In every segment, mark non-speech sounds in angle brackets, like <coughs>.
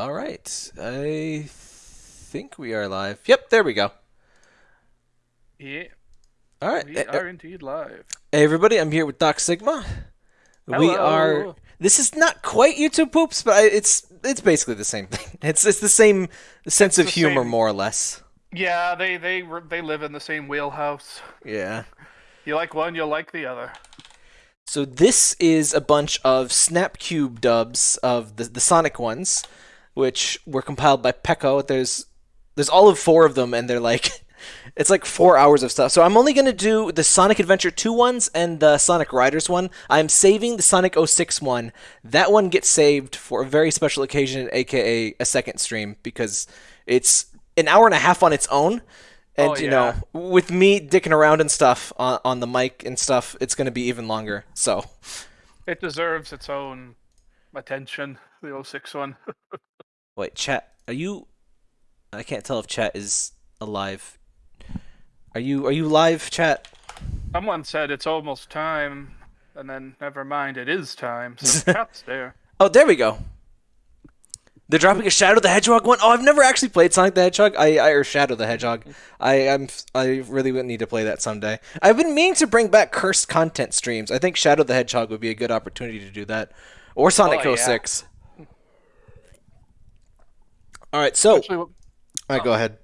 All right. I think we are live. Yep, there we go. Yeah, All right. we Eh, are indeed live. Hey everybody, I'm here with Doc Sigma. Hello. We are. This is not quite YouTube poops, but I, it's it's basically the same thing. <laughs> It's it's the same sense of humor, same- more or less. Yeah, they they they live in the same wheelhouse. Yeah. You like one, you'll like the other. So this is a bunch of Snapcube dubs of the the Sonic ones, which were compiled by Pecco. There's there's all of four of them, and they're like <laughs> it's like four hours of stuff. So I'm only gonna do the Sonic Adventure 2 ones and the Sonic Riders one. I'm saving the Sonic 06 one. That one gets saved for a very special occasion, aka a second stream, because it's an hour and a half on its own. And Oh, you know, with me dicking around and stuff on, on the mic and stuff, it's gonna be even longer. So It deserves its own attention. The 06 one. <laughs> Wait, chat. Are you? I can't tell if chat is alive. Are you? Are you live, chat? Someone said it's almost time, and then never mind, it is time. So <laughs> chat's there. Oh, there we go. They're dropping a Shadow the Hedgehog one. Oh, I've never actually played Sonic the Hedgehog. I, I or Shadow the Hedgehog. I I'm I really would need to play that someday. I've been meaning to bring back cursed content streams. I think Shadow the Hedgehog would be a good opportunity to do that, or Sonic Oh, yeah. 06. All right, so Actually, all right, go ahead.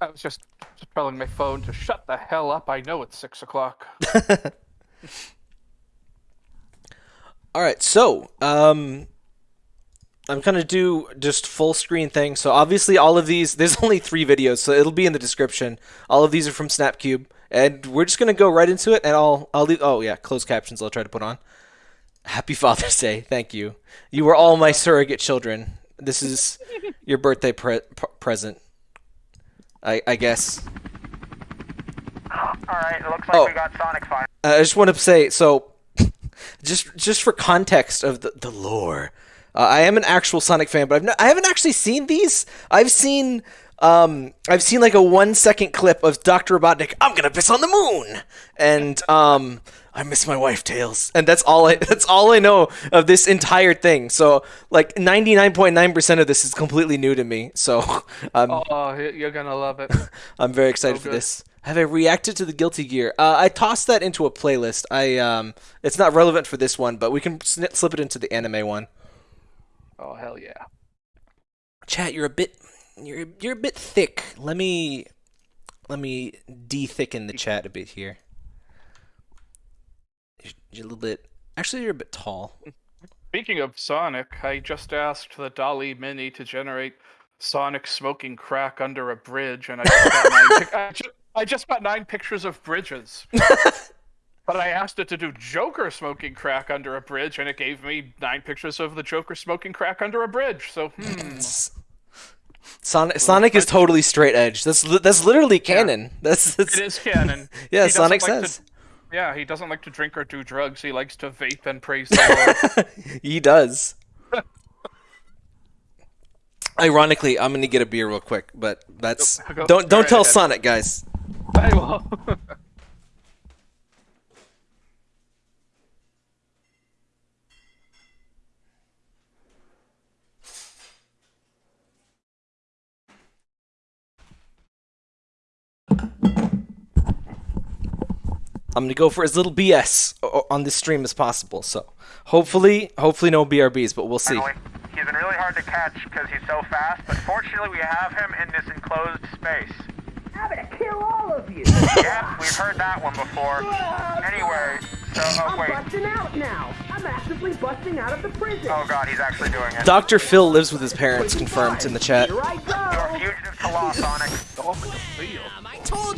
I was just, just telling my phone to shut the hell up. I know it's six o'clock. <laughs> All right, so um, I'm gonna do just full screen thing. So obviously, all of these there's <laughs> only three videos, so it'll be in the description. All of these are from Snapcube, and we're just gonna go right into it. And I'll I'll leave. Oh yeah, closed captions. I'll try to put on. Happy Father's Day. Thank you. You were all my surrogate children. This is <laughs> your birthday pre- present. I I guess. Alright, it looks like Oh. we got Sonic Fire. Uh, I just want to say so, <laughs> just just for context of the, the lore, uh, I am an actual Sonic fan, but I've not, I haven't actually seen these. I've seen um I've seen like a one second clip of Doctor Robotnik. I'm gonna piss on the moon, and um I miss my wife Tails, and that's all I <laughs> that's all I know of this entire thing. So like 99.9 percent of this is completely new to me. So <laughs> um, Oh, you're gonna love it. <laughs> I'm very excited for this. Have I reacted to the Guilty Gear? Uh, I tossed that into a playlist. I um, it's not relevant for this one, but we can slip it into the anime one. Oh hell yeah. Chat, you're a bit, you're you're a bit thick. Let me, let me de-thicken the chat a bit here. You're- a little bit. Actually, you're a bit tall. Speaking of Sonic, I just asked the DALL-E Mini to generate Sonic smoking crack under a bridge, and I just got nine, pic- <laughs> I, ju- I just got nine pictures of bridges. <laughs> but I asked it to do Joker smoking crack under a bridge, and it gave me nine pictures of the Joker smoking crack under a bridge. So, hmm. Sonic, Sonic is totally straight edge. That's li- that's literally canon. <laughs> That's, that's It is canon. Yeah, He Sonic like to- says yeah, he doesn't like to drink or do drugs. He likes to vape and praise the Lord. <laughs> he does. <laughs> Ironically, I'm gonna get a beer real quick, but that's Go- go don't don't right tell ahead. Sonic, guys. I will. <laughs> I'm gonna go for as little BS on this stream as possible. So hopefully, hopefully no BRBs, but we'll see. He's been really hard to catch because he's so fast, but fortunately we have him in this enclosed space. I'm gonna kill all of you! <laughs> Yeah, we've heard that one before. <laughs> Oh, anyway, so, oh I'm wait. busting out now! I'm actively busting out of the prison! Oh god, he's actually doing it. Dr. Phil lives with his parents, confirmed in the chat. Here I You're a fugitive to law, Sonic.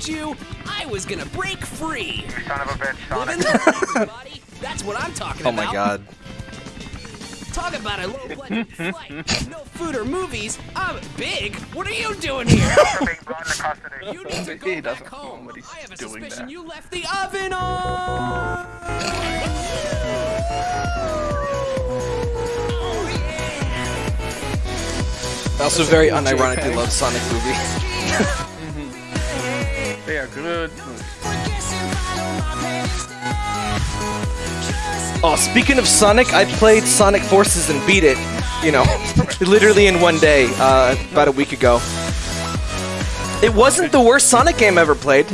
Dog with a feel. I you I was gonna break free. You son of a bitch, Living Sonic. the dream. That's what I'm talking <laughs> Oh about. my god. Talk about a low budget flight. No food or movies. I'm big. What are you doing here? For being brought into custody. You need to He go back home. I have a suspicion there. you left the oven on. I also very unironically love Sonic movies. <laughs> They are good. Oh, speaking of Sonic, I played Sonic Forces and beat it. you know, literally in one day, uh, about a week ago. It wasn't the worst Sonic game ever played.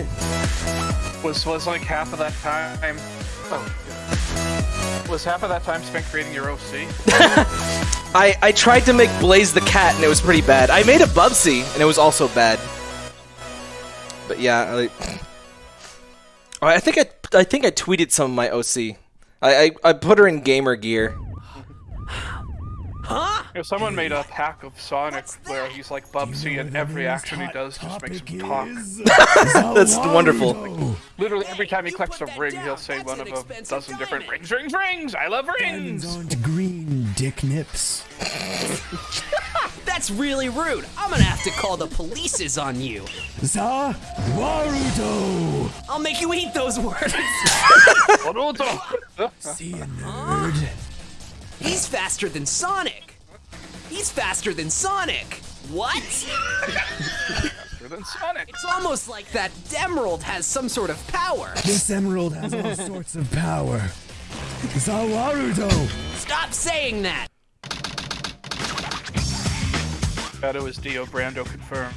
Was was like half of that time. Oh, was half of that time spent creating your OC? <laughs> I, I tried to make Blaze the cat and it was pretty bad. I made a Bubsy and it was also bad. But yeah, I, I think I I think I tweeted some of my OC. I, I, I put her in gamer gear. If someone made a pack of Sonic where he's like Bubsy and every action he does just makes him talk. <laughs> <laughs> That's wonderful. Literally every time he collects a ring, he'll say one of a dozen different rings, rings, rings. I love rings. on to green, dick nips. <laughs> That's really rude. I'm gonna have to call the polices on you. Za Warudo! I'll make you eat those words. Naruto. See ya, nerd. He's faster than Sonic. He's faster than Sonic. What? Faster than Sonic. It's almost like that Emerald has some sort of power. This emerald has all sorts of power. Za Warudo! Stop saying that. Shadow is Dio Brando confirmed.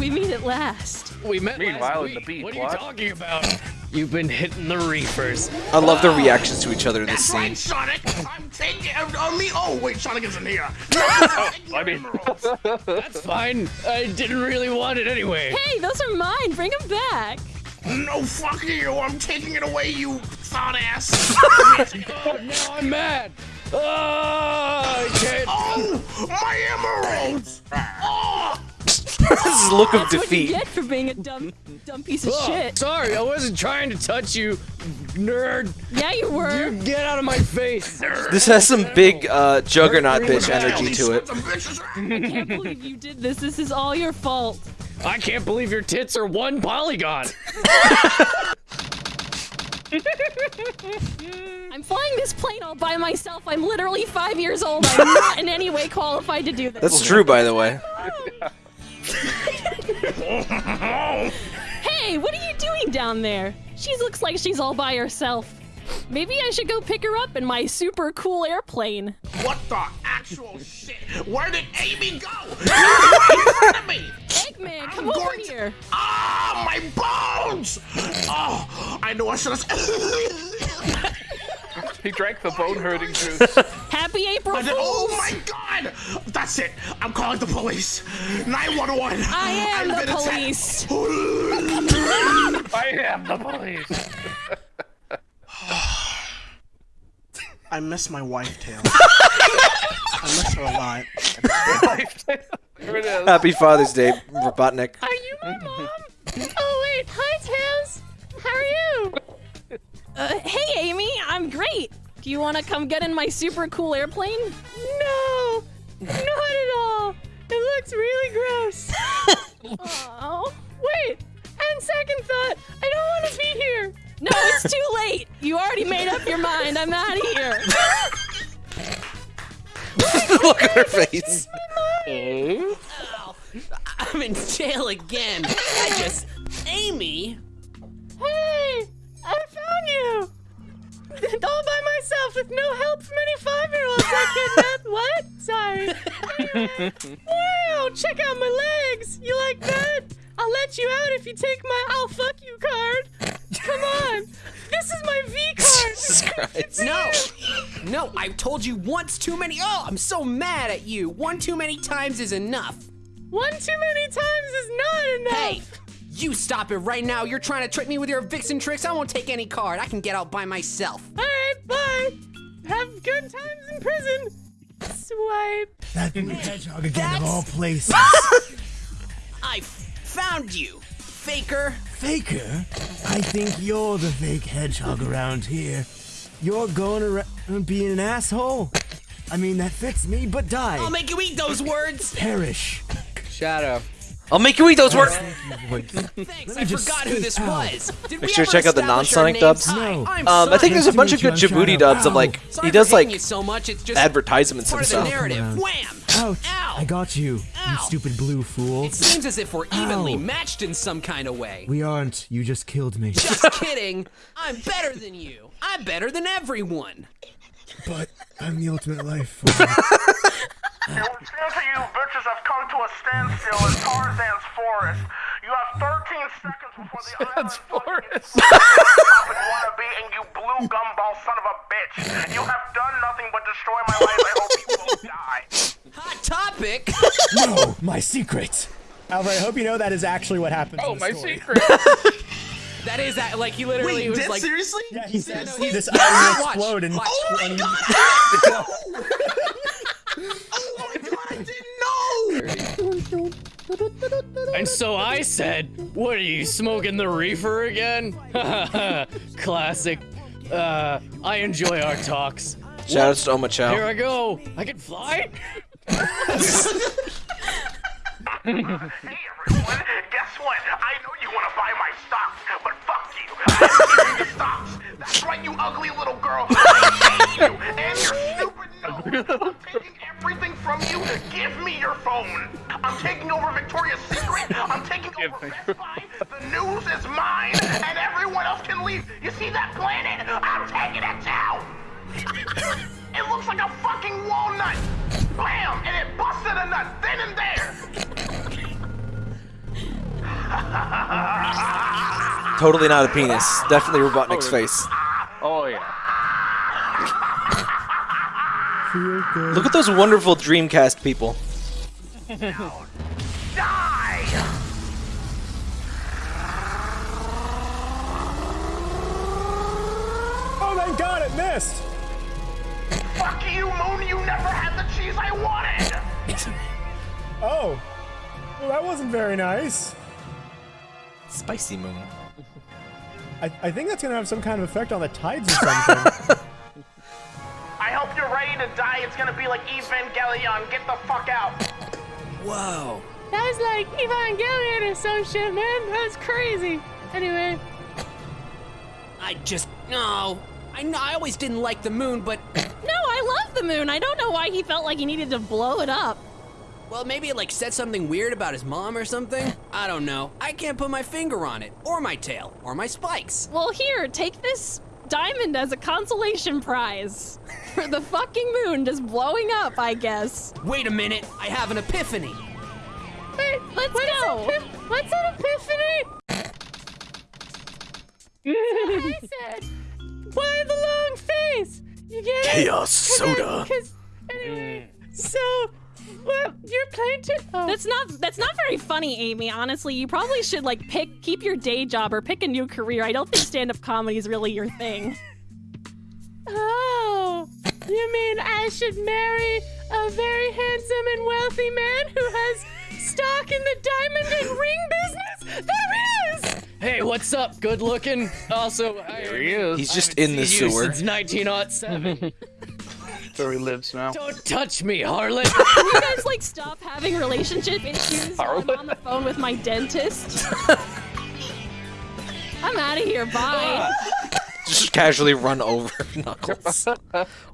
We meet at last. We met Meanwhile, last in the week. beat What are plot. you talking about? You've been hitting the reefers. I love the reactions to each other in this That's scene. right, Sonic. I'm taking it on me. Oh wait, Sonic isn't here. <laughs> I mean, That's fine. I didn't really want it anyway. Hey, those are mine. Bring them back. no, fuck you. I'm taking it away, you thought ass. <laughs> Oh, now I'm mad. Oh, I can't. oh, my emeralds. Oh, <laughs> this is look of That's what you defeat. get for being a dumb, dumb piece of Oh, shit. sorry, I wasn't trying to touch you, nerd. Yeah, you were. You get out of my face. This has some big uh, juggernaut bitch energy to it. I can't believe you did this. This is all your fault. I can't believe your tits are one polygon. <laughs> <laughs> I'm flying this plane all by myself. I'm literally five years old. I'm not in any way qualified to do this. That's true, by the way. Hey, what are you doing down there? She looks like she's all by herself. Maybe I should go pick her up in my super cool airplane. What the actual shit? Where did Amy go? in front of me. Eggman, come over to- here. Ah, my bones. Oh, I know I should have. <laughs> he drank the bone hurting juice. <laughs> Happy April I said, oh my god! That's it. I'm calling the police. 911. I am I've the police. <laughs> I am the police. <sighs> I miss my wife, Tails. I miss her a lot. Here it is. Happy Father's Day, Robotnik. Are you my mom? oh wait, hi Tails. How are you? Uh, hey Amy, I'm great. Do you want to come get in my super cool airplane? No, not at all. It looks really gross. <laughs> oh, wait. And second thought, I don't want to be here. No, it's too late. You already made up your mind. I'm out of here. <laughs> Look at her face. Ow. I'm in jail again. I just. Amy? <laughs> All by myself with no help from any five-year-olds I kidnapped. <laughs> What? Sorry. Anyway. Wow, check out my legs. You like that? I'll let you out if you take my I'll fuck you card. Come on. This is my V card. <laughs> Jesus Christ. No! No, I've told you once too many. Oh, I'm so mad at you. One too many times is enough. One too many times is not enough. Hey, you stop it right now. You're trying to trick me with your vixen tricks. I won't take any card. I can get out by myself. All right, bye. Have good times in prison. Swipe. That big hedgehog again of all places. <laughs> I found you, faker. Faker? I think you're the fake hedgehog around here. You're going around being an asshole. I mean, that fits me, but die. I'll make you eat those words. Perish. Shadow. I'll make you eat those words. Thanks. I forgot who this was. Did Make sure to check out the non-Sonic dubs. No. I'm Um, I think there's a bunch of good Djibouti dubs of Ow. like Sorry he for does hitting like you so much. It's just advertisements part of the narrative. Wham! Ouch. Ow. I got you, you stupid blue fool. It seems as if we're evenly Ow. matched in some kind of way. We aren't. You just killed me. Just <laughs> kidding. I'm better than you. I'm better than everyone. but I'm the ultimate life form. <laughs> It would seem to you bitches have come to a standstill in Tarzan's forest. You have 13 seconds before the island Forest. wannabe and you blue gumball son of a bitch. You have done nothing but destroy my life. I hope you both die. Hot topic. no, my secret. Alfred, I hope you know that is actually what happened. Oh, in the my story. secret. <laughs> That is that. Like he literally Wait, was dead like. seriously? Yeah, he said no, he- this Yeah, island will explode in watch. Oh my god! <laughs> <laughs> oh my god, I didn't know! And so I said, "What are you smoking the reefer again?" <laughs> Classic. Uh, I enjoy our talks. Shoutouts to Oma Here I go. I can fly. Hey everyone, guess what? I know you want to buy my stocks, but fuck you. I'm you stocks. That's right, you ugly little girl. I hate you and your stupid nose. I'm taking everything from you. Give me your phone. I'm taking over Victoria's Secret. I'm taking over Best Buy. The news is mine, and everyone else can leave. You see that planet? I'm taking it down. <laughs> It looks like a fucking walnut. Bam! And it busted a nut then and there. Totally not a penis. Definitely Robotnik's face. Oh yeah. Look at those wonderful Dreamcast people. Die! Oh my god, it missed! Fuck you, Moon! You never had the cheese I wanted! <coughs> Oh. Well, that wasn't very nice. Spicy Moon. I, I think that's gonna have some kind of effect on the tides or something. <laughs> I hope you're ready to die. It's gonna be like Evangelion. Get the fuck out. Whoa. That was like Evangelion or some shit, man. That's crazy. Anyway, I just no. I know. I always didn't like the moon, but <laughs> no, I love the moon. I don't know why he felt like he needed to blow it up. well, maybe it like said something weird about his mom or something. <laughs> I don't know. I can't put my finger on it, or my tail, or my spikes. Well, here, take this diamond as a consolation prize <laughs> for the fucking moon just blowing up, I guess. Wait a minute. I have an epiphany. Wait, let's go. what's an epiphany? I said, why the long face? You get it? Chaos soda. Cause anyway, mm. so well, you're playing to. Oh. That's not that's not very funny, Amy. Honestly, you probably should like pick keep your day job or pick a new career. I don't think stand up comedy is really your thing. <laughs> Oh, you mean I should marry a very handsome and wealthy man who has stock in the diamond and ring business? There is. Hey, what's up? Good looking. Also, I, There he is. He's just haven't in the sewer. since 1907. <laughs> Where he lives now. Don't touch me, harlot. Can you guys like stop having relationship issues while I'm on the phone with my dentist? <laughs> I'm out of here. Bye. Just casually run over <laughs> Knuckles.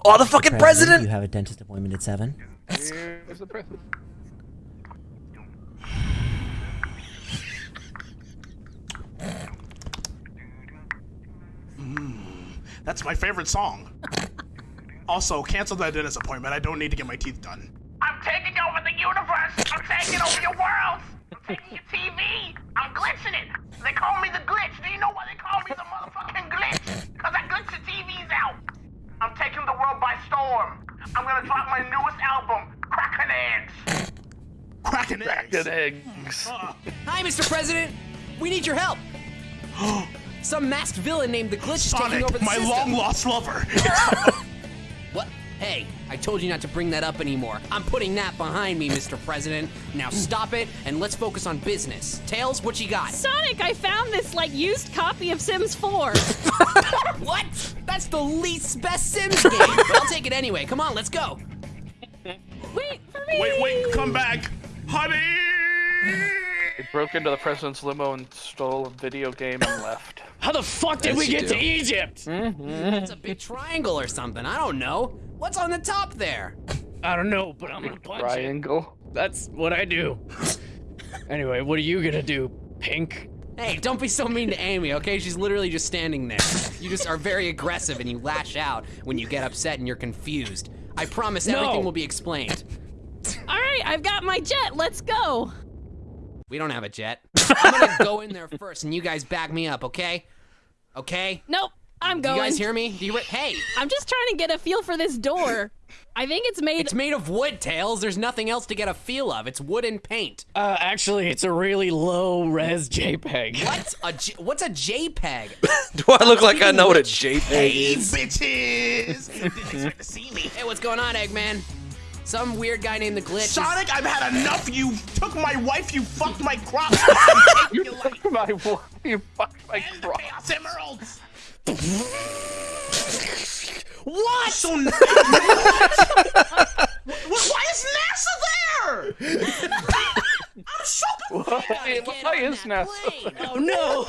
Oh, the fucking president! You have a dentist appointment at 7? Here's the president. Hmm, that's my favorite song. <laughs> Also, cancel that dentist appointment. I don't need to get my teeth done. I'm taking over the universe. I'm taking over your worlds. I'm taking your TV. I'm glitching it. They call me the glitch. Do you know why they call me the motherfucking glitch? Because I glitch the TVs out. I'm taking the world by storm. I'm gonna drop my newest album, Crackin' Eggs. Crackin' eggs. Good eggs. Hi, Mr. President. We need your help. <gasps> Some masked villain named the Glitch is taking over the my system. long lost lover. <laughs> What? Hey, I told you not to bring that up anymore. I'm putting that behind me, Mr. President. Now stop it and let's focus on business. Tails, what you got? Sonic, I found this like used copy of Sims 4. <laughs> What? That's the least best Sims game. but I'll take it anyway. Come on, let's go. Wait for me. wait, wait, come back. Honey! He broke into the president's limo and stole a video game and left. <laughs> How the fuck did As we get do. to Egypt? Mm-hmm. It's a big triangle or something. I don't know. What's on the top there? I don't know, but I'm gonna punch it. Triangle. That's what I do. Anyway, what are you gonna do, Pink? Hey, don't be so mean to Amy, okay? She's literally just standing there. You just are very aggressive and you lash out when you get upset and you're confused. I promise No. everything will be explained. All right, I've got my jet. Let's go. We don't have a jet. I'm gonna go in there <laughs> first and you guys back me up, okay? Okay? Nope, I'm Do going. you guys hear me? Do you re- hey, I'm just trying to get a feel for this door. <laughs> I think it's made. it's made of wood, Tails. There's nothing else to get a feel of. It's wood and paint. Uh, actually, it's a really low res JPEG. What? A J- what's a JPEG? <laughs> Do I look like I know what a JPEG is? Hey, is? bitches! Didn't expect to see me. hey, what's going on, Eggman? Some weird guy named the Glitch. is- Sonic, I've had enough. You took my wife. You fucked my crops. I'm taking life. My wife, you fucked my And the crop. Chaos Emeralds. What? So n- <laughs> Wh- why is NASA there? I'm so confused. Hey, why is NASA? Oh no!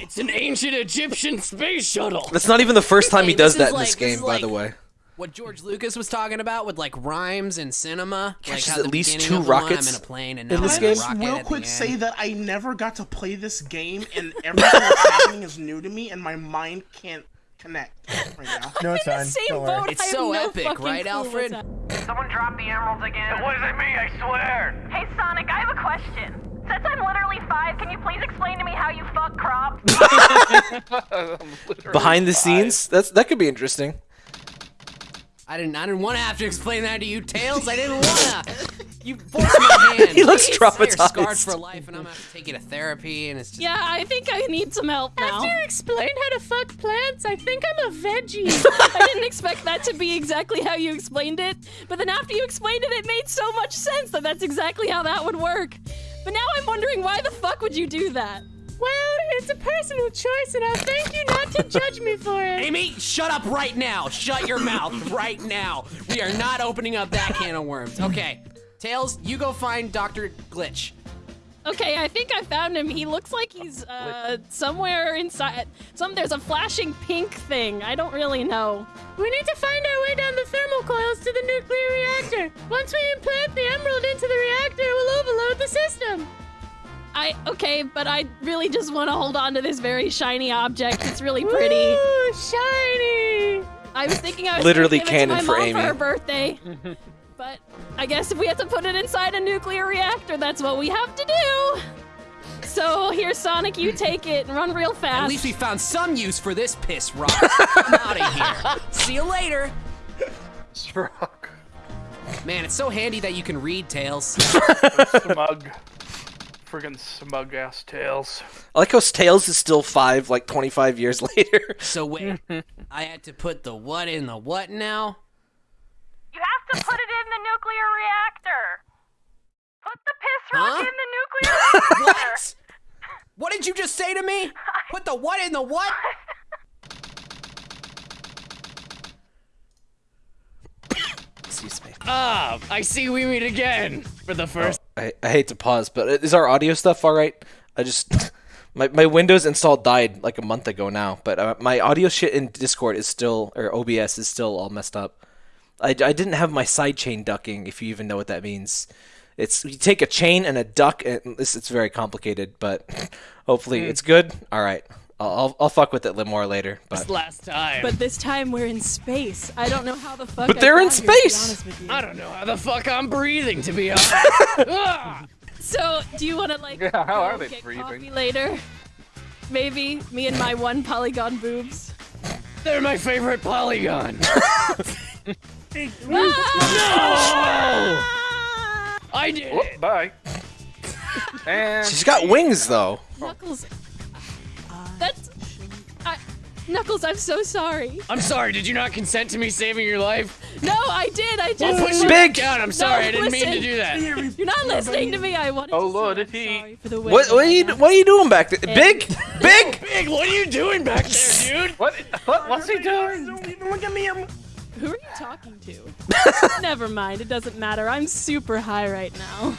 It's an ancient Egyptian space shuttle. That's not even the first time he does that in this like- this game, by like- the way. What George Lucas was talking about with like rhymes and cinema. like Catches how at the least two of one, rockets I'm in a plane and in this I'm game. a real quick say that I never got to play this game and everything that's happening is new to me and my mind can't connect right now. No, it's in the fine. same Don't worry. boat. It's so no epic, right, Alfred? Someone dropped the emeralds again. What does it mean? I swear. Hey, Sonic, I have a question. Since I'm literally five, can you please explain to me how you fuck crop? <laughs> <laughs> Behind the scenes, that's that could be interesting. I didn't. I didn't want to have to explain that to you, Tails. I didn't wanna. You forced my hand. <laughs> He looks You're scarred traumatized. for life, and I'm gonna have to take you to therapy, and it's just. Yeah, I think I need some help now. After you explained how to fuck plants, I think I'm a veggie. <laughs> I didn't expect that to be exactly how you explained it, but then after you explained it, it made so much sense that that's exactly how that would work. But now I'm wondering why the fuck would you do that? Well, it's a personal choice, and I'll thank you not to judge me for it. Amy, shut up right now. Shut your mouth <laughs> right now. We are not opening up that can of worms. Okay, Tails, you go find Doctor Glitch. Okay, I think I found him. He looks like he's uh, somewhere inside. Some there's a flashing pink thing. I don't really know. We need to find our way down the thermal coils to the nuclear reactor. Once we implant the emerald into the reactor, it will overload the system. I okay, but I really just want to hold on to this very shiny object. It's really pretty. Ooh, shiny. I was thinking I was Literally gonna give it to my for mom Amy. for her birthday. <laughs> but I guess if we have to put it inside a nuclear reactor, that's what we have to do. So here, Sonic, you take it and run real fast. At least we found some use for this piss rock. I'm out of here. <laughs> See you later. Rock. Man, it's so handy that you can read Tails. <laughs> Smug. Friggin' smug ass tails. I like how Tails is still five, like 25 years <laughs> later. So wait, I had to put the what in the what now? You have to put it in the nuclear reactor. Put the piss rock Huh? in the nuclear reactor. <laughs> What? What did you just say to me? <laughs> Put the what in the what? Excuse me. Ah, I see we meet again for the first. I, I hate to pause, but is our audio stuff all right? I just <laughs> my my Windows install died like a month ago now, but uh, my audio shit in Discord is still or OBS is still all messed up. I, I didn't have my sidechain ducking, if you even know what that means. It's you take a chain and a duck, and this it's very complicated, but <laughs> hopefully it's good. All right, I'll I'll, I'll fuck with it a little more later. But last time. But this time we're in space. I don't know how the fuck. But I they're in got here, to be space! with you. I don't know how the fuck I'm breathing, to be <laughs> honest. <laughs> So, do you want to like Yeah, how go are they get breathing? coffee later? Maybe me and my one polygon boobs. They're my favorite polygon. <laughs> Ah! I did Whoop, it. bye. and she's got wings though. Knuckles. That's. I, Knuckles, I'm so sorry. I'm sorry. Did you not consent to me saving your life? No, I did. I just. push it Big. back down. I'm sorry. I didn't mean to do that. You're not listening to me. I wanted Oh, to say Lord, I'm if he- sorry for the way What what are you what are you doing back there? Big big. Big, what are you doing back there, dude? what? What? What's he doing? Don't even look at me. I'm Who are you talking to? <laughs> Never mind. It doesn't matter. I'm super high right now.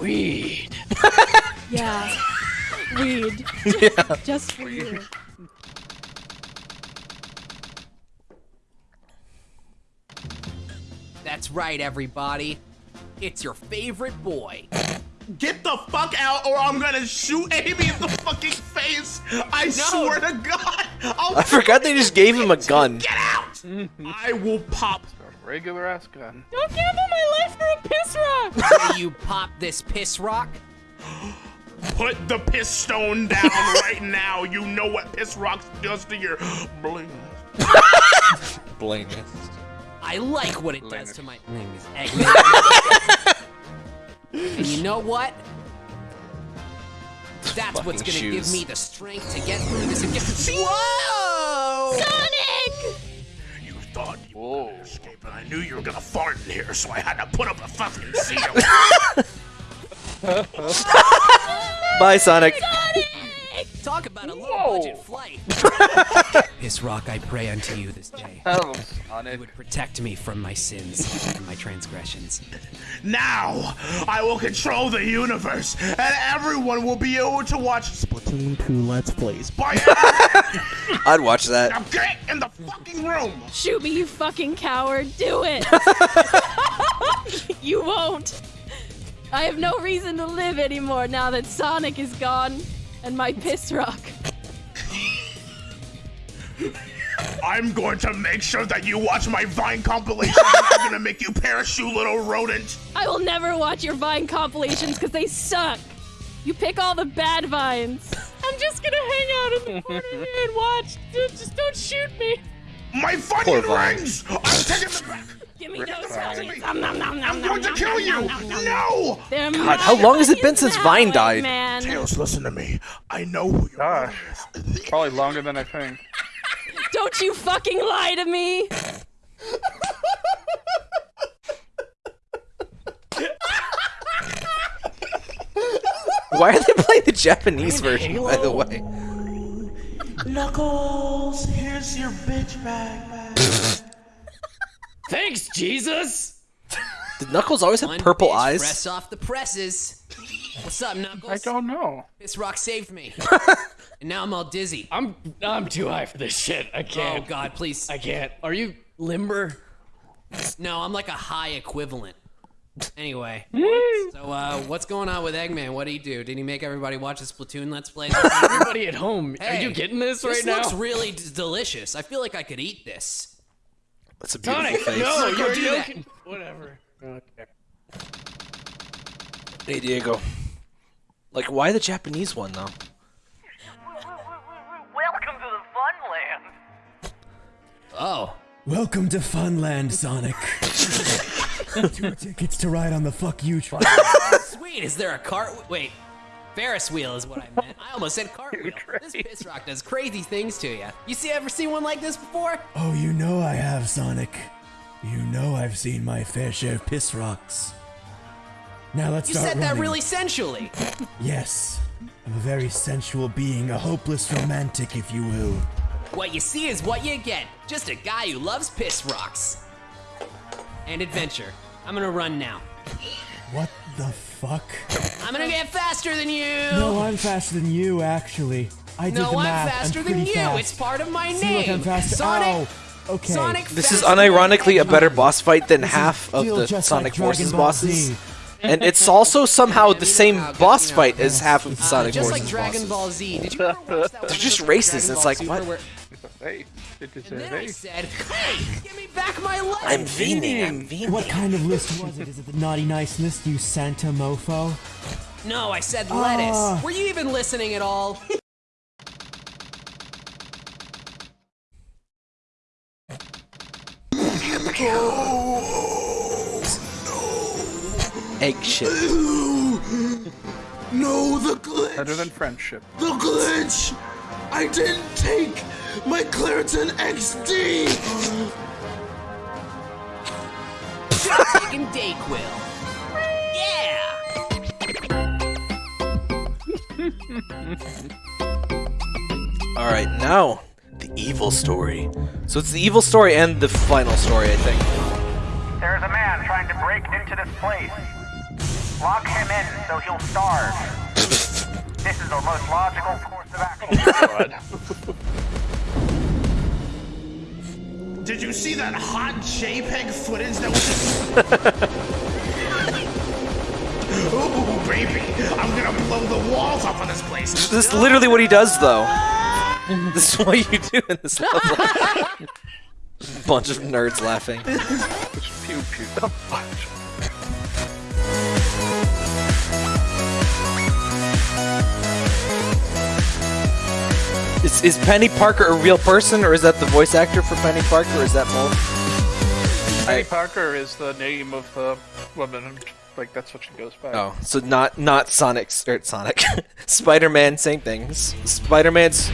Weed. <laughs> Yeah. Weed. Just for you. That's right, everybody. It's your favorite boy, Get the fuck out, or I'm gonna shoot Amy in the fucking face. I swear to God. I'll I forgot they just gave him a gun. Get out! I will pop. A regular ass gun. Don't gamble my life for a piss rock! Will you pop this piss rock? <gasps> <gasps> Put the piss stone down <laughs> right now. You know what piss rocks does to your <laughs> bling. Bling. I like what it does to my name is Eggman. and you know what? That's what's gonna give me the strength to get through this and get Whoa! Sonic! You thought you Whoa. could escape, but I knew you were gonna fart in here, so I had to put up a fucking seal. <laughs> Bye, Sonic. Talk about a low budget flight. <laughs> this rock, I pray unto you this day. <laughs> Oh, You Sonic. would protect me from my sins and my transgressions. now, I will control the universe, and everyone will be able to watch Splatoon 2 Let's Plays. Bye. <laughs> I'd watch that. now get in the fucking room. Shoot me, you fucking coward. Do it. you won't. I have no reason to live anymore now that Sonic is gone and my piss rock. I'm going to make sure that you watch my Vine compilation. I'm gonna make you parachute, little rodent. I will never watch your Vine compilations because they suck. You pick all the bad vines. I'm just gonna hang out in the corner here and watch. Just don't shoot me. My Poor fucking Vine. rings! I'm taking them back! Give me those Vine. Nom, nom, nom, nom, I'm nom, going to kill nom, you! nom, nom, nom. No! They're God, how long has it been since Vine died? Man. Tails, listen to me. I know who you are. Probably longer than I think. Don't you fucking lie to me. Why are they playing the Japanese version, by the way? Knuckles, here's your bitch bag. Thanks, Jesus! Did Knuckles always have One purple bitch eyes? Fresh off the presses. What's up, Knuckles? I don't know. This rock saved me. <laughs> and now I'm all dizzy. I'm I'm too high for this shit. I Oh can't. Oh God, please. I can't. Are you limber? No, I'm like a high equivalent. Anyway, so uh, what's going on with Eggman? What did he do? Did he make everybody watch the Splatoon Let's Play? <laughs> Everybody at home, are you getting this, right now? this looks really d- delicious. I feel like I could eat this. That's a beautiful Sonic, face. no, Go you're do that. joking. Whatever. Okay. Hey, Diego. Like, why the Japanese one, though? Welcome to the Funland. Oh, Welcome to Funland, Sonic. <laughs> Two tickets to ride on the fuck you <laughs> train. sweet. Is there a cart? Wait, Ferris wheel is what I meant. I almost said cartwheel. This piss rock does crazy things to you. You see, I've ever seen one like this before? Oh, you know I have, Sonic. You know I've seen my fair share of piss rocks. Now let's You start said that really sensually. <laughs> Yes. I'm a very sensual being, a hopeless romantic, if you will. What you see is what you get. Just a guy who loves piss rocks. And adventure. I'm gonna run now. What the fuck? I'm gonna get faster than you. No, I'm faster than you, actually. I did No, the I'm math. faster I'm than you. Fast. It's part of my See, name. look, I'm faster. Sonic. Ow. Okay. Sonic. This is unironically a better boss fight than half of the Sonic like Forces bosses. Z. And it's also somehow the same how boss fight as half of the Uh, Sonic just like Forces Dragon bosses. Ball Z. Did you <laughs> ever watch that They're just episode of racist. It's like, Super what? Where- <laughs> Hey, it is And a then I said, hey, give me back my life! I'm vening. I'm vening. What kind of list was it? Is it the naughty nice list, you Santa mofo? No, I said lettuce. Ah. Were you even listening at all? <laughs> Egg shit. No, the glitch! Better than friendship. The glitch! I didn't take my Claritin XD! Taking Dayquil. Yeah. All right, now the evil story. So it's the evil story and the final story, I think. There's a man trying to break into this place. Lock him in so he'll starve. <laughs> This is the most logical course of action. <laughs> <laughs> Did you see that hot JPEG footage that was just... <laughs> Ooh. baby. I'm gonna blow the walls off of this place. This is literally what he does, though. this is what you do in this level. <laughs> Bunch of nerds laughing. Pew pew. Is, is Penny Parker a real person, or is that the voice actor for Penny Parker, or is that both? Penny Parker is the name of the woman. Like that's what she goes by. Oh, so not not Sonic's or Sonic, <laughs> Spider-Man, same thing. S- Spider-Man's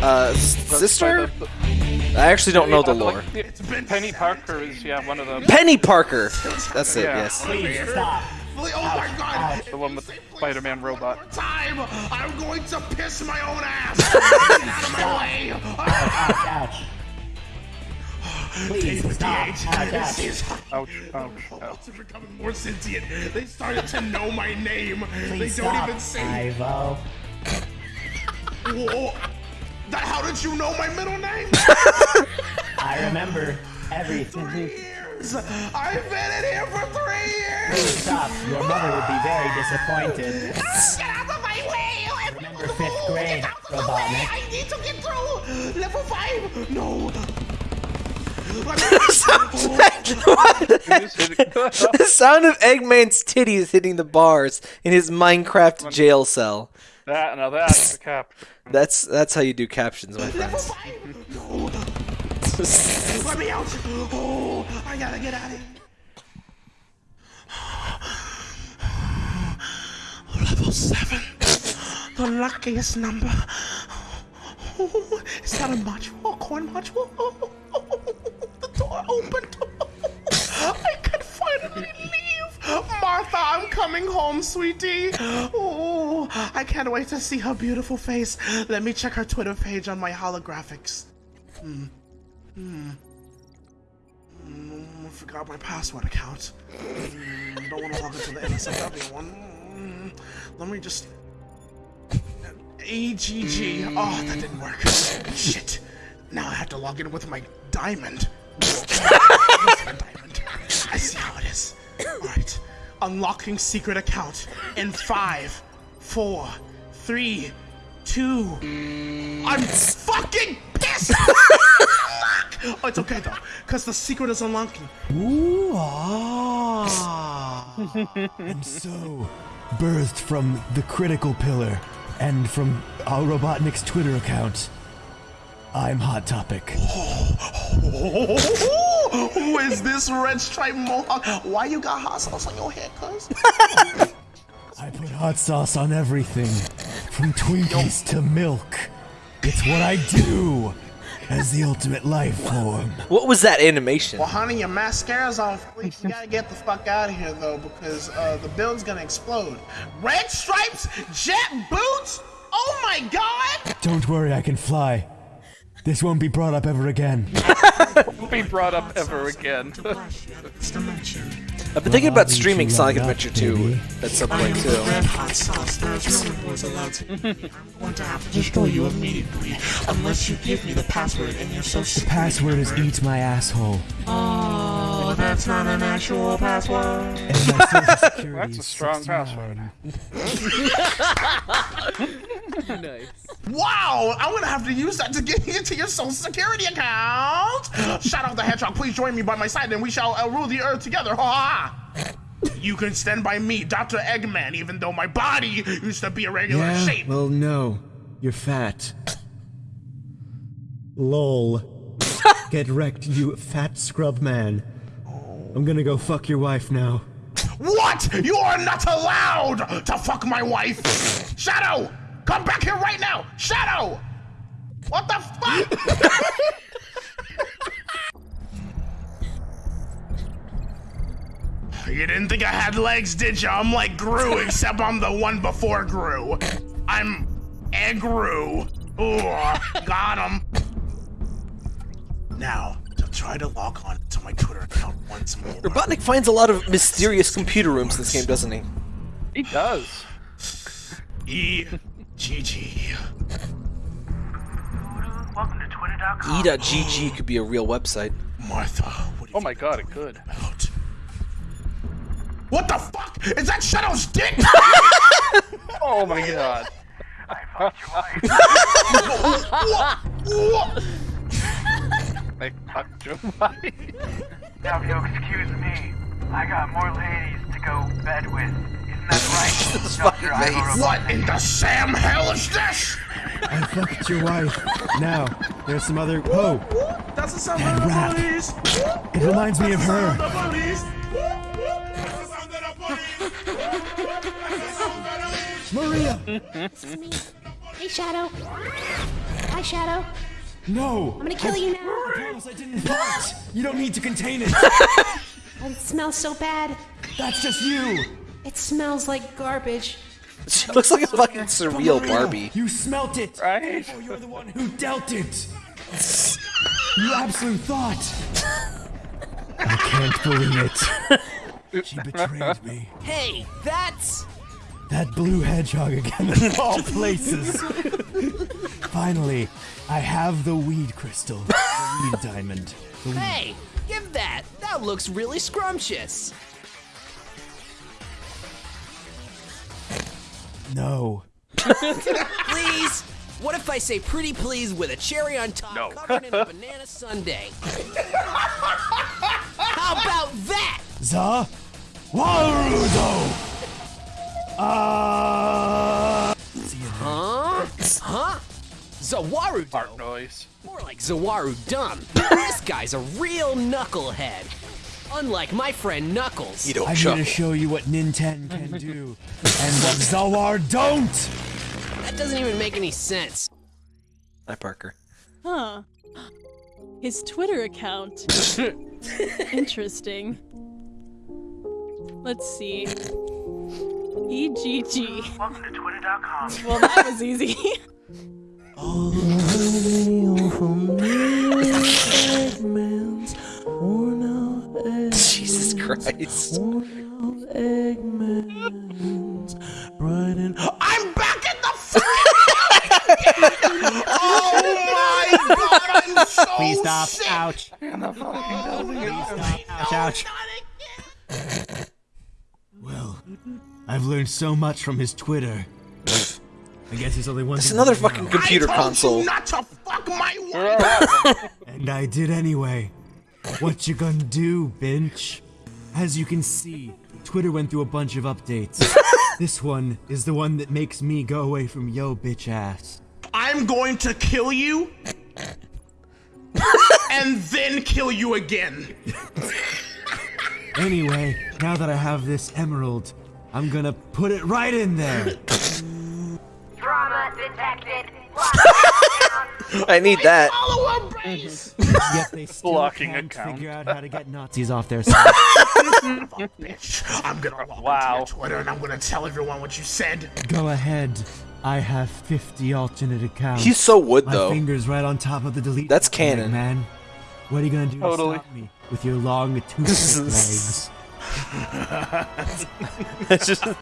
uh, s- sister. I actually don't know the lore. Penny Parker is yeah one of them. Penny Parker. That's it. Yeah. Yes. Please stop. Oh my god. The one with the Spider-Man robot. Time. I'm going to piss my own ass. <laughs> Get out of my way. <laughs> Ouch. Please David stop. the Ouch, Agent ouch. is Ouch, ouch, ouch. <laughs> are becoming more sentient. They started to know my name. Please they don't stop. even say. Ivo. Whoa. That, how did you know my middle name? I remember everything. Years. I've been in here for three years. Please stop. Your mother would be very disappointed. Ah, get out of my way! Remember fifth grade, Robotnik. I need to get through level five. No. <laughs> the <laughs> sound of Eggman's titties hitting the bars in his Minecraft jail cell. That now that's the cap. That's that's how you do captions, my friends. Let me out. Oh, I gotta get out of here. Level seven. The luckiest number. Oh, is that a module? A corn module? the door opened. I can finally leave. Martha, I'm coming home, sweetie. Oh, I can't wait to see her beautiful face. Let me check her Twitter page on my holographics. Hmm. Hmm. Mm, I forgot my password account. Mm, don't want to log into the NSFW one. Mm, let me just. AGG. Oh, that didn't work. Shit. Now I have to log in with my diamond. diamond. <laughs> I see how it is. Alright. Unlocking secret account in five, four, three, two. I'm fucking pissed! <laughs> oh, it's okay though, because the secret is unlocking. Ooh, ah. <laughs> and so, birthed from the critical pillar and from our Robotnik's Twitter account, I'm Hot Topic. <laughs> Who is this red stripe mohawk? Why you got hot sauce on your head, cuz? I put hot sauce on everything, from Twinkies to milk. It's what I do as the ultimate life form. What was that animation? Well, honey, your mascara's on fleek. You gotta get the fuck out of here, though, because uh, the building's gonna explode. Red stripes, jet boots. Oh my god! Don't worry, I can fly. This won't be brought up ever again. <laughs> Won't be brought up ever again. <laughs> I've been thinking about streaming Sonic Adventure 2 at some point too. hot sauce. There's no one was allowed to. <laughs> I'm going to have to destroy you immediately unless you give me the password and you're so The password is eat my asshole. Oh, that's not an actual password. <laughs> That's a strong password. <laughs> nice. Wow, I'm gonna have to use that to get into your social security account. Shout out the hedgehog, please join me by my side and we shall uh, rule the earth together. Ha ha! You can stand by me, Dr. Eggman, even though my body used to be a regular Yeah, shape. well, no. You're fat. Lol. <laughs> Get wrecked, you fat scrub man. I'm gonna go fuck your wife now. What? You are not allowed to fuck my wife. Shadow, come back here right now. Shadow. What the fuck? <laughs> you didn't think I had legs, did you? I'm like Gru, <laughs> except I'm the one before Gru. I'm Egru. Ooh, <laughs> got him. Now, to try to log on to my Twitter account once more. Robotnik finds a lot of mysterious computer rooms in this game, doesn't he? He does. E G G. Welcome to Twitter.com. E.GG could be a real website. Martha, Oh my god, it could. What the fuck? Is that Shadow's dick? oh my god. I fucked your wife. I Now, if you'll excuse me, I got more ladies to go bed with. Isn't that right, Dr. What in the Sam hell is this? I fucked your wife. Now, there's some other. Oh, That's the sound Dead of the rat. police. it reminds me of her. The police. Maria! Hey, Shadow. Hi, Shadow. No! I'm gonna kill oh, you now. I promise I didn't fart. You don't need to contain it. <laughs> It smells so bad. That's just you. It smells like garbage. <laughs> She looks like a fucking surreal Barbie. You smelt it. Right? Oh, you're the one who dealt it. You absolute thought. <laughs> I can't believe it. She betrayed me. Hey, that's. That blue hedgehog again in <laughs> all places. Finally, I have the weed crystal, the weed diamond. The weed. Hey, give that. That looks really scrumptious. No. please? What if I say pretty please with a cherry on top no. covered in a banana sundae? How about that? Za Warudo! Ah! Huh? Huh? Zawaru Fart noise. More like Zawaru Dumb. this guy's a real knucklehead. Unlike my friend Knuckles. You don't I'm here to show you what Nintendo can do and what Zawar don't! That doesn't even make any sense. Hi, Parker. Huh. His Twitter account. <laughs> Interesting. Let's see. EGG. Welcome to Twitter.com. Well, that was easy. Jesus Christ. I'm back in the Oh my god, I'm so Please stop. sick. Ouch. And the fucking building is Ouch, ouch. Well, I've learned so much from his Twitter. <laughs> I guess he's only one. It's thing another fucking now. computer I told console. You not to fuck my wife. <laughs> And I did anyway. What you gonna do, bitch? As you can see, Twitter went through a bunch of updates. <laughs> this one is the one that makes me go away from yo bitch ass. I'm going to kill you and then kill you again. Anyway, now that I have this emerald, I'm gonna put it right in there. Drama detected. <laughs> I need that. <laughs> Yet they still Blocking can't account. figure out how to get Nazis off their side. <laughs> Bitch. I'm gonna log Wow. into your Twitter and I'm gonna tell everyone what you said. Go ahead. I have 50 alternate accounts. He's so wood, My though. finger's right on top of the delete. That's button, canon. man. What are you gonna do Totally. to stop me with your long toothpick legs? <laughs> It's just, I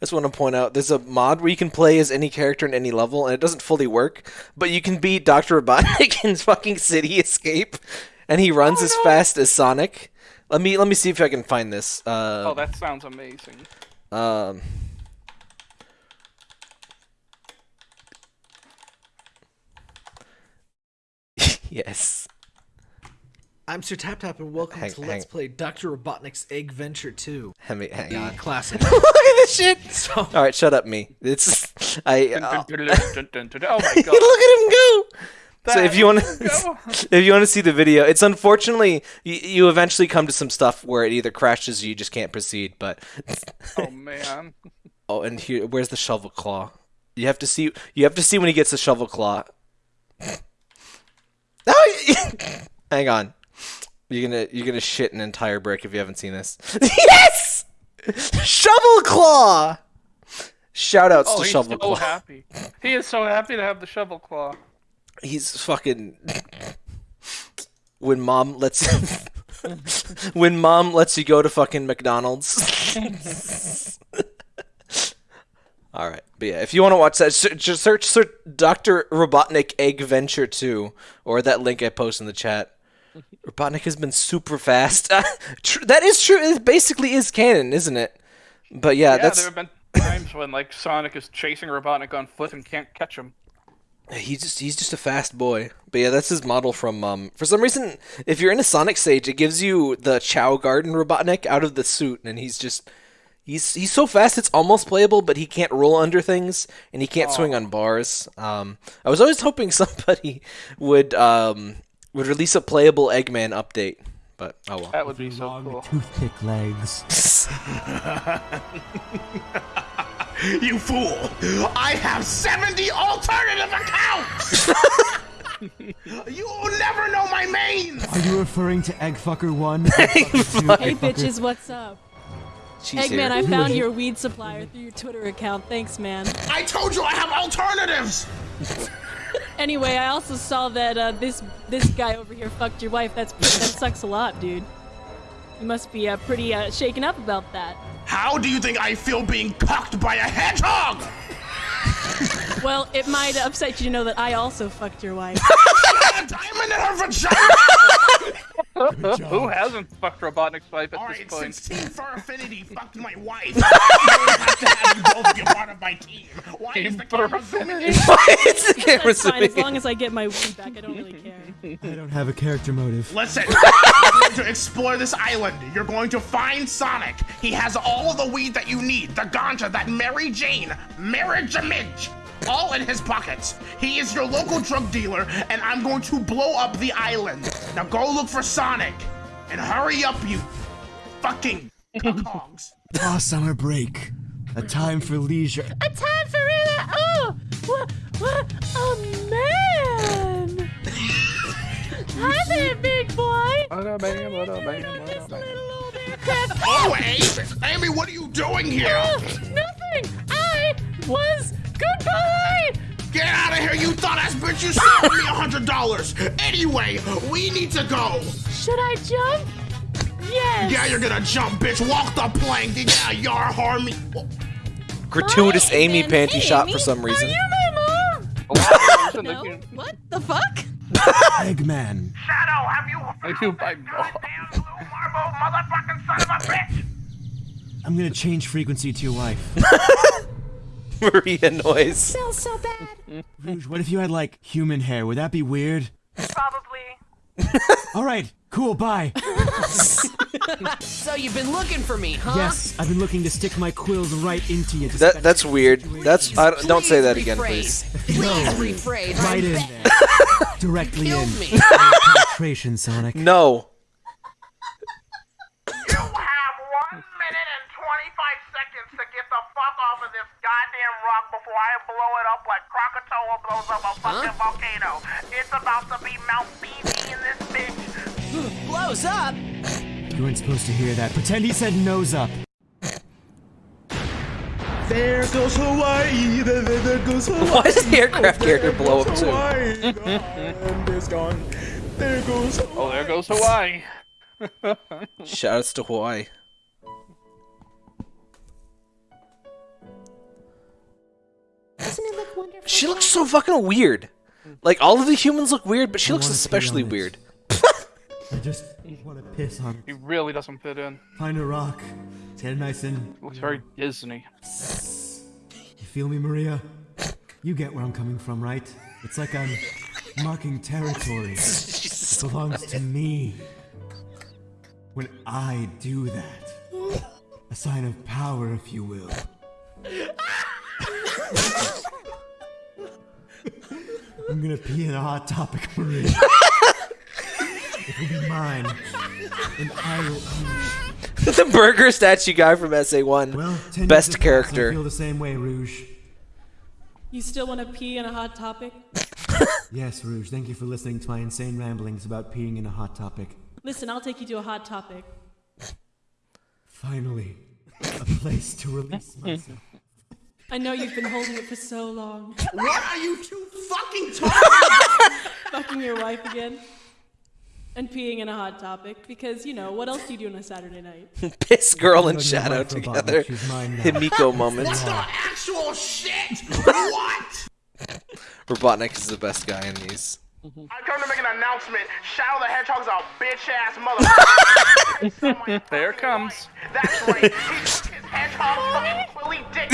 just want to point out there's a mod where you can play as any character in any level, and it doesn't fully work, but you can beat Dr. Robotnik <laughs> in fucking City Escape, and he runs as fast as Sonic. Let me let me see if I can find this. Uh, Oh, that sounds amazing. um, <laughs> yes. I'm Sir Tap Tap, and welcome Hang- to hang- Let's Play Dr. Robotnik's Egg Venture 2. Hang, me- hang on. classic. <laughs> Look at this shit. All right, shut up, me. It's I. uh. Oh my god. <laughs> Look at him go. So if you want to, <laughs> if you want to see the video, it's unfortunately you, you eventually come to some stuff where it either crashes or you just can't proceed. But Oh man. oh, and here, where's the shovel claw? You have to see. You have to see when he gets the shovel claw. Oh, hang on. You're gonna you're gonna shit an entire brick if you haven't seen this. <laughs> yes, shovel claw. Shout outs Oh, to he's shovel so claw. happy. He is so happy to have the shovel claw. he's fucking when mom lets <laughs> when mom lets you go to fucking McDonald's. <laughs> All right, but yeah, if you want to watch that, se- just search, search Doctor Robotnik Egg Venture Two or that link I post in the chat. Robotnik has been super fast. <laughs> That is true. It basically is canon, isn't it? But yeah, yeah, that's there have been times when like Sonic is chasing Robotnik on foot and can't catch him. He's just he's just a fast boy. But yeah, that's his model from um for some reason if you're in a Sonic stage it gives you the Chao Garden Robotnik out of the suit and he's just he's he's so fast it's almost playable but he can't roll under things and he can't swing on bars. Um I was always hoping <laughs> somebody would um would release a playable Eggman update. But oh well. That would be so cool. Toothpick legs. <laughs> You fool! I have 70 alternative accounts! <laughs> you will never know my mains! Are you referring to Eggfucker 1? <laughs> Hey bitches, what's up? She's Eggman, here. I found your weed supplier through your Twitter account. Thanks, man. I told you I have alternatives! Anyway, I also saw that uh, this this guy over here fucked your wife. That's that sucks a lot, dude. You must be uh, pretty uh, shaken up about that. How do you think I feel being cucked by a hedgehog? Well, it might upset you to know that I also fucked your wife. <laughs> a diamond in her vagina! <laughs> Who hasn't fucked Robotnik's wife at All this right, point? since Team Fur Affinity fucked my wife, I have to have you both be part of my team. Why is the camera zooming in? <laughs> That's fine, as long as I get my weed back. I don't really <laughs> care. I don't have a character motive. Listen, you're going to explore this island. You're going to find Sonic. He has all of the weed that you need. The ganja, that Mary Jane, marriage image, all in his pockets. He is your local drug dealer, and I'm going to blow up the island. Now go look for Sonic, and hurry up, you fucking hogs. <laughs> Ah, summer break. A time for leisure. A time for real. Oh, what? What? A man. Hi there, big boy. Oh, Amy, Amy, what are you doing here? Oh, nothing. I was goodbye. Get out of here, you thought ass bitch! You sold me a hundred dollars. Anyway, we need to go. Should I jump? Yes. Yeah, you're gonna jump, bitch. Walk the plank. Yeah, you're harming. Gratuitous Amy panty Hey, shot Amy, for some reason. Are you my mom? <laughs> No? What the fuck? Eggman. Shadow, have you I do by damn blue marble motherfucking son of a bitch? I'm gonna change frequency to your wife. <laughs> Maria noise. Smells so bad. Rouge, what if you had like human hair? Would that be weird? Probably. <laughs> All right, cool, bye. <laughs> So you've been looking for me, huh? Yes, I've been looking to stick my quills right into you. That that's weird. That's I, don't- don't say that again, please. Please rephrase. right in there. <laughs> Directly in. me. Penetration, Sonic. No. You have one minute and 25 seconds to get the fuck off of this goddamn rock before I blow it up like Krakatoa blows up a fucking volcano. It's about to be Mount Fiji in this bitch. <laughs> Blows up. You weren't supposed to hear that. Pretend he said nose up. There goes Hawaii. There, there, there goes Hawaii. Why does the aircraft character blow up too? Hawaii. And it's gone. There goes Hawaii. Oh, there goes Hawaii. Shoutouts to Hawaii. Doesn't it look wonderful? She looks so fucking weird. Like all of the humans look weird, but she I looks especially weird. I just want to piss on He really doesn't fit in. Find a rock. Get nice and. Looks very Disney. You feel me, Maria? You get where I'm coming from, right? It's like I'm marking territory. It belongs to me. When I do that, a sign of power, if you will. I'm gonna pee in a hot topic, Maria. <laughs> it will be mine, and I will own it. the burger statue guy from SA1. Well, ten Best years have I character. feel the same way, Rouge. You still want to pee in a hot topic? <laughs> Yes, Rouge. Thank you for listening to my insane ramblings about peeing in a hot topic. Listen, I'll take you to a hot topic. Finally, a place to release myself. I know you've been holding it for so long. What are you two fucking talking <laughs> Fucking your wife again. And peeing in a hot topic because, you know, what else do you do on a Saturday night? <laughs> Piss girl and Look, Shadow my together. she's mine now. Himiko moment. What the actual shit? What? <laughs> Robotnik is the best guy in these. I come to make an announcement. Shadow the Hedgehog's a bitch ass mother. There it comes. That's right. He took his hedgehog fucking quilly dick.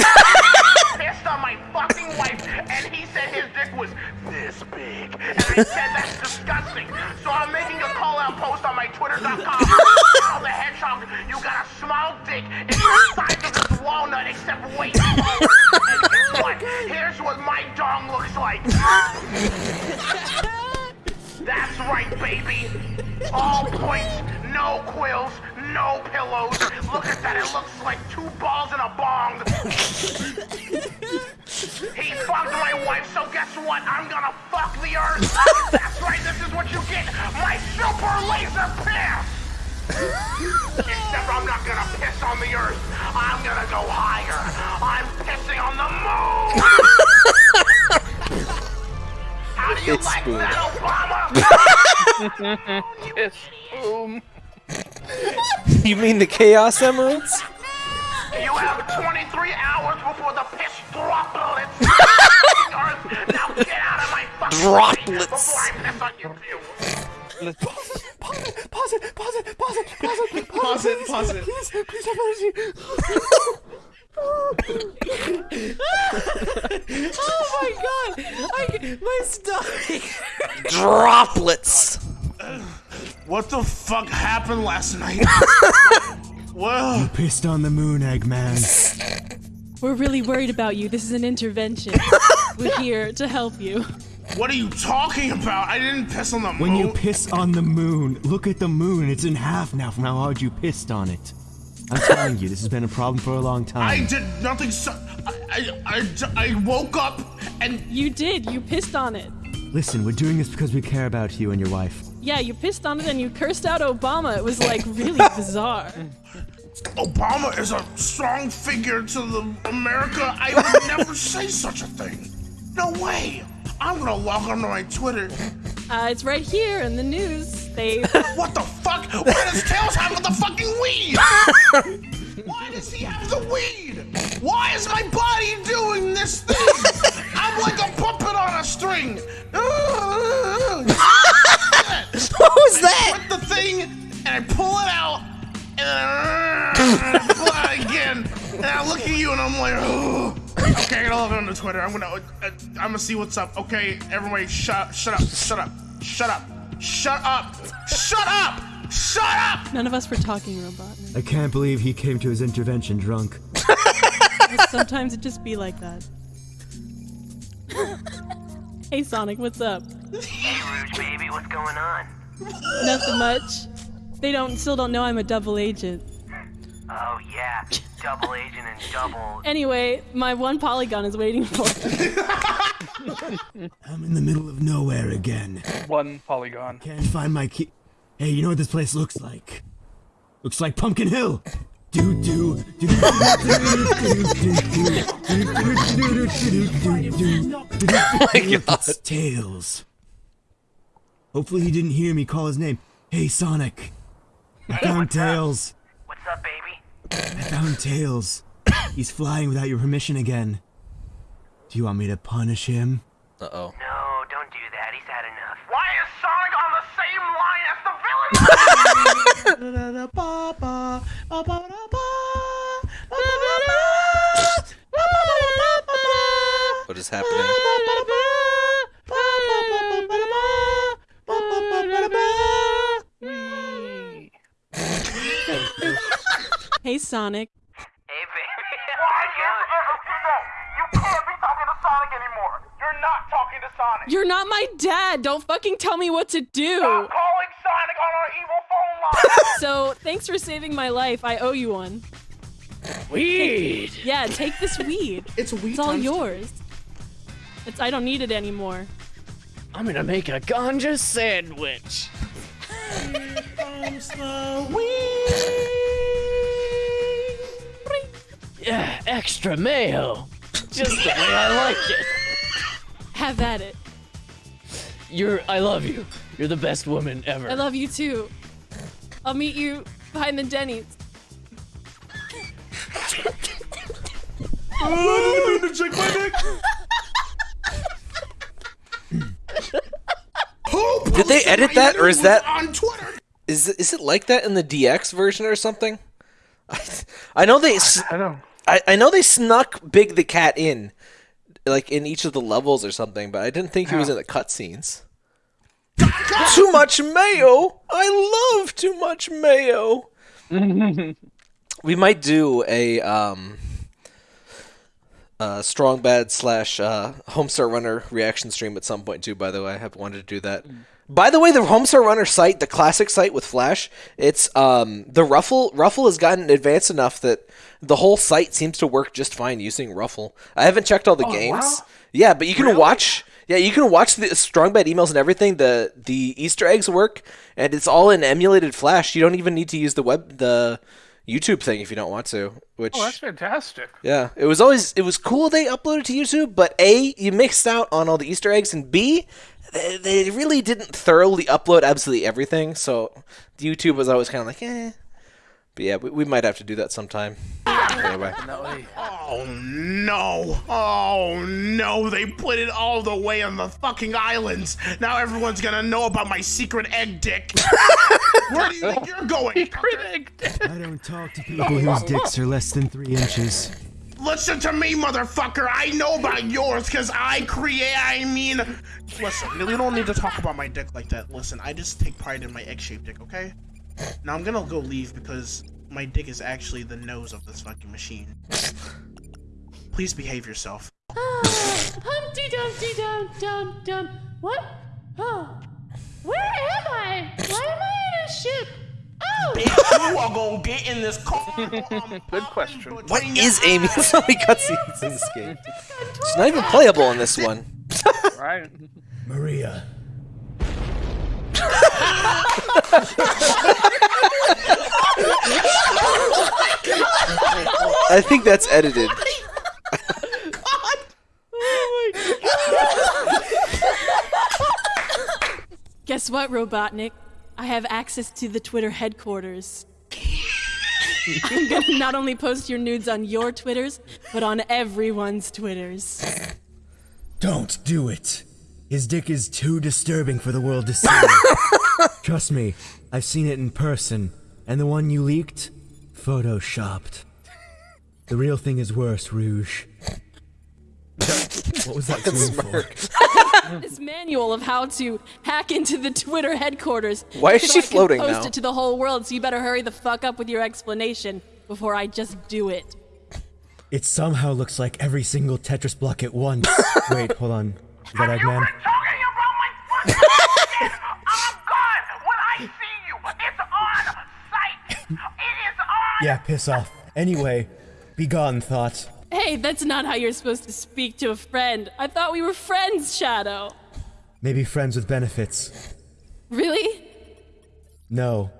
Pissed on my fucking wife, and he said his dick was this big. And I said that's disgusting. So I'm making a call out post on my Twitter.com. Shadow <laughs> the Hedgehog, you got a small dick. It's the size of this walnut, except smaller. And guess what? Here's what my dong looks like. <laughs> That's right, baby. All points, no quills, no pillows. Look at that, it looks like two balls in a bong. he fucked my wife, so guess what? I'm gonna fuck the earth. That's right, this is what you get. My super laser piss. Except I'm not gonna piss on the earth. I'm gonna go higher. I'm pissing on the moon. How do you It's like boom. that, Obama? Kiss boom. You mean the Chaos Emeralds? You have 23 hours before the piss droplets. Earth, now get out of my fucking Droplets. face before I piss on you. Pause it, pause it, pause it, pause it, Pause it, pause it. Please, please have mercy. Oh my god! I, my stomach. Droplets. What the fuck happened last night? <laughs> well, You pissed on the moon, Eggman. We're really worried about you. This is an intervention. <laughs> We're here to help you. what are you talking about? I didn't piss on the moon. When you piss on the moon, look at the moon. It's in half now from how hard you pissed on it. I'm telling you, this has been a problem for a long time. I did nothing. So I, I, I, I woke up and You did. You pissed on it. Listen, we're doing this because we care about you and your wife. Yeah, you pissed on it and you cursed out Obama. It was like really <laughs> bizarre. Obama is a strong figure to the America. I would never say such a thing. No way. I'm gonna log onto my Twitter. Uh, it's right here in the news. They. <laughs> What the fuck? Why does Tails have the fucking weed? <laughs> Why does he have the weed? Why is my body doing this thing? I'm like a puppet on a string. <laughs> what was that? Put the thing and I pull it out and then I pull it out again and I look at you and I'm like, oh. Okay, I gotta log on to Twitter. I'm gonna, uh, I'm gonna see what's up. Okay, everybody, shut, shut up, shut up, shut up, shut up, shut up, shut up. None of us were talking robot. I can't believe he came to his intervention drunk. Sometimes it just be like that. <laughs> hey Sonic, what's up? Hey, Rouge, baby, what's going on? Nothing much. They don't still don't know I'm a double agent. Oh, yeah. Double agent and double. Anyway, my one polygon is waiting for me. I'm in the middle of nowhere again. One polygon. Can't find my key. Hey, you know what this place looks like? Looks like Pumpkin Hill. Do do do do do It's Tails. Hopefully he didn't hear me call his name. Hey Sonic. I found Tails. What's up, baby? I found Tails. He's flying without your permission again. Do you want me to punish him? Uh oh. No, don't do that. He's had enough. Why is Sonic on the same line as the villain? What is happening? Hey Sonic. Hey, baby. <laughs> Why you, you can't be talking to Sonic anymore. You're not talking to Sonic. You're not my dad. Don't fucking tell me what to do. Stop calling Sonic on our evil phone line. <laughs> So, thanks for saving my life. I owe you one. Weed. Yeah, take this weed. <laughs> It's weed. It's all yours. It's I don't need it anymore. I'm gonna make a ganja sandwich. Yeah, extra mayo. Just the way I like it. Have at it. You're I love you. You're the best woman ever. I love you too. I'll meet you behind the Denny's. Oh, check my dick. Did they edit that, or is news that on Twitter? is it- is it like that in the DX version or something? I, <laughs> I know they. I don't. I, I know they snuck Big the Cat in, like in each of the levels or something, but I didn't think he was in the cutscenes. too much mayo. I love too much mayo. <laughs> we might do a um, uh, strong bad slash uh, Homestar Runner reaction stream at some point too. By the way, I have wanted to do that. By the way, the Homestar Runner site, the classic site with Flash, it's um, the Ruffle. Ruffle has gotten advanced enough that the whole site seems to work just fine using Ruffle. I haven't checked all the Oh, games. wow. Yeah, but you can watch. Yeah, you can watch the strong bad emails and everything. The the Easter eggs work, and it's all in emulated Flash. You don't even need to use the web the YouTube thing if you don't want to. Which Oh, that's fantastic. yeah, it was always it was cool they uploaded to YouTube, but a you mixed out on all the Easter eggs, and b they, they really didn't thoroughly upload absolutely everything. So YouTube was always kind of like, eh. But yeah, we, we might have to do that sometime. Anyway, Oh no! Oh no! They put it all the way on the fucking islands. Now everyone's gonna know about my secret egg dick. <laughs> Where do you think you're going? Secret egg dick. I don't talk to people whose dicks are less than three inches. Listen to me, motherfucker. I know about yours because I create. I mean, listen. You don't need to talk about my dick like that. Listen, I just take pride in my egg-shaped dick. Okay. Now I'm gonna go leave because my dick is actually the nose of this fucking machine. Please behave yourself. Ah, humpty Dumpty Dum Dum Dum. What? Oh. Where am I? Why am I in a ship? Oh! Bitch, you are gonna get in this car. <laughs> Good question. what is Amy? so <laughs> many cutscenes in this game. It's not even playable in this one. <laughs> Right. Maria. I think that's edited. Guess what, Robotnik? I have access to the Twitter headquarters. I'm gonna not only post your nudes on your Twitters, but on everyone's Twitters. Don't do it. His dick is too disturbing for the world to see. <laughs> Trust me, I've seen it in person, and the one you leaked, photoshopped. The real thing is worse, Rouge. what was that Fucking scream for? this manual of how to hack into the Twitter headquarters. Why is so she I can floating post now? it to the whole world, so you better hurry the fuck up with your explanation before I just do it. It somehow looks like every single Tetris block at once. <laughs> Wait, hold on. Is that Eggman? <laughs> I'm gone when I see you. It's on site. It is on. Yeah, piss off. Anyway, be gone, thought. Hey, that's not how you're supposed to speak to a friend. I thought we were friends, Shadow. Maybe friends with benefits. Really? No.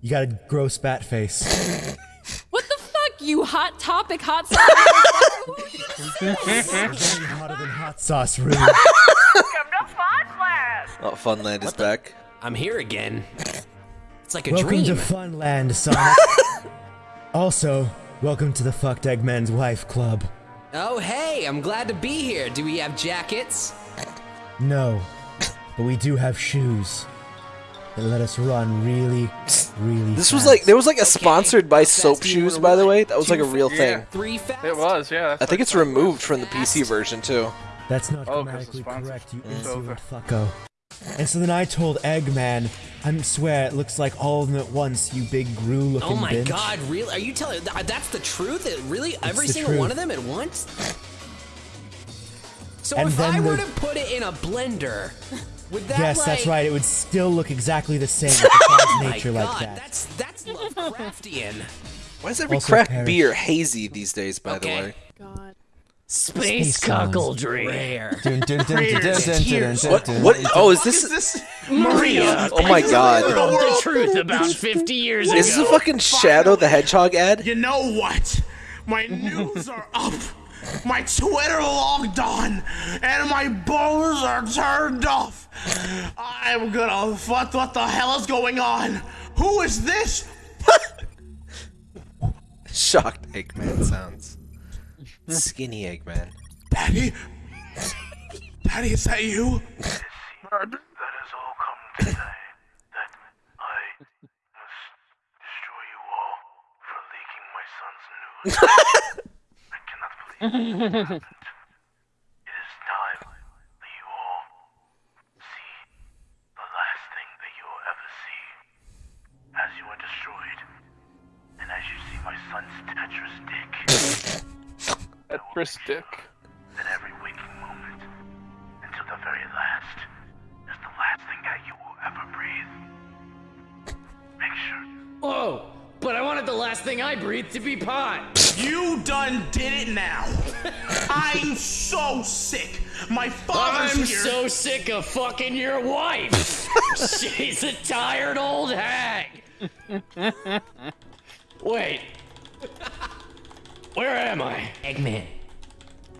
You got a gross bat face. What the fuck, you hot topic, hot sauce? hotter than hot sauce, Rouge. Oh, Funland is back. I'm here again. It's like a welcome dream. to Funland, Sonic. <laughs> also, welcome to the Fucked Eggman's Wife Club. Oh, hey, I'm glad to be here. Do we have jackets? No, but we do have shoes that let us run really, really. This was like there was like a sponsored by soap shoes, by the way. That was like a real thing. Three fast. It was, yeah. I think it's removed from the PC version too. That's not Oh, 'cause it's grammatically correct, you It's insolent fucko. And so then I told Eggman, I swear it looks like all of them at once, you big Gru-looking Oh my bitch. god, really? Are you telling th- that's the truth? It really every single truth. one of them at once? So And if I were the- to put it in a blender, would that yes, like that's right. It would still look exactly the same <laughs> if it was Oh nature god, like that. that's that's Lovecraftian. Why is every Also craft perish. beer hazy these days? By the Okay. way. God. Space sounds cuckoldry. Rare. Dun, dun, dun, What? What? Oh, is this? is this? Maria, Oh my god! the truth about 50 years ago. Is this a fucking Shadow the Hedgehog ad? You know what? My news are up. My Twitter logged on, and my bows are turned off. I'm gonna. What, what the hell is going on? Who is this? <laughs> Shocked Eggman sounds. Skinny Eggman. Patty? Patty, is that you? That has all come today. that I must destroy you all for leaking my son's news. <laughs> Tetris dick. then every waking moment, until the very last, is the last thing that you will ever breathe. Make sure. Whoa! But I wanted the last thing I breathed to be pot. You done did it now. <laughs> I'm so sick. My father's I'm here. so sick of fucking your wife. <laughs> She's a tired old hag. Wait. Where am I? Eggman,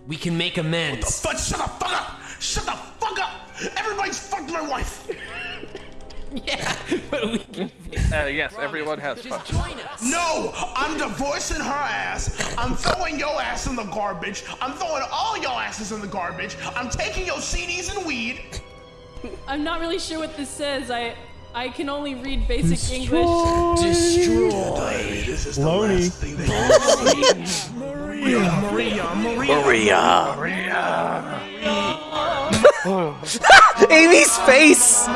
we can make amends. But shut the fuck up! Shut the fuck up! Everybody's fucked my wife. <laughs> <laughs> Uh, yes, everyone has fucked. No, I'm divorcing her ass. I'm throwing your ass in the garbage. I'm throwing all your asses in the garbage. I'm taking your CDs and weed. I'm not really sure what this says. I I can only read basic English. Destroy. This is the Loney. last thing that you see. Maria, Maria, Maria, <laughs> Amy's face.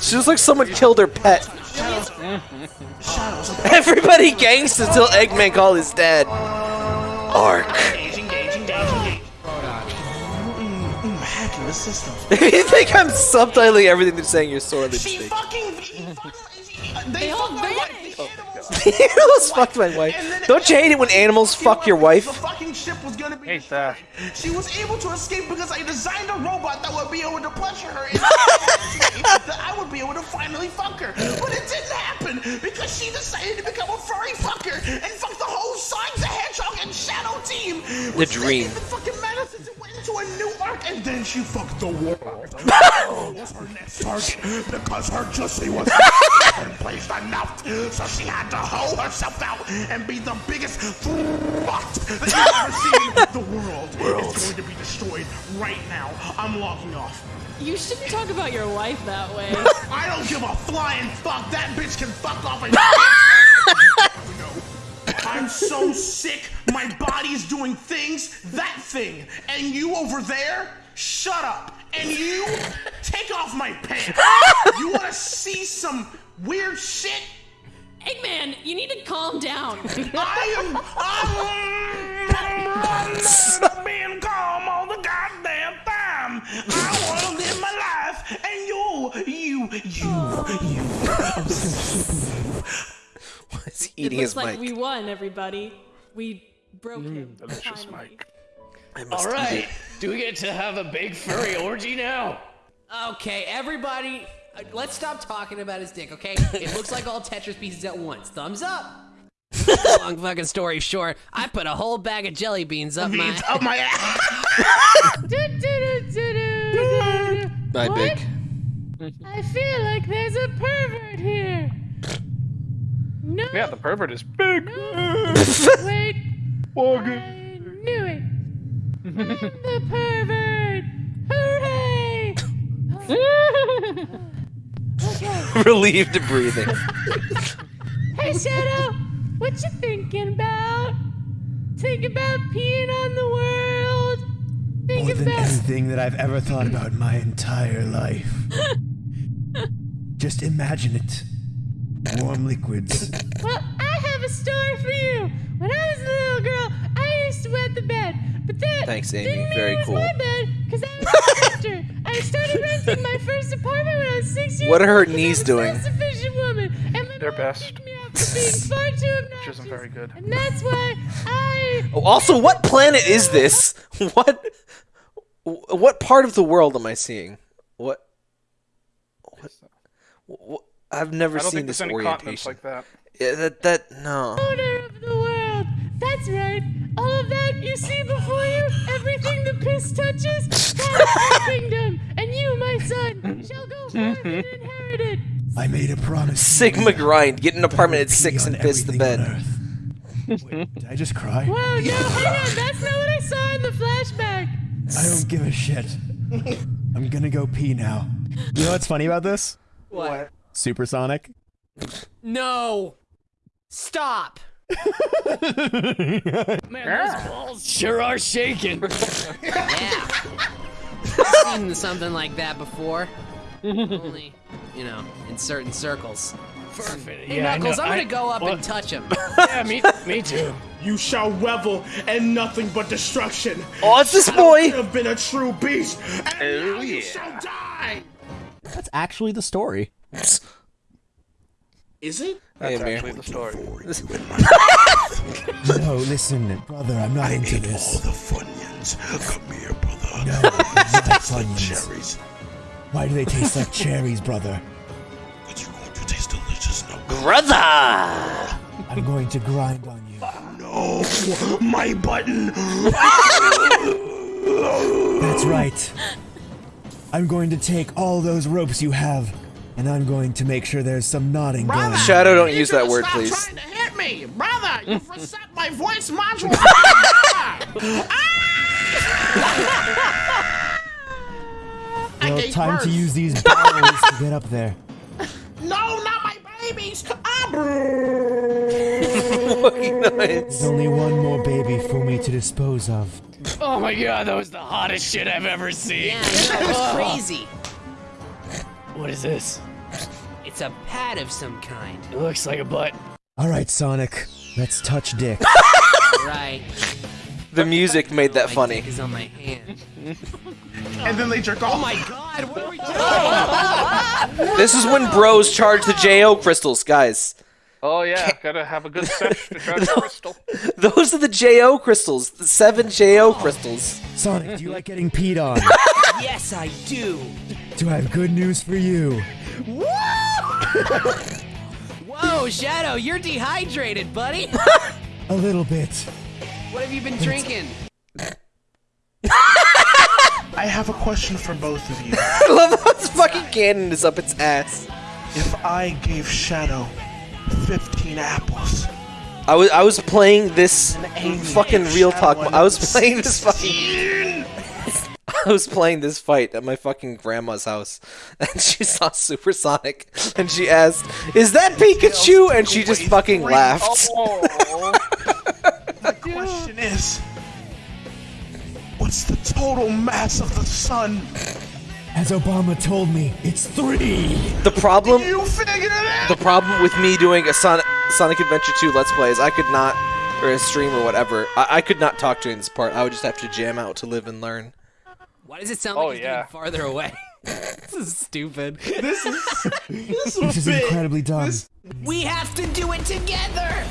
She looks like someone killed her pet. <laughs> Everybody gangs until Eggman called his dad. Ark. <laughs> Hacking the system. you think I'm subtitling everything they're saying? You're sorely She mistaken. Fucking. They, all <laughs> fucked my wife. animals fucked my wife. Don't you hate it when animals fuck your wife? The wife? fucking ship was gonna be. Hate that. She was able to escape because I designed a robot that would be able to pleasure her in a way that I would be able to finally fuck her. But it didn't happen because she decided to become a furry fucker and fuck the whole Sonic the Hedgehog and Shadow team. The which dream. made it fucking matter since it went into a new arc and then she fucked the world. <laughs> That was her next target because her juicy was <laughs> placed enough. So she had to hoe herself out and be the biggest throt that you've ever seen. The world is going to be destroyed right now. I'm logging off. You shouldn't talk about your wife that way. <laughs> I don't give a flying fuck. That bitch can fuck off and. <laughs> I'm so sick. My body's doing things. That thing. And you over there, shut up. And you, take off my pants. <laughs> You want to see some weird shit? Eggman, you need to calm down. <laughs> I am. I'm, I'm being calm all the goddamn time. I want to live my life, and you, you, you, you. <laughs> He's it looks his like mic. we won, everybody. We broke Mm, him. delicious finally. Mike. All right. Do we get to have a big furry orgy now? Okay, everybody, Uh, let's stop talking about his dick, okay? <laughs> It looks like all Tetris pieces at once. Thumbs up. <laughs> Long fucking story short, I put a whole bag of jelly beans up my. Beans up my <laughs> ass. My big. I feel like there's a pervert here. No. Yeah, the pervert is big. Wait. I knew it. I'm the pervert. Hooray! Oh, <laughs> okay. Relieved of breathing. <laughs> Hey, Shadow. What you thinking about? Think about peeing on the world. Think More than about. anything that I've ever thought about in my entire life. <laughs> Just imagine it. Warm liquids. Well, I have a story for you. When I was a little girl, I used to wet the bed, but that Thanks, Amy. didn't mean Very it was cool. my bed because I was a sister. I started renting my first apartment when I was six years What are her old 'cause knees I'm a doing? self-sufficient woman, and my They're best. for being <laughs> far too Which obnoxious. isn't very good. And that's why I. <laughs> Oh, also, what planet is this? <laughs> What? What part of the world am I seeing? What? What? what I've never I don't seen think there's this any continents orientation. like that. Yeah, that that no. owner of the world. That's right. All of that you see before you, everything the piss touches, <laughs> that's my kingdom. And you, my son, shall go forth and <laughs> inherit it. I made a promise. Sigma grind. Get an apartment at six and piss the bed. Wait, did I just cry? Whoa, no, hang on. <laughs> That's not what I saw in the flashback. I don't give a shit. I'm gonna go pee now. You know what's funny about this? What? Supersonic. No. Stop. Man, those balls sure are shaking. <laughs> Yeah. I've seen something like that before. <laughs> Only, you know, in certain circles. Perfect. Hey, Yeah, I Knuckles, know. I'm gonna I- go up what? and touch him. <laughs> Yeah, me, me too. You shall revel in nothing but destruction. Oh, it's this Shadow boy. could have been a true beast, and Oh, now you yeah. shall die. That's actually the story. Is it? Hey, That's Amir. actually the story. <laughs> No, listen, brother, I'm not into this. all the Funyuns. Come here, brother. No, <laughs> it's not Funyuns. Cherries. Why do they taste like cherries, brother? But you're going to taste delicious now. Brother! I'm going to grind on you. No, my button. That's right. I'm going to take all those ropes you have, and I'm going to make sure there's some knotting going. on. Shadow, don't use that to word, stop please. trying to hit me, brother. You've <laughs> reset my voice module. <laughs> I Well, gave time to use these <laughs> barrels to get up there. No, not my babies. Ah, There's only one more baby for me to dispose of. Oh my god, that was the hottest shit I've ever seen. Yeah, I know, it was crazy. What is this? It's a pad of some kind. It looks like a butt. All right, Sonic, let's touch dick. <laughs> Right. The music made that My funny. dick is on my hand. <laughs> and then they jerk off. Oh my god, what are we doing? <laughs> This is when bros charge the JO crystals, guys. Oh yeah, gotta have a good sesh to charge a crystal. Those are the JO crystals. The seven JO crystals. Sonic, do you like getting peed on? yes, I do. Do I have good news for you? Whoa, <laughs> Shadow, you're dehydrated, buddy. <laughs> A little bit. What have you been drinking? <laughs> I have a question for both of you. I love how this fucking cannon is up its ass. If I gave Shadow 15 apples, I was I was playing this fucking real talk. I was playing this fucking. 16. <laughs> I was playing this fight at my fucking grandma's house, <laughs> and she saw Supersonic, and she asked, "Is that Pikachu?" And she just fucking laughed. Oh, The <laughs> question is, what's the total mass of the sun? As Obama told me, it's three. The problem, You figured it out. the problem with me doing a Sonic Sonic Adventure 2 Let's Play is I could not, or a stream or whatever, I, I could not talk during this part. I would just have to jam out to live and learn. Why does it sound Oh, like he's yeah. getting farther away? <laughs> this is stupid. This is this This is incredibly dumb. We have to do it together.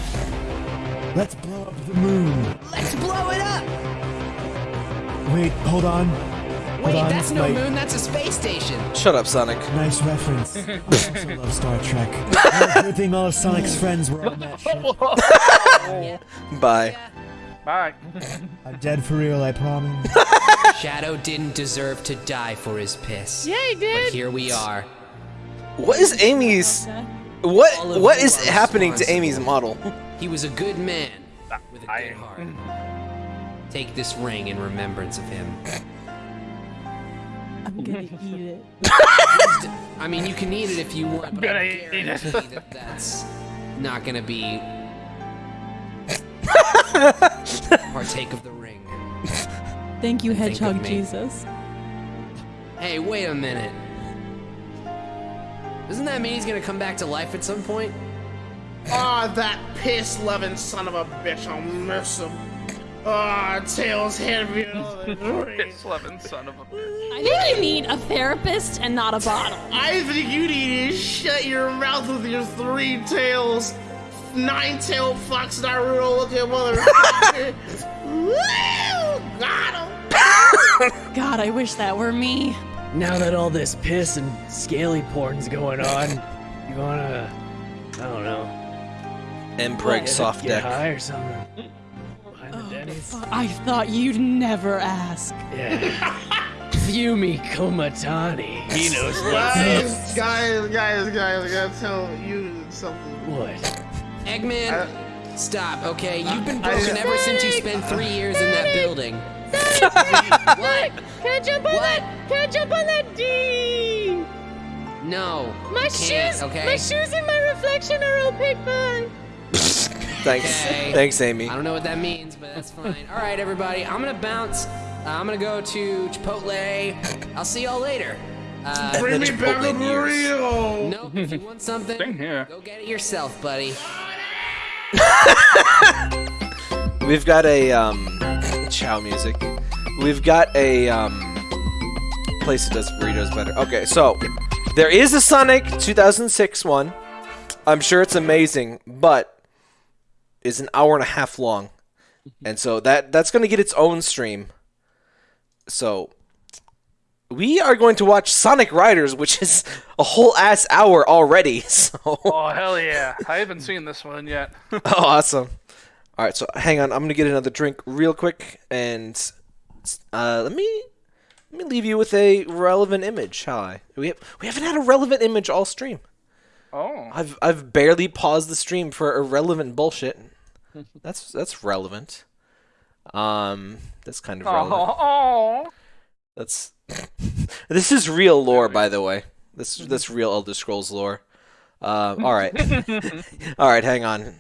Let's blow up the moon. Let's blow it up. Wait, hold on. Wait, on, that's no like- moon. That's a space station. Shut up, Sonic. Nice reference. <laughs> I also love Star Trek. Well, Good thing all of Sonic's friends were on that <laughs> ship. Bye. Bye. <laughs> I'm dead for real, I promise. <laughs> Shadow didn't deserve to die for his piss. Yeah, he did. But here we are. What is Amy's? What of what you is are happening to. Amy's model? <laughs> He was a good man with a good heart. Take this ring in remembrance of him. I'm gonna eat it. I mean, you can eat it if you want, but I gonna eat it. guarantee that that's not gonna be <laughs> partake of the ring. Thank you, Think Hedgehog. Jesus. Hey, wait a minute. Doesn't that mean he's gonna come back to life at some point? Ah, that piss-loving son of a bitch. I'll miss him. Ah, Tails hit me. Piss loving son of a bitch. I think you need a therapist and not a bottle. I think you need to shut your mouth with your three tails. Nine-tailed fox Naruto looking motherfucker. Woo! <laughs> Got him! God, I wish that were me. Now that all this piss and scaly porn's going on, you wanna, I don't know, Mpreg get- soft get deck. high or something? Behind the oh, Denny's. I thought you'd never ask. Yeah. Fumi Komatani. He knows what's Guys, guys, guys, guys, I gotta tell you something. What? Eggman, stop, okay? You've been I- broken ever since you spent three years in that building. what? Can I jump on that? Can I jump on that D? No. My you can't, shoes, Okay. my shoes and my reflection are opaque by. <laughs> Thanks. Okay. Thanks, Amy. I don't know what that means, but that's fine. All right, everybody. I'm gonna bounce. Uh, I'm gonna go to Chipotle. I'll see y'all later. Uh, Bring me back a burrito. Nope. If you want something, go get it yourself, buddy. <laughs> We've got a um, Chao music. We've got a um, place that does burritos better. Okay, so there is a Sonic 2006 one. I'm sure it's amazing, but is an hour and a half long, and so that that's to get its own stream. So we are going to watch Sonic Riders, which is a whole ass hour already. <laughs> So Oh hell yeah! I haven't seen this one yet. <laughs> oh, awesome. All right, so hang on. I'm gonna get another drink real quick, and uh, let me let me leave you with a relevant image, shall I? We have, we haven't had a relevant image all stream. Oh. I've I've barely paused the stream for irrelevant bullshit. <laughs> That's that's relevant. Um, that's kind of relevant. Oh. That's this is real lore, by the way. This this real Elder Scrolls lore. Um, <laughs> all right, <laughs> all right. Hang on.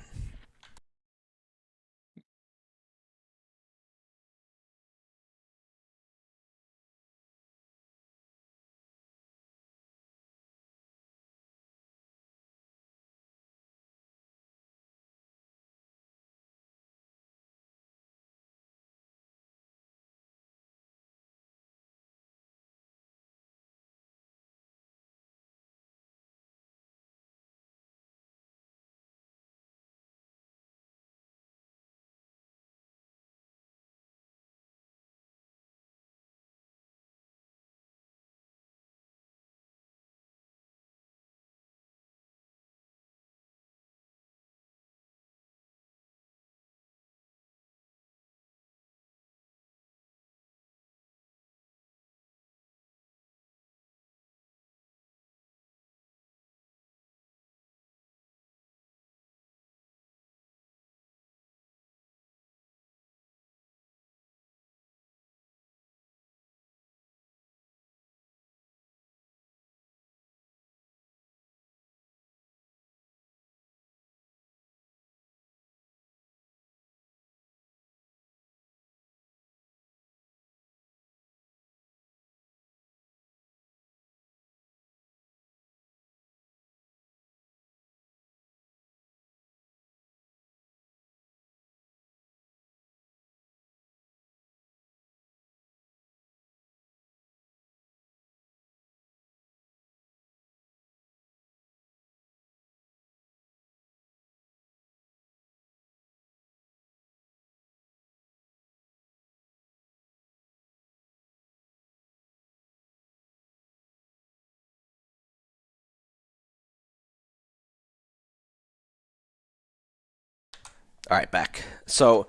All right, back. So,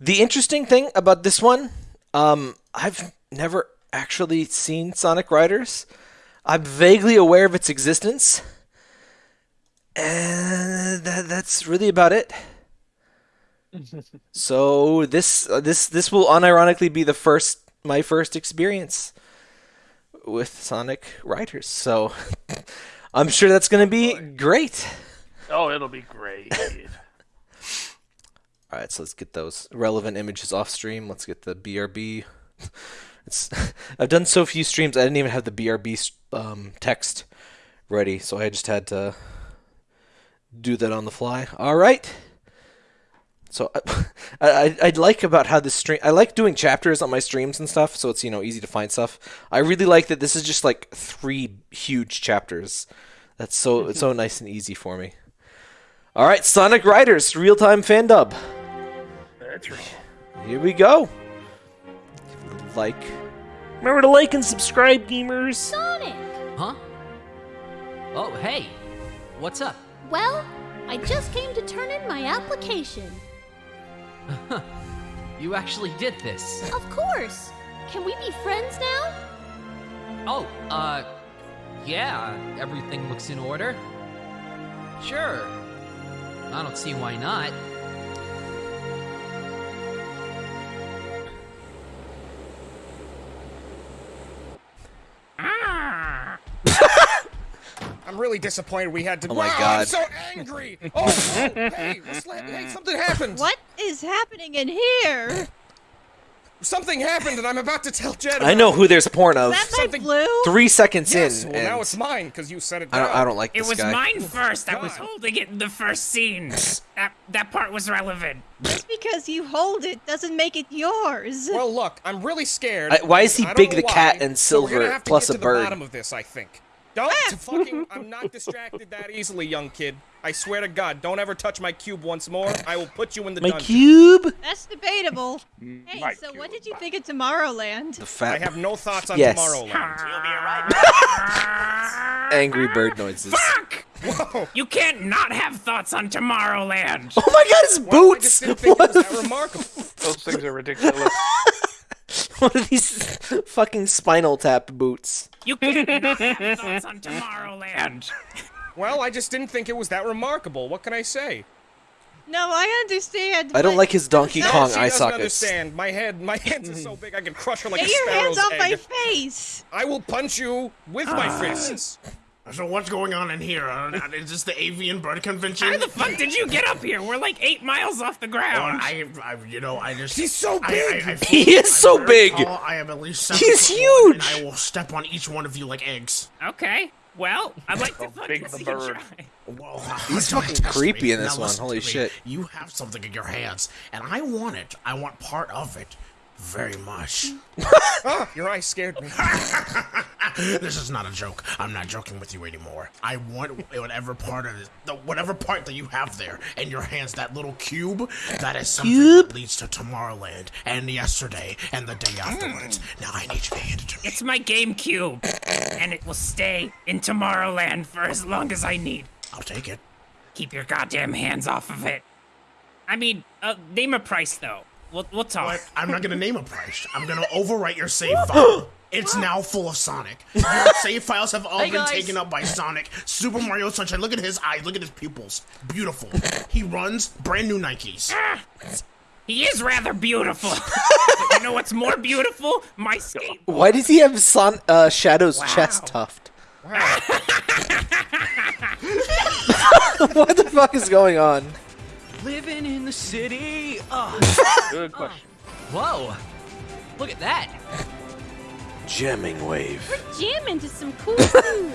the interesting thing about this one, um, I've never actually seen Sonic Riders. I'm vaguely aware of its existence, and that, that's really about it. <laughs> So this uh, this this will unironically be the first my first experience with Sonic Riders. So <laughs> I'm sure that's going to be great. Oh, it'll be great. All right, so let's get those relevant images off stream. Let's get the BRB. <laughs> It's <laughs> I've done so few streams, I didn't even have the BRB um, text ready, so I just had to do that on the fly. All right. So <laughs> I, I I like about how this stream. I like doing chapters on my streams and stuff, so it's you know easy to find stuff. I really like that this is just like three huge chapters. That's so it's so nice and easy for me. All right, Sonic Riders real time fan dub. That's right. Here we go. Give a little like. Remember to like and subscribe, gamers. Sonic! Huh? Oh, hey. What's up? Well, I just came to turn in my application. <laughs> You actually did this. Of course! Can we be friends now? Oh, uh, yeah, everything looks in order. Sure. I don't see why not. I'm really disappointed we had to. Oh my Wow, I'm God. so angry. Oh, oh, hey, hey, something happened. What is happening in here? Something happened, and I'm about to tell Jed. I know who there's porn of. Something. Three seconds Yes, in, well, now and it's mine because you said it. I don't, down. I don't like It this was guy. mine first. I was holding it in the first scene. <laughs> That that part was relevant. Just because you hold it doesn't make it yours. Well, look, I'm really scared. I- why is he I don't Big know the Cat why, and so we're gonna Silver have to plus get a to bird? The bottom of this, I think. Don't ah! fucking. I'm not distracted that easily, young kid. I swear to God, don't ever touch my cube once more. I will put you in the My dungeon. cube? That's debatable. Mm, hey, My so what did you think of Tomorrowland? The fat. I have no thoughts on Yes. Tomorrowland. <laughs> Angry bird noises. Fuck! Whoa! You can't not have thoughts on Tomorrowland. Oh my God, his boots! What, that <laughs> remarkable. Those things are ridiculous. <laughs> <laughs> what are these fucking spinal tap boots? You can't not have thoughts on Tomorrowland. Well, I just didn't think it was that remarkable. What can I say? No, I understand. I don't like his Donkey No, Kong she eye doesn't sockets. understand. My head, my hands are so <laughs> big I can crush her like Get a your hands off my face! I will punch you with my ah. fists. So what's going on in here? Uh, is this the avian bird convention? How the fuck did you get up here? We're like eight miles off the ground. I, I, you know, I just. He's so big. I, I He is so I'm very big. tall. I am at least seven He's huge. And I will step on each one of you like eggs. Okay. Well, I'd like to fucking big the see you bird. try. Whoa, He's don't fucking creepy me. in this Now one. Holy to me. shit. You have something in your hands, and I want it. I want part of it. Very much. Ah, <laughs> your eyes scared me. <laughs> this is not a joke. I'm not joking with you anymore. I want whatever part of it, the, whatever part that you have there in your hands, that little cube, that is something Cube? that leads to Tomorrowland and yesterday and the day afterwards. Now I need you to hand it to me. It's my GameCube, and it will stay in Tomorrowland for as long as I need. I'll take it. Keep your goddamn hands off of it. I mean, uh, name a price though. We'll, we'll talk. But I'm not gonna name a price. I'm gonna overwrite your save file. <gasps> It's now full of Sonic. <laughs> Your save files have all Hey, been guys. taken up by Sonic. Super Mario Sunshine. Look at his eyes. Look at his pupils. Beautiful. He runs brand new Nikes. He is rather beautiful. <laughs> you know what's more beautiful? My skate. Why does he have Son- uh, Shadow's chest tuft? <laughs> what the fuck is going on? Living in the city. Oh. Good question. Whoa. Look at that. Jamming wave. We're Jamming to some cool tunes.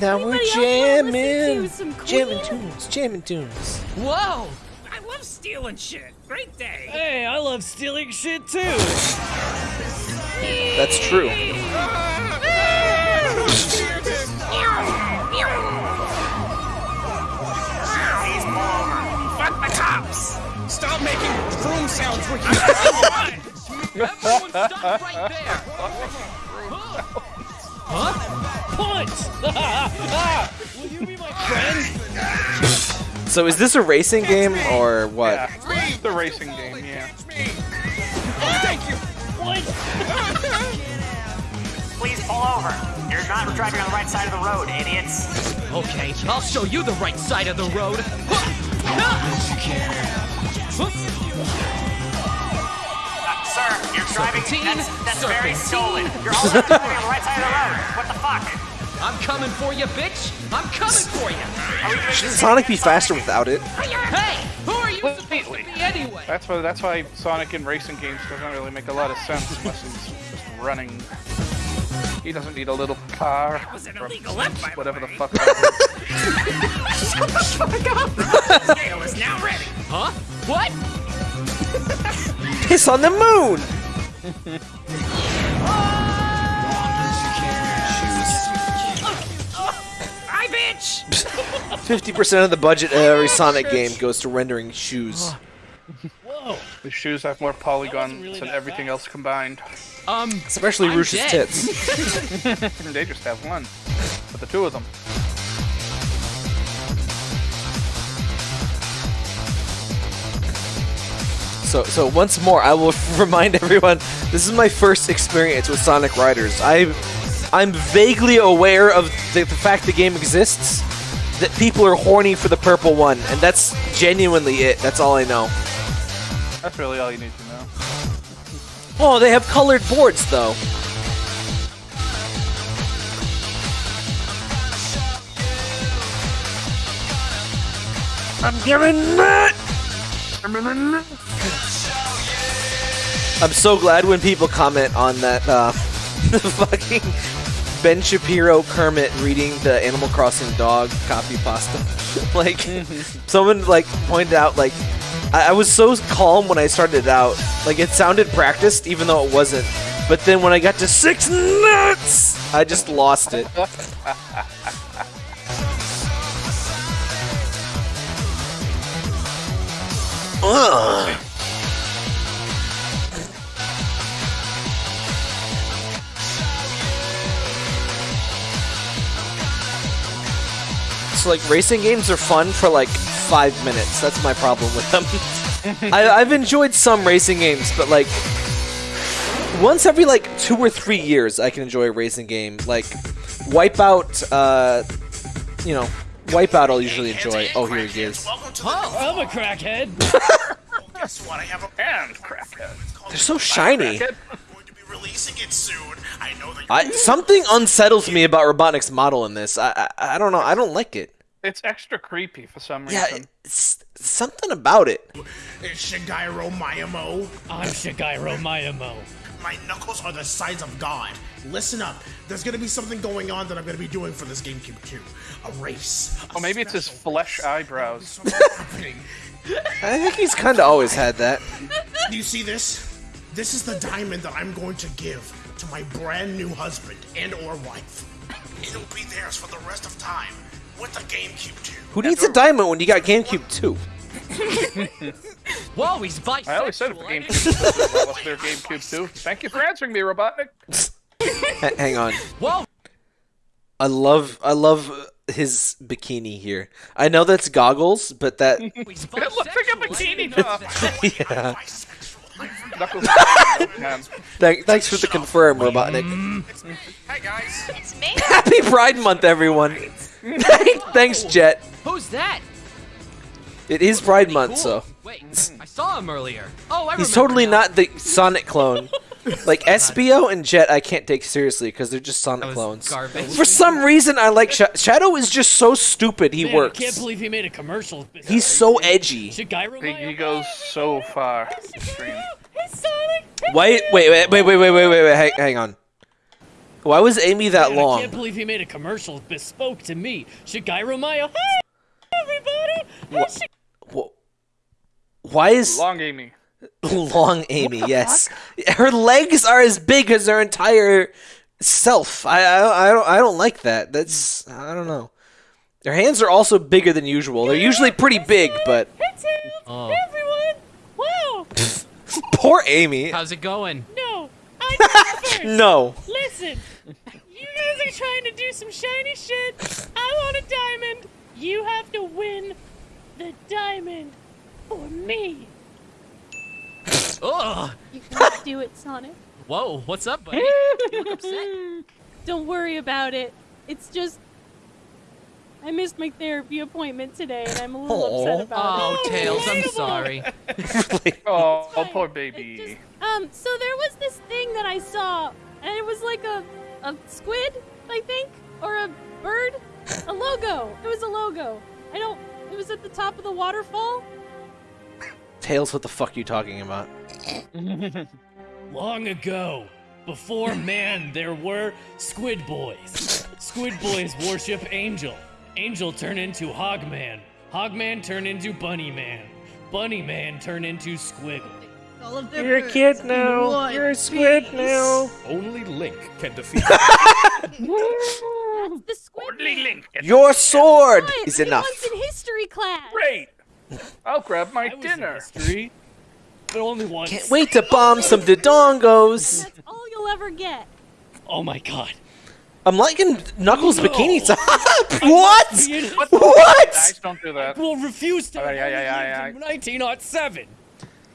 Now we're Anybody else wanna listen jamming. to some Jamming tunes. Jamming tunes. Whoa. I love stealing shit. Great day. Hey, I love stealing shit too. That's true. Fuck the cops. Stop making broom sounds when Everyone stop right there. Huh? Punch! Will you be my friend? So is this a racing game or what? Yeah, it's the racing game. Yeah. Thank you. What? <laughs> Please pull over. You're not driving on the right side of the road, idiots. Okay, I'll show you the right side of the road. Sir, you're driving. Serpentine, That's, that's very serpentine. stolen. You're also driving on the right side of the road. What the fuck? I'm coming for you, bitch. I'm coming for you. Should Sonic be faster without it? Hey, who are you supposed to be anyway? That's why. That's why Sonic in racing games doesn't really make a lot of sense unless he's just running. He doesn't need a little car. was an illegal left, by Whatever the way. fuck. <laughs> that Shut the fuck up. The <laughs> scale is now ready. Huh? What? Piss on the moon! Hi, bitch. 50% of the budget of every Sonic game goes to rendering shoes. Whoa. The shoes have more polygons than everything else combined. Um, Especially I'm Rush's tits. <laughs> <laughs> they just have one, but the two of them. So, so once more, I will <laughs> remind everyone: this is my first experience with Sonic Riders. I, I'm vaguely aware of the, the fact the game exists, that people are horny for the purple one, and that's genuinely it. That's all I know. That's really all you need to know. Oh, they have colored boards though. I'm giving it. I'm giving it! I'm so glad when people comment on that uh, <laughs> fucking Ben Shapiro Kermit reading the Animal Crossing dog copy pasta. <laughs> like someone like pointed out like I, I was so calm when I started out. Like it sounded practiced even though it wasn't. But then when I got to six nuts, I just lost it. Ugh. So like racing games are fun for like five minutes. That's my problem with them. I, I've enjoyed some racing games, but like once every like two or three years, I can enjoy a racing game. Like Wipeout, uh, you know, Wipeout I'll usually enjoy. Oh, here he is. Oh, I'm a crackhead. <laughs> Guess what? I have a band, crackhead. They're so shiny. Crackhead. Going to be releasing it soon. I know that. I, something unsettles me about Robotnik's model in this. I, I I don't know. I don't like it. It's extra creepy for some Yeah, reason. it's something about it. It's Shigeru Mayamo. I'm Shigeru Mayamo. My knuckles are the size of God. Listen up. There's gonna be something going on that I'm gonna be doing for this GameCube 2. A race. Oh, maybe it's his flesh eyebrows. <laughs> I think he's kind of always had that. Do you see this? This is the diamond that I'm going to give to my brand new husband and or wife. It'll be theirs for the rest of time with the GameCube 2. Who needs a diamond when you got GameCube 2? <laughs> Whoa, he's bisexual. I always said it for GameCube. What was their GameCube too? Thank you for answering me, Robotnik. <laughs> H- hang on. Whoa. I love I love his bikini here. I know that's goggles, but that <laughs> it looks like a bikini top. yeah. Knuckles. Thank, thanks for the confirm, Robotnik. Hey guys. It's me. Happy Pride Month, everyone. <laughs> Thanks, Jet. Who's that? It is Pride Month, cool. so. Wait, I saw him earlier. Oh, I He's totally now. not the Sonic clone. <laughs> like Espio and Jet, I can't take seriously because they're just Sonic clones. Garbage. For some reason, I like Sh Shadow. Is just so stupid. He Man, works. I can't believe he made a commercial. He's so edgy. He goes so far. Wait, wait, wait, wait, wait, wait, wait, wait. Hang, hang on. Why was Amy that Man, I can't believe he made a commercial bespoke to me. Shigeru Mayo. Hey, everybody! Wha- wha- Why is Long Amy. <laughs> long Amy? Yes, her legs are as big as her entire self. I, I, I don't, I don't like that. That's, I don't know. Their hands are also bigger than usual. They're usually pretty big, but Hey, Tim! Oh. Everyone! Wow! <laughs> poor Amy. How's it going? No! I <laughs> go first! No. Listen! You guys are trying to do some shiny shit! I want a diamond! You have to win the diamond for me! Ugh. You can do it, Sonic. Whoa, what's up, buddy? you look upset. Don't worry about it. It's just I missed my therapy appointment today, and I'm a little upset about Oh, it. Oh, Tails, I'm sorry. <laughs> Oh, oh, poor baby. Um, so there was this thing that I saw, and it was like a a squid, I think, or a bird, a logo. It was a logo. I don't. It was at the top of the waterfall. Tails, what the fuck are you talking about? <laughs> Long ago, before <laughs> man, there were squid boys. Squid boys worship Angel. Angel turned into Hogman. Hogman turned into Bunny Man. Bunny Man turned into Squiggle. All of You're a kid now. You're a squid now. Only Link can defeat. <laughs> That's the squid. Only Link. Your sword Quiet, is enough. once in history class. Great. I'll grab my I was in dinner. history, but only once. Can't wait to bomb some dodongos. That's all you'll ever get. Oh my god. I'm liking Knuckles' No. bikini top. <laughs> what? What? What? Guys, don't do that. will refuse to Aye, aye, aye, aye, aye. in 1907.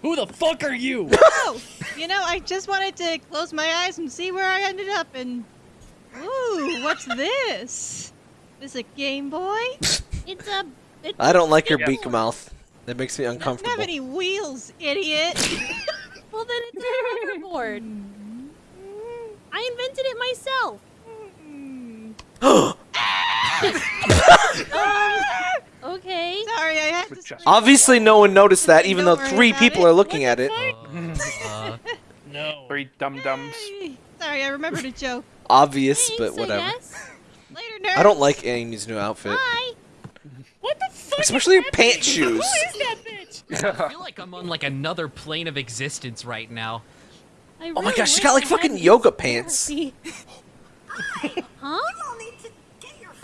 Who the fuck are you? <laughs> Oh, you know, I just wanted to close my eyes and see where I ended up and. Ooh, what's this? This a Game Boy? It's a. It's I don't like your Yeah. beak mouth. That makes me Doesn't have any wheels, idiot. <laughs> Well, then it's a hoverboard. I invented it myself. <gasps> <laughs> Um, okay. Okay. Sorry, I had to. Obviously, no one noticed that, even though three people it. are looking at it. <laughs> Uh, no. Three dum dums. Sorry, I remembered a joke. Obvious, but Thanks, I whatever. guess. Later, nerds. I don't like Amy's new outfit. Hi. What the? Especially her pant shoes. Who is that bitch? <laughs> I feel like I'm on like another plane of existence right now. Really Oh my gosh, she's got like fucking yoga pants. <laughs> huh?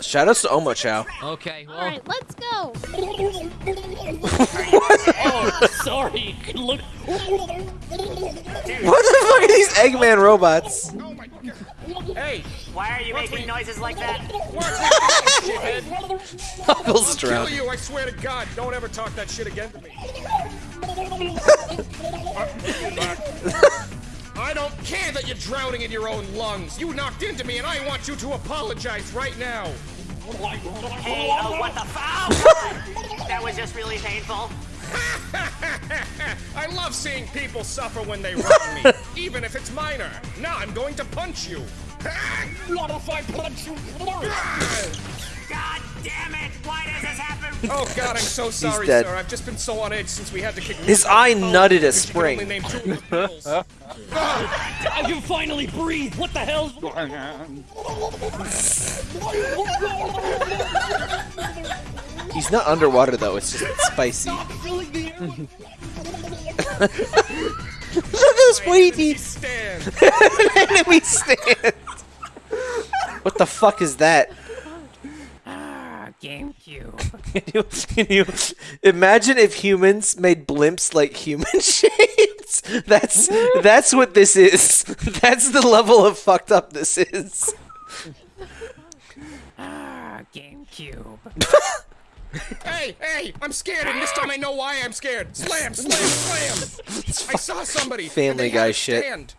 Shoutouts to Omochao. Okay, well. Alright, let's go. oh, sorry. Look. What the fuck are these Eggman robots? Hey, Why are you making noises like that? <laughs> Uncle's I'll kill you, I swear to God. Don't ever talk that shit again to me. <laughs> I don't care that you're drowning in your own lungs. You knocked into me, and I want you to apologize right now. Hey, oh, what the f- oh, That was just really painful. <laughs> I love seeing people suffer when they wrong me, <laughs> even if it's minor. Now I'm going to punch you. <laughs> What if I punch you? Ah! God damn it! Why does this happen? <laughs> Oh God, I'm so sorry, dead. sir. I've just been so on edge since we had to kick. His out eye of the boat. nutted a spring. only name two of his <laughs> pills. I can finally breathe. What the hell's going on? He's not underwater though, it's just spicy. <laughs> Look at this Wheaties! Stand. Enemy stand! What the fuck is that? GameCube. Can you, can you imagine if humans made blimps like human <laughs> shapes? That's that's what this is. That's the level of fucked up this is. Ah, GameCube. <laughs> Hey, hey! I'm scared, and this time I know why I'm scared. Slam, slam, slam! <laughs> I saw somebody. and Family they Guy had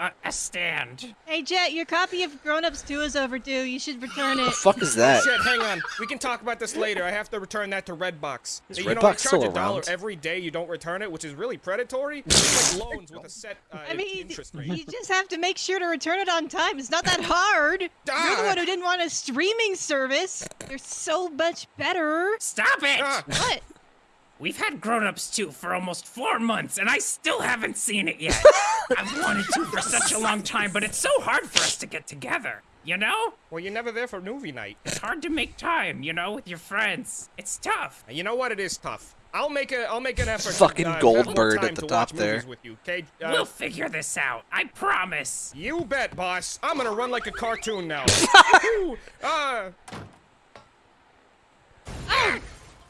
a stand. A stand. Hey, Jet, your copy of Grown Ups 2 is overdue. You should return it. The fuck is that? Shit, hang on. We can talk about this later. I have to return that to Redbox. Is you know, Redbox they charge still a dollar every day you don't return it, which is really predatory. It's like <laughs> loans with a set uh, I mean, interest rate. you just have to make sure to return it on time. It's not that hard. You're the one who didn't want a streaming service. They're so much better. Stop it! What? We've had Grown Ups 2 for almost four months, and I still haven't seen it yet. <laughs> I've wanted to for such a long time, but it's so hard for us to get together. You know? Well, you're never there for movie night. It's hard to make time, you know, with your friends. It's tough. You know what? It is tough. I'll make a I'll make an effort. Fucking to, uh, have Goldberg at the to top watch there. With you, okay? Uh, We'll figure this out. I promise. You bet, boss. I'm gonna run like a cartoon now. <laughs> Ooh, uh,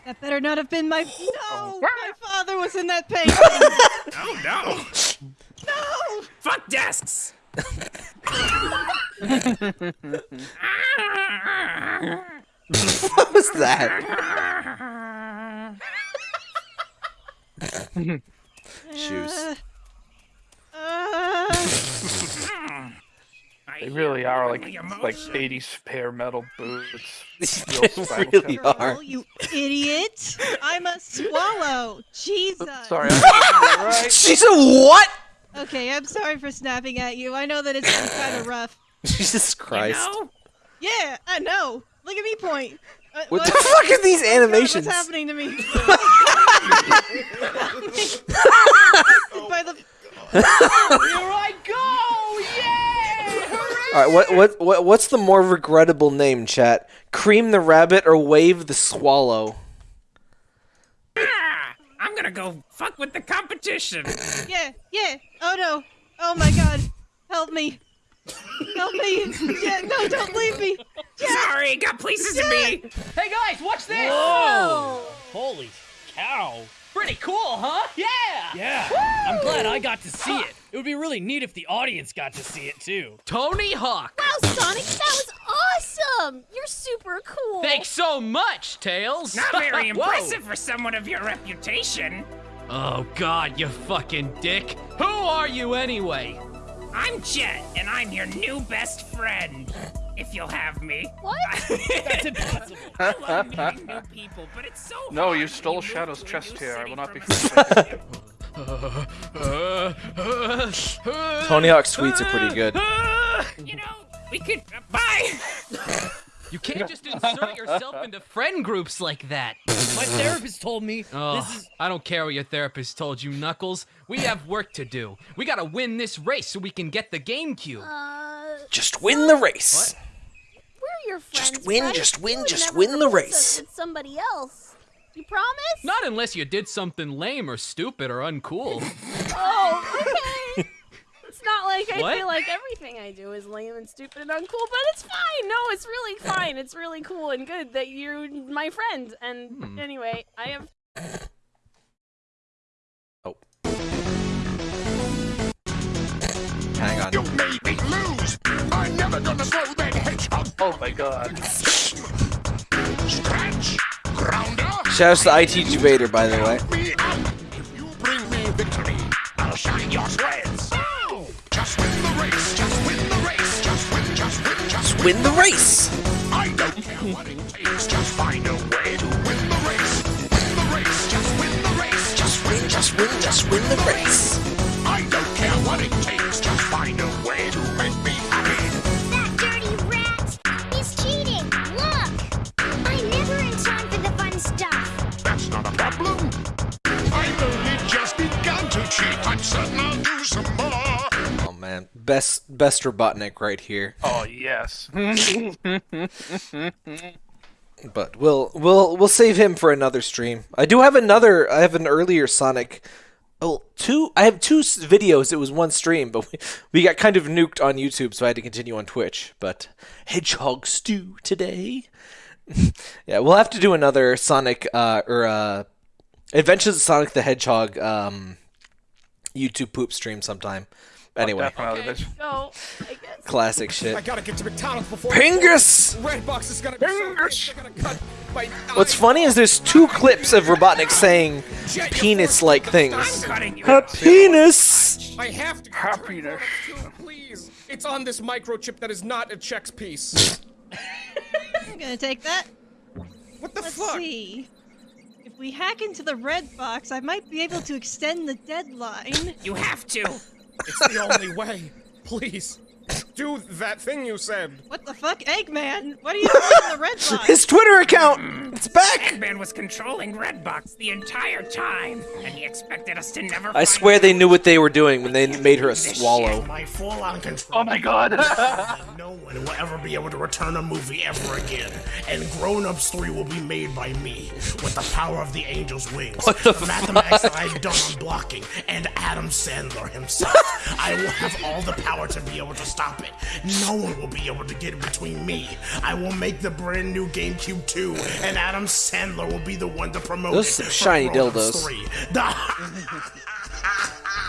That better not have been my. No! My father was in that painting! <laughs> Oh no! no! Fuck desks! What was that? <laughs> Shoes. Uh, <laughs> They really are like like 80s pair metal boots. <laughs> Real spinal really tap. are. <laughs> Oh, you <laughs> idiot! I'm a swallow! Jesus! Sorry, I'm right. She's a what? Okay, I'm sorry for snapping at you. I know that it's been kind of rough. Jesus Christ. Yeah, I know. Look at me point. Uh, What the fuck are these Oh God, animations? what's happening to me? By the Here I go! Yay! All right, what what what what's the more regrettable name, chat? Cream the rabbit or Wave the swallow? Ah, I'm gonna go fuck with the competition. <laughs> yeah, yeah. Oh no. Oh my God. Help me. Help me. Yeah, no, don't leave me. Sorry, got places to be. Hey guys, watch this! Whoa! Holy cow! Pretty cool, huh? Yeah! Yeah, I'm glad I got to see it. It would be really neat if the audience got to see it too. Tony Hawk! Wow, Sonic, that was awesome! You're super cool. Thanks so much, Tails! Not very <laughs> Whoa. impressive for someone of your reputation. Oh god, you fucking dick! Who are you anyway? I'm Jet, and I'm your new best friend. If you'll have me. What? <laughs> That's impossible. <laughs> I love meeting new people, but it's so No, hard you stole Shadow's chest here. I will not be from a. Tony Hawk sweets are pretty good. <laughs> You know, we could. Uh, bye! You can't just insert yourself into friend groups like that. My therapist told me Oh, this is. I don't care what your therapist told you, Knuckles. We have work to do. We gotta win this race so we can get the GameCube. Just win the race. We're your friends. Just win, Bryce. just win, just win the race. us somebody else. You promise? Not unless you did something lame or stupid or uncool. <laughs> Oh, okay. <laughs> it's not like I What? feel like everything I do is lame and stupid and uncool, but it's fine. No, it's really fine. It's really cool and good that you're my friend. And Hmm. anyway, I have. Oh. Hang on. You made me lose. I'm never gonna throw that hedgehog. Oh my god. Scratch. Grounder. Shouts to IT Vader, by the way. Me. If you bring me victory, I'll shine your shreds. Just win the race. Just win the race. Just win. Just win. Just Win the race. I don't care what it takes. Just find a way to win the race. Win the race. Just win the race. Just win. Just win, just win the race. I don't care what it takes. Begun to cheat. I'm certain I'll do some more. Oh man, best best Robotnik right here. Oh yes. <laughs> But we'll we'll we'll save him for another stream. I do have another. I have an earlier Sonic. Oh, two. I have two videos. It was one stream, but we, we got kind of nuked on YouTube, so I had to continue on Twitch. But Hedgehog Stew today. <laughs> yeah, we'll have to do another Sonic uh, or uh, Adventures of Sonic the Hedgehog um, YouTube poop stream sometime. Anyway, Definitely. That's- So, I guess. classic <laughs> shit. I gotta get to McDonald's before. Pingus! Redbox is gonna be so gonna cut my What's funny is there's two clips of Robotnik saying penis-like things. A penis. I have to Happiness. please. It's on this microchip that is not a checks piece. <laughs> I'm gonna take that. What the Let's fuck? see. If we hack into the red box, I might be able to extend the deadline. You have to. <laughs> It's the only way. Please. Do that thing you said. What the fuck, Eggman? What are you doing in the red <laughs> box? His Twitter account. It's back. Eggman was controlling Redbox the entire time, and he expected us to never. I swear they knew what they were doing when they made her a swallow. My full-on control. Oh my god. no <laughs> one will ever be able to return a movie ever again. And Grown Ups 3 will be made by me with the power of the angel's wings. What the mathematics that I've done on blocking and Adam Sandler himself. I will have all the power to be able to stop it. No one will be able to get in between me. I will make the brand new GameCube 2 and Adam Sandler will be the one to promote Those it. some for shiny dildos. 3. The-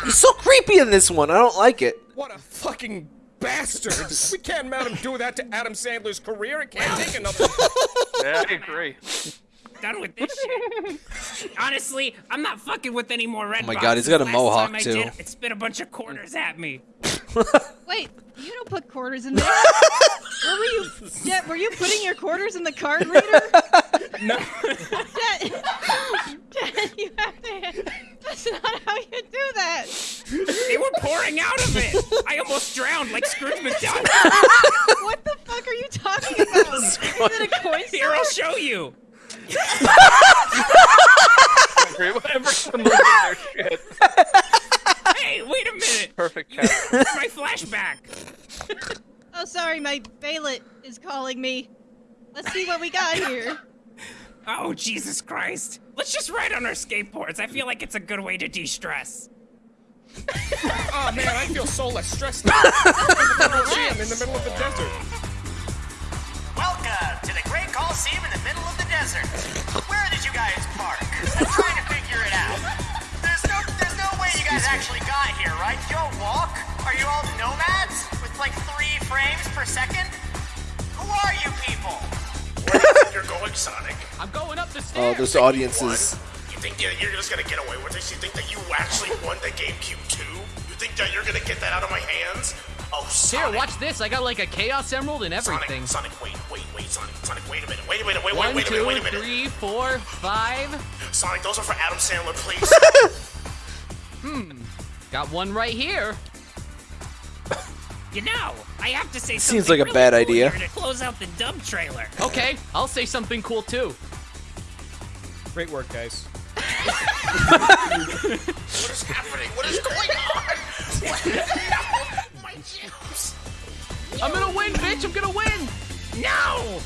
He's so creepy in this one. I don't like it. What a fucking bastard. we can't let him do that to Adam Sandler's career. It can't take another. <laughs> yeah, I agree. Done with this shit. Honestly, I'm not fucking with any more Redbox. Oh my God, he's got a Last mohawk, time I too. Did, it spit a bunch of quarters at me. <laughs> Wait, you don't put quarters in there. Where were you? Jet, were you putting your quarters in the card reader? <laughs> no. Jet, Jet, you have to. That's not how you do that. They were pouring out of it. I almost drowned like Scrooge McDuck. What the fuck are you talking about? <laughs> Is it a coin Here, I'll show you. Everyone losing their shit. Hey, wait a minute. Perfect cat. My flashback. Oh, sorry, my Baylet is calling me. Let's see what we got here. Oh, Jesus Christ. Let's just ride on our skateboards. I feel like it's a good way to de-stress. <laughs> oh man, I feel so less stressed out. <laughs> Coliseum in the middle of the desert. Welcome to the Great Coliseum in the middle of the desert. Where did you guys park? I'm trying to figure it out. There's no, there's no way you guys actually got here, right? You don't walk? Are you all nomads with like three frames per second? Who are you people? Where do you think you're going, Sonic? I'm going up the stairs. Oh, stairs. those audiences. You think that you're just gonna get away with this? You think that you actually won the GameCube 2? You think that you're gonna get that out of my hands? Oh, Here, watch this. I got like a Chaos Emerald and everything. Sonic, Sonic, wait, wait, wait, Sonic, Sonic, wait a minute, wait a minute, wait, wait, One, wait a minute, wait a minute. three, four, five. Sonic, those are for Adam Sandler, please. <laughs> Hmm. Got one right here. You know, I have to say Seems something like a really bad cool idea. to close out the dub trailer. Okay, I'll say something cool too. Great work, guys. What is happening? What is going on? <laughs> My. I'm gonna win, bitch! I'm gonna win! No!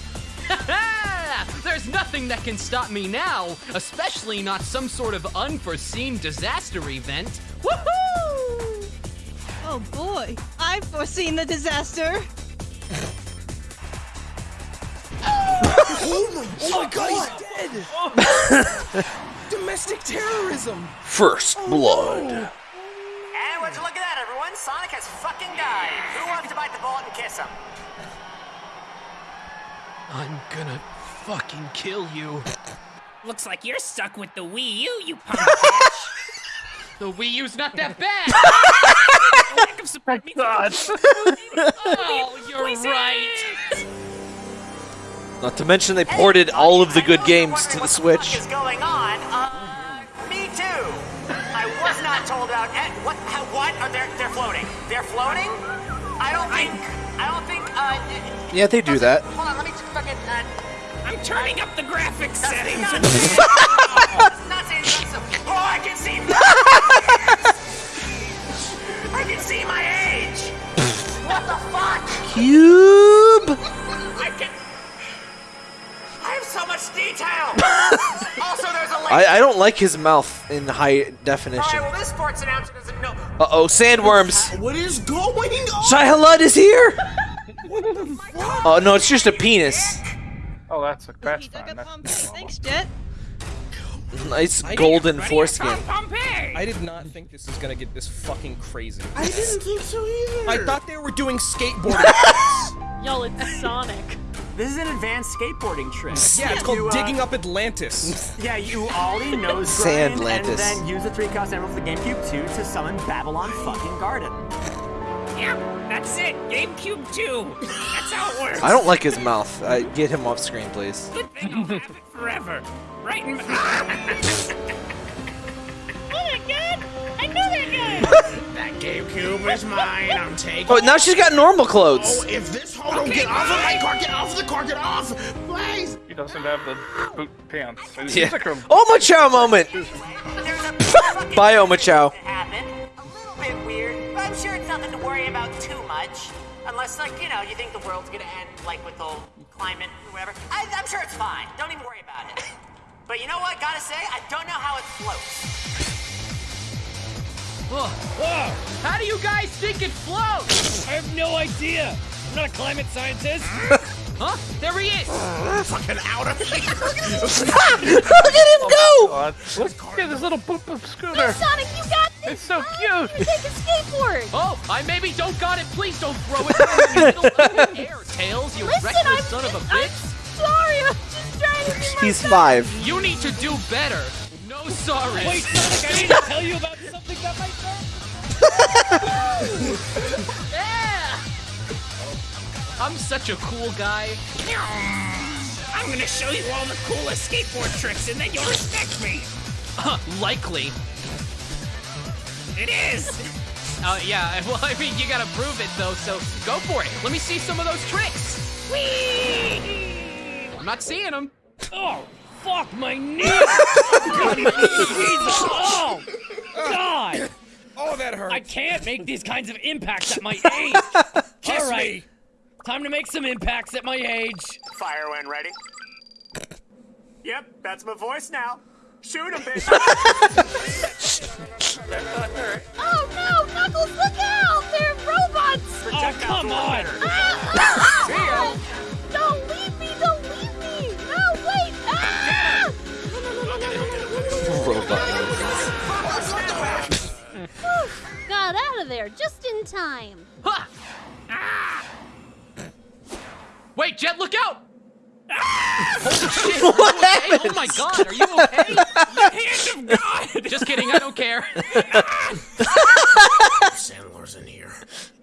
<laughs> There's nothing that can stop me now, especially not some sort of unforeseen disaster event. Woohoo! Oh boy, I've foreseen the disaster. oh my, oh my god, he's dead! <laughs> Domestic terrorism! First oh, blood. And would you look at that, everyone? Sonic has fucking died. Who wants to bite the bullet and kiss him? I'm gonna fucking kill you. Looks like you're stuck with the Wii U, you <laughs> punk The Wii U's not that <laughs> bad! Lack of support means oh God. <laughs> oh, you're right! Not to mention they ported all of the good games to the Switch. is How, what? Are they? They're floating. They're floating. I don't think. I don't think. Uh, Yeah, they do that. hold on. Let me just fucking. Uh, I'm turning up the graphics settings. Not, <laughs> not saying so. Oh, I can see. I can see my age. What the fuck? Cube. I can. I have so much detail. <laughs> also, there's a link. I, I don't like his mouth in high definition. right, well, this announcer doesn't know. Uh oh, sandworms. What is going on? Shai-Hulud is here. <laughs> <laughs> Oh no, it's just a penis. Oh, that's a that's He dug fine. a That's Pompeii. Thanks, Jet. Nice golden foreskin. Pompeii! I did not think this was gonna get this fucking crazy. I didn't think so either. I thought they were doing skateboarding. <laughs> Y'all, it's Sonic. This is an advanced skateboarding trick. <laughs> yeah, it's called You, uh, digging up Atlantis. <laughs> Yeah, you ollie, <laughs> nose grind and then use the three cost emerald for the GameCube 2 to summon Babylon fucking Garden. Yep, that's it. GameCube 2. That's how it works. I don't like his mouth. Uh, get him off screen, please. Good thing I'll have it forever. Right in. Oh my god! I that guy! That GameCube is mine. I'm taking. Oh, now she's got normal clothes. Oh, clothes. if this hoe don't get off of my car, get off of the car, get off, please. He doesn't have the boot pants. He's Yeah. like a- Oh, Machow moment. There's <laughs> a Bye, oh, Machow. A little bit weird, I'm sure it's nothing to worry about too much. Unless, like, you know, you think the world's gonna end, like, with the whole climate or whatever. I, I'm sure it's fine. Don't even worry about it. But you know what? Gotta say, I don't know how it floats. How do you guys think it floats? I have no idea. I'm not a climate scientist. <laughs> Huh? There he is! <laughs> Fucking out of here. <laughs> Look at him oh go. God. Look at this little boop boop scooter. Sonic, you got this! It's so cute. Take a skateboard! Oh, I maybe don't got it. Please don't throw it in the of the air, Tails, you Listen, reckless I'm son of a just- I'm bitch. sorry, I'm just trying to do my He's job. five. You need to do better. Sorry. Wait, Sonic, I need to tell you about something that might hurt. <laughs> Yeah! I'm such a cool guy. I'm gonna show you all the coolest skateboard tricks and then you'll respect me. Likely. It is. Uh, yeah, <laughs> well, I mean, you gotta prove it though, so go for it. Let me see some of those tricks. Whee! I'm not seeing them. Oh, fuck my knee! <laughs> God, my knee, Jesus! Oh, God! Oh, that hurt. I can't make these kinds of impacts at my <laughs> age. Kiss All right, me. time to make some impacts at my age. Fire when ready. Yep, that's my voice now. Shoot him, bitch. <laughs> Oh no, Knuckles, look out! They're robots! Oh, come on! Got out of there just in time. Ha! Ah. Wait, Jet, look out! Ah. Holy shit! <laughs> are you What okay? happened? Oh my god, are you okay? <laughs> Hand of God. Just kidding, I don't care. Ah. <laughs> Sandler's in here.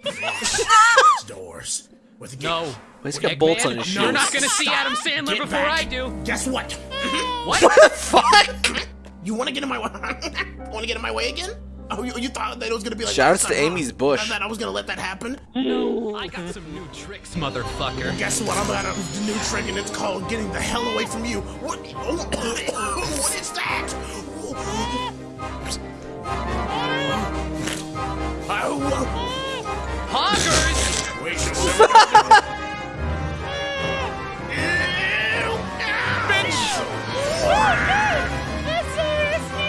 It's doors. With the No. He's got bolts on his shoes. You're not gonna see Adam Sandler Get before back. I do. Guess what? What? What the fuck? You want to get in my way? want to get in my way again? Oh, you, you thought that it was gonna be like Shouts that, to huh? Amy's bush. That I was gonna let that happen? No, I got some new tricks, motherfucker. Guess what? I'm gonna new trick, and it's called getting the hell away from you. What? Oh, <coughs> what is that? Hoggers! Wait a second.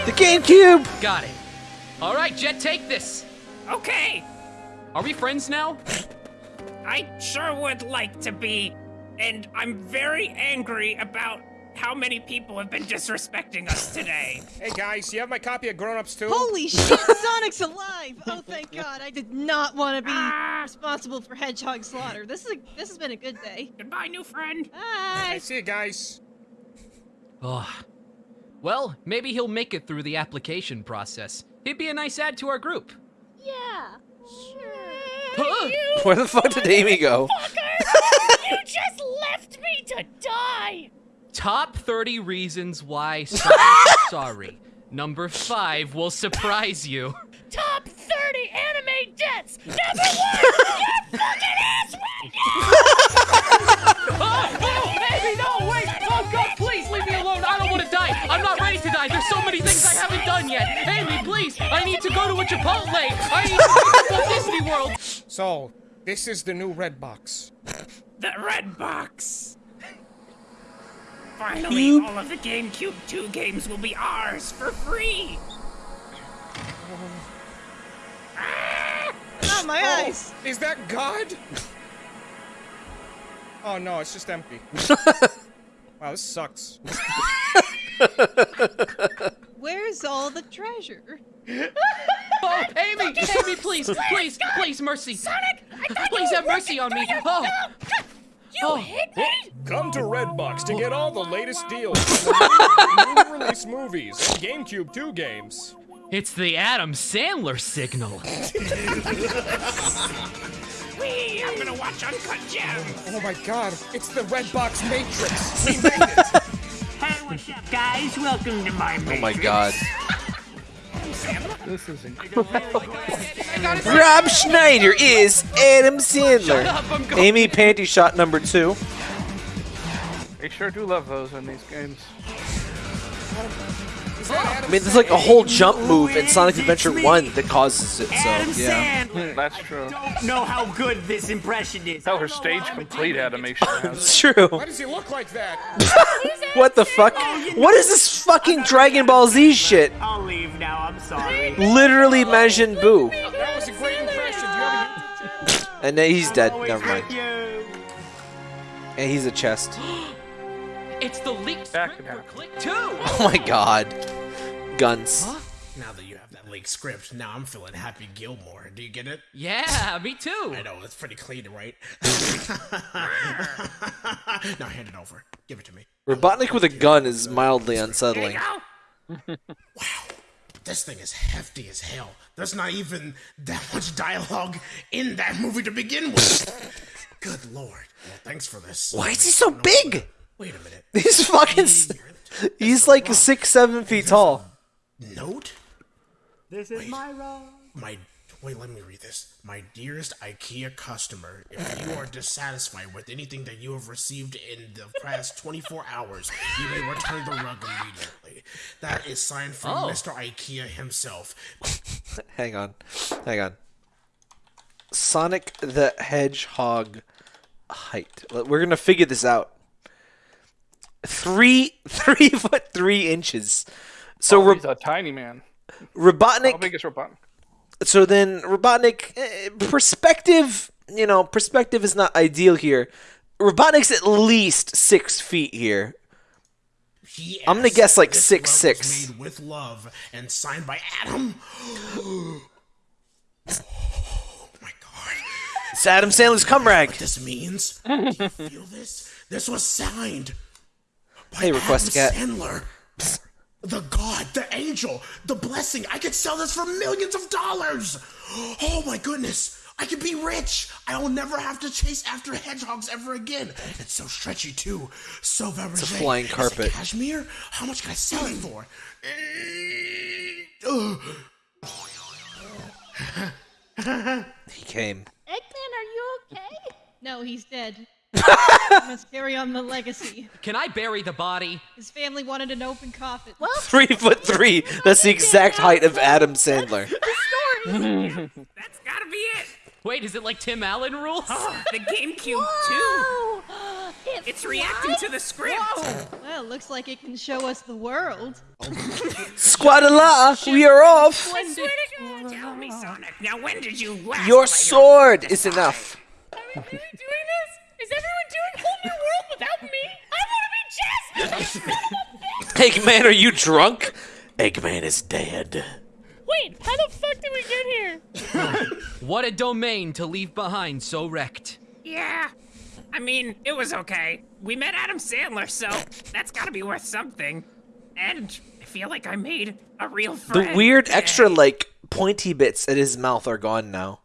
The GameCube! Got it. All right, Jet, take this. Okay, Are we friends now? I sure would like to be, and I'm very angry about how many people have been disrespecting us today. Hey guys, you have my copy of Grown Ups too? Holy <laughs> shit, Sonic's alive! Oh, thank God! I did not want to be Ah. responsible for Hedgehog slaughter. This is a, this has been a good day. Goodbye, new friend. Bye. I see you guys. Oh. Well, maybe he'll make it through the application process. He'd be a nice add to our group. Yeah. Huh? Where the fuck did Amy go? you just left me to die! Top 30 reasons why <laughs> Sonic sorry. Number 5 will surprise you. Top 30 anime deaths! Number one! <laughs> Your fucking ass <laughs> oh, oh, Amy, no, wait! Oh, God, want to die. I'm not ready to die. There's so many things I haven't done yet. Amy, please, I need to go to a Chipotle. I need to go to Disney World. So, this is the new red box. The red box. Finally, all of the GameCube 2 games will be ours for free. Oh, my Oh, eyes! Is that God? Oh no, it's just empty. <laughs> wow, this sucks. <laughs> Where's all the treasure? <laughs> Oh, Amy, Amy, please, please, please, mercy. Sonic, Please have mercy on me. Oh. You oh. hit me? Come to Redbox to get all the latest deals on new <laughs> release movies and GameCube 2 games. It's the Adam Sandler signal. <laughs> Wee, I'm gonna watch Uncut Gems. Oh my god, it's the Redbox Matrix. We made it. Hey, what's up, guys? Welcome to my Oh my god. <laughs> This is <laughs> incredible. Rob Schneider is Adam Sandler. Shut up, I'm going- Amy Panty shot number two. They sure do love those in these games. I mean, there's like a whole jump move in Sonic Adventure 1 that causes it, Adam so yeah. Sandler. That's true. Don't know how good this impression is. Hell, her stage complete animation has. It's true. Why does he look like that? <laughs> What the fuck? What is this fucking Dragon Ball Z shit? I'll leave now. I'm sorry. Literally Majin Buu. That was a great impression. Do you have a YouTube channel? And then he's dead. Never mind. And he's a chest. <gasps> <gasps> It's the leaked script for Click 2. Oh my god. Guns. Now that you have that leaked script, now I'm feeling Happy Gilmore. Do you get it? Yeah, me too. I know, it's pretty clean, right? <laughs> now hand it over. Give it to me. Robotnik with a gun is mildly unsettling. <laughs> Wow. This thing is hefty as hell. There's not even that much dialogue in that movie to begin with. <laughs> Good lord. Well, thanks for this. Why is he so big? Wait a minute. <laughs> He's fucking. s- <laughs> He's like six, seven feet tall. Note? This is my role. My wait, let me read this. My dearest IKEA customer, if you are dissatisfied with anything that you have received in the past <laughs> 24 hours, you may return the rug immediately. That is signed from Oh. Mr. IKEA himself. Hang on. Hang on. Sonic the Hedgehog height. We're gonna figure this out. Three, <laughs> three foot three inches. So oh, Ro- he's a tiny man. Robotnik. How big is Robotnik? So then Robotnik eh, perspective, you know, perspective is not ideal here. Robotnik's at least six feet here. He I'm gonna guess like this six rug was six. Made with love and signed by Adam. <gasps> oh my god! It's Adam Sandler's cum rag. What this means? Do <laughs> you feel this? This was signed Hey, request Adam cat. Sandler. The god, the angel, the blessing. I could sell this for millions of dollars. Oh my goodness. I could be rich. I will never have to chase after hedgehogs ever again. It's so stretchy too. So Fabergé. It's a flying Is it carpet. cashmere? How much can I sell it for? He came. Eggman, are you okay? No, he's dead. <laughs> must carry on the legacy. Can I bury the body? His family wanted an open coffin. Well, Three <laughs> foot three. That's the exact height of Adam Sandler. <laughs> That's gotta be it. Wait, is it like Tim Allen rules? Oh, the GameCube too. <gasps> It's reacting to the script. Well, looks like it can show us the world. Squadala, we are off. I swear to God, tell me, Sonic. Now, when did you last Your sword is enough. Doing this? Is everyone doing whole new world without me? I want to be Jasmine. <laughs> Eggman, are you drunk? Eggman is dead. Wait, how the fuck did we get here? <laughs> What a domain to leave behind so wrecked. Yeah. I mean, it was okay. We met Adam Sandler, so that's gotta be worth something. And I feel like I made a real friend. The friend. weird extra like pointy bits at his mouth are gone now.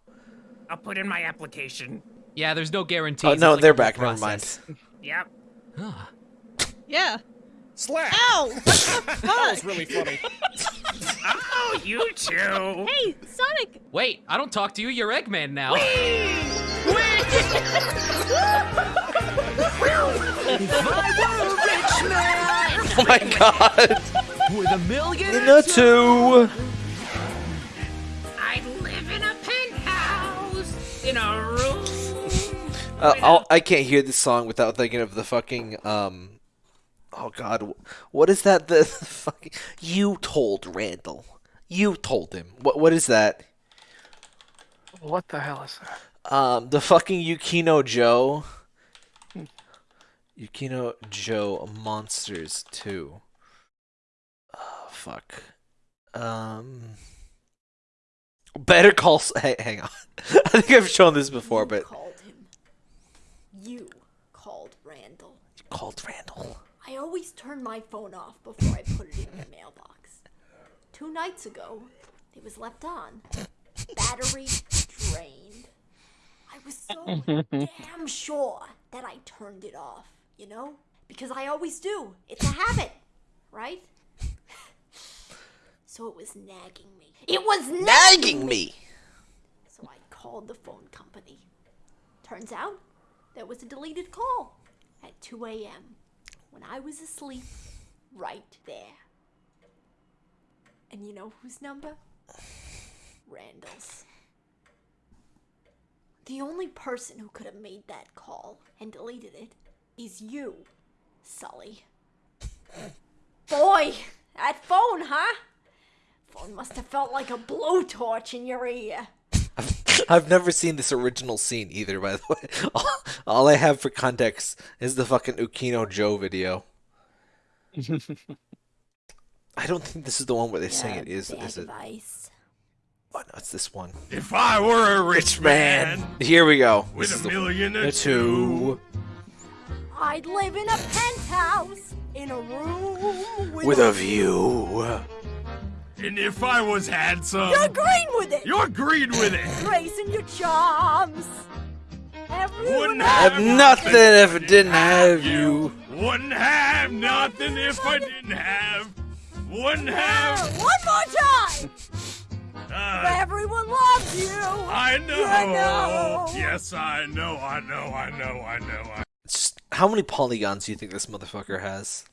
I'll put in my application. Yeah, there's no guarantee. Oh no, they're back. Never mind. <laughs> Yep. Yeah. Slap! Ow! What the <laughs> fuck? That was really funny. <laughs> oh, you two. Hey, Sonic! Wait, I don't talk to you. You're Eggman now. Oh my god. With a million In a two. I live in a penthouse in a room. Uh, I'll, can't hear this song without thinking of the fucking um. Oh God, what is that? <laughs> The fucking you told Randall. You told him. What what is that? What the hell is that? Um, the fucking Yukino Joe. Yukino Joe Monsters Two. Oh fuck. Um. Better call. <laughs> Hey, hang on. <laughs> I think I've shown this before, but called him. You called Randall. You called Randall. I always turn my phone off before I put it in the mailbox. Two nights ago, it was left on. Battery drained. I was so damn sure that I turned it off, you know? Because I always do. It's a habit, right? So it was nagging me. It was nagging, Nagging me. So I called the phone company. Turns out there was a deleted call at 2 a.m. when I was asleep right there. And you know whose number? Randall's. The only person who could have made that call and deleted it is you, Sully. Boy, that phone, huh? Phone must have felt like a blowtorch in your ear. <laughs> I've never seen this original scene either, by the way. <laughs> All, all I have for context is the fucking Ukino Joe video. <laughs> I don't think this is the one where they sing it. Is is it? Oh no, it's this one. If I were a rich man Here we go. with This a the- million the or two, I'd live in a penthouse in a room with, with a view. And if I was handsome, You're green with it. You're green with it. Gracing your charms. Everyone Wouldn't Have nothing if I didn't have you. Wouldn't have nothing if I didn't have. Wouldn't have. One more time. Uh, Everyone loves you. I know. You know. Yes, I know. I know. I know. I know. I how many polygons do you think this motherfucker has?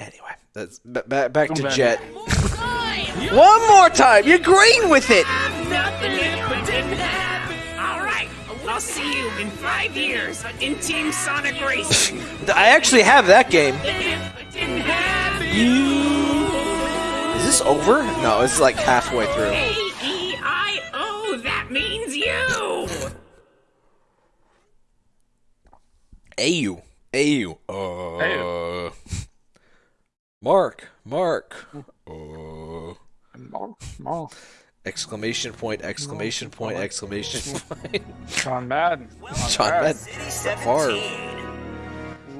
Anyway, that's b- ba- back to Jet. One more time. You're green with it. Nothing if it didn't happen. All right, I'll see you in five years in Team Sonic Racing. I actually have that game. If it didn't happen. Is this over? No, it's like halfway through. A E I O. That means you. AU. AU. Uh. Mark. Mark. Uh. Exclamation point, exclamation point, exclamation point. John Madden. <laughs> John Madden. Favre.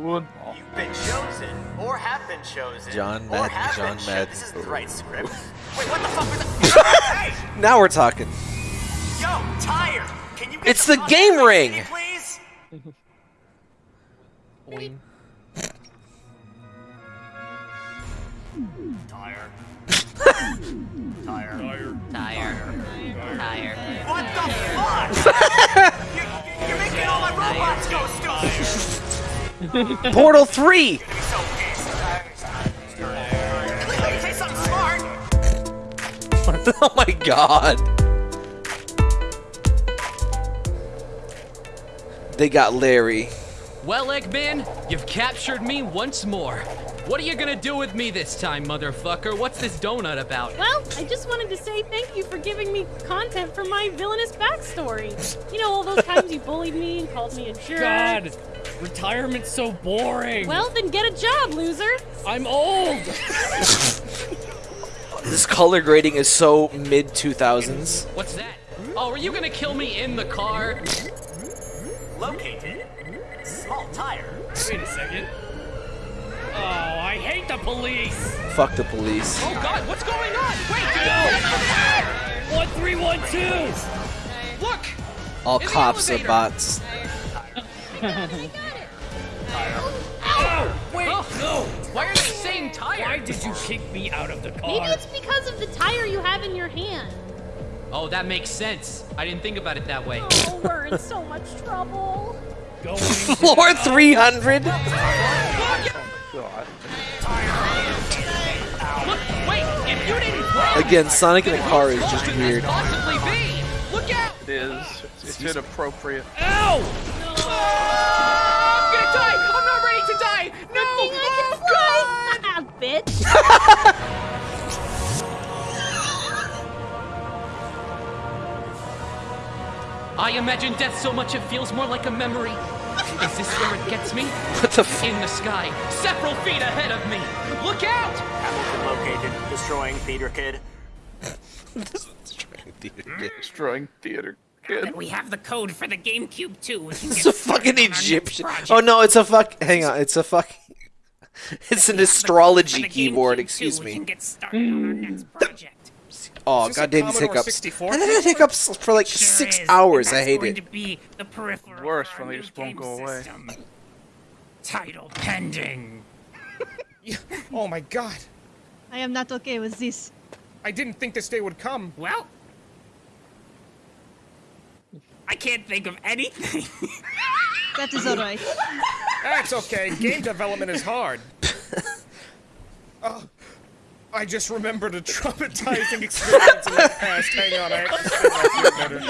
You've been chosen, or have been chosen, John or Madden, have John been Madden. This is the right script. <laughs> Wait, what the fuck was that? <laughs> hey, Now we're talking. yo, tire. Can you get It's the fuck game ring. please? Tire. Tire. Tire. What the. Portal 3! Clearly, say something smart. oh my god. They got Larry. Well, Eggman, you've captured me once more. What are you gonna do with me this time, motherfucker? What's this donut about? Well, I just wanted to say thank you for giving me content for my villainous backstory. You know, all those times you bullied me and called me a jerk. God, retirement's so boring. Well, then get a job, loser. I'm old. This color grading is so mid 2000s. What's that? Oh, are you gonna kill me in the car? Located. Small tire. Wait a second. Oh, I hate the police. Fuck the police. Oh god, what's going on? Wait, One three one two. Look! All cops are bots. <laughs> Oh, wait, oh. no. Why are they saying tire? Why did you kick me out of the car? Maybe it's because of the tire you have in your hand. Oh, that makes sense. I didn't think about it that way. Oh, we're in so much trouble. Going Floor 300? Oh God. Look, wait, if you didn't play, Again, Sonic in a car is just weird. Look out! It is. It's, it's inappropriate. Ow! I'm gonna die! I'm not ready to die! No! I can fly. Ah, bitch. <laughs> I imagine death so much it feels more like a memory. Is this where it gets me? What the f- In the sky, several feet ahead of me. Look out! Hamilton located. Destroying Theater Kid. Destroying theater kid. And we have the code for the GameCube too. We can It's a fucking started on our next Egyptian. Oh no, it's a fuck. Hang on, it's a fuck. <laughs> It's an astrology For the keyboard, GameCube, excuse too, We me. Oh, Is this a goddamn these hiccups. 64 And then it hiccups for like Sure six is, hours. and I that's hate going it. to be the peripheral Worse for our when they just won't go away. system. Title pending. <laughs> Oh my god. I am not okay with this. I didn't think this day would come. Well, I can't think of anything. <laughs> That is alright. That's okay. Game development is hard. Oh, <laughs> I just remembered a traumatizing experience in the past. Hang on, I have to feel better.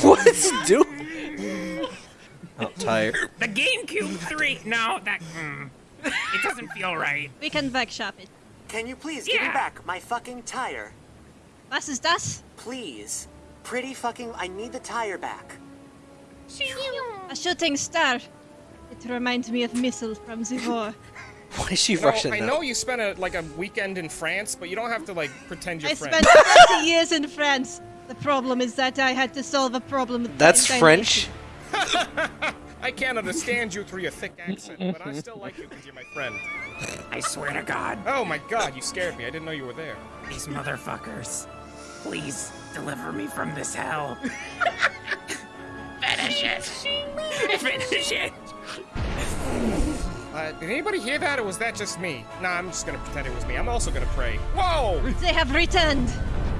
<laughs> What's it doing? Oh, tired. the GameCube 3. No, that. Mm, it doesn't feel right. We can backshop it. Can you please give me back my fucking tire? Was ist das? Please. Pretty fucking. I need the tire back. A shooting star. It reminds me of missiles from the war. Why is she You know, Russian I now? know you spent a like a weekend in France, but you don't have to like pretend you're I French. spent 30 <laughs> years in France. The problem is that I had to solve a problem with That's French. <laughs> I can't understand you through your thick accent, but I still like you because you're my friend. I swear to God, Oh my god, you scared me. I didn't know you were there. these motherfuckers. Please deliver me from this hell. <laughs> Finish it. Finish it. Uh, did anybody hear that, or was that just me? Nah, I'm just gonna pretend it was me. I'm also gonna pray. Whoa! They have returned.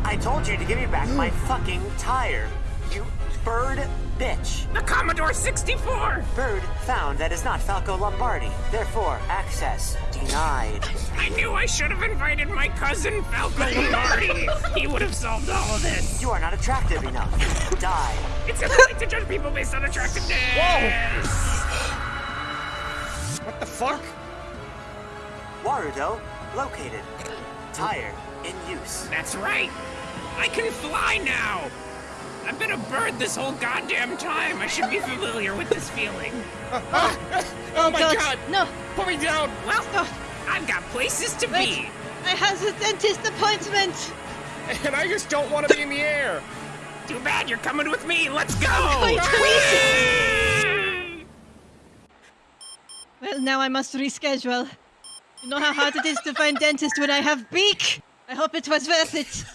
I told you to give me back my fucking tire. You bird bitch. The Commodore 64. Bird found that is not Falco Lombardi. Therefore, access denied. I knew I should have invited my cousin Falco Lombardi. he would have solved all of this. You are not attractive enough. Die. It's impolite to judge people based on attractiveness. What the fuck? Warudo located. Tire in use. That's right. I can fly now. I've been a bird this whole goddamn time. I should be familiar with this feeling. <laughs> Oh my God, god! No, Put me down! Well, no. I've got places to Wait. be. I have a dentist appointment. And I just don't want to be in the air. Too bad you're coming with me. Let's go. Going Whee! Well, now I must reschedule. You know how hard it is to find dentist when I have beak. I hope it was worth it. <laughs>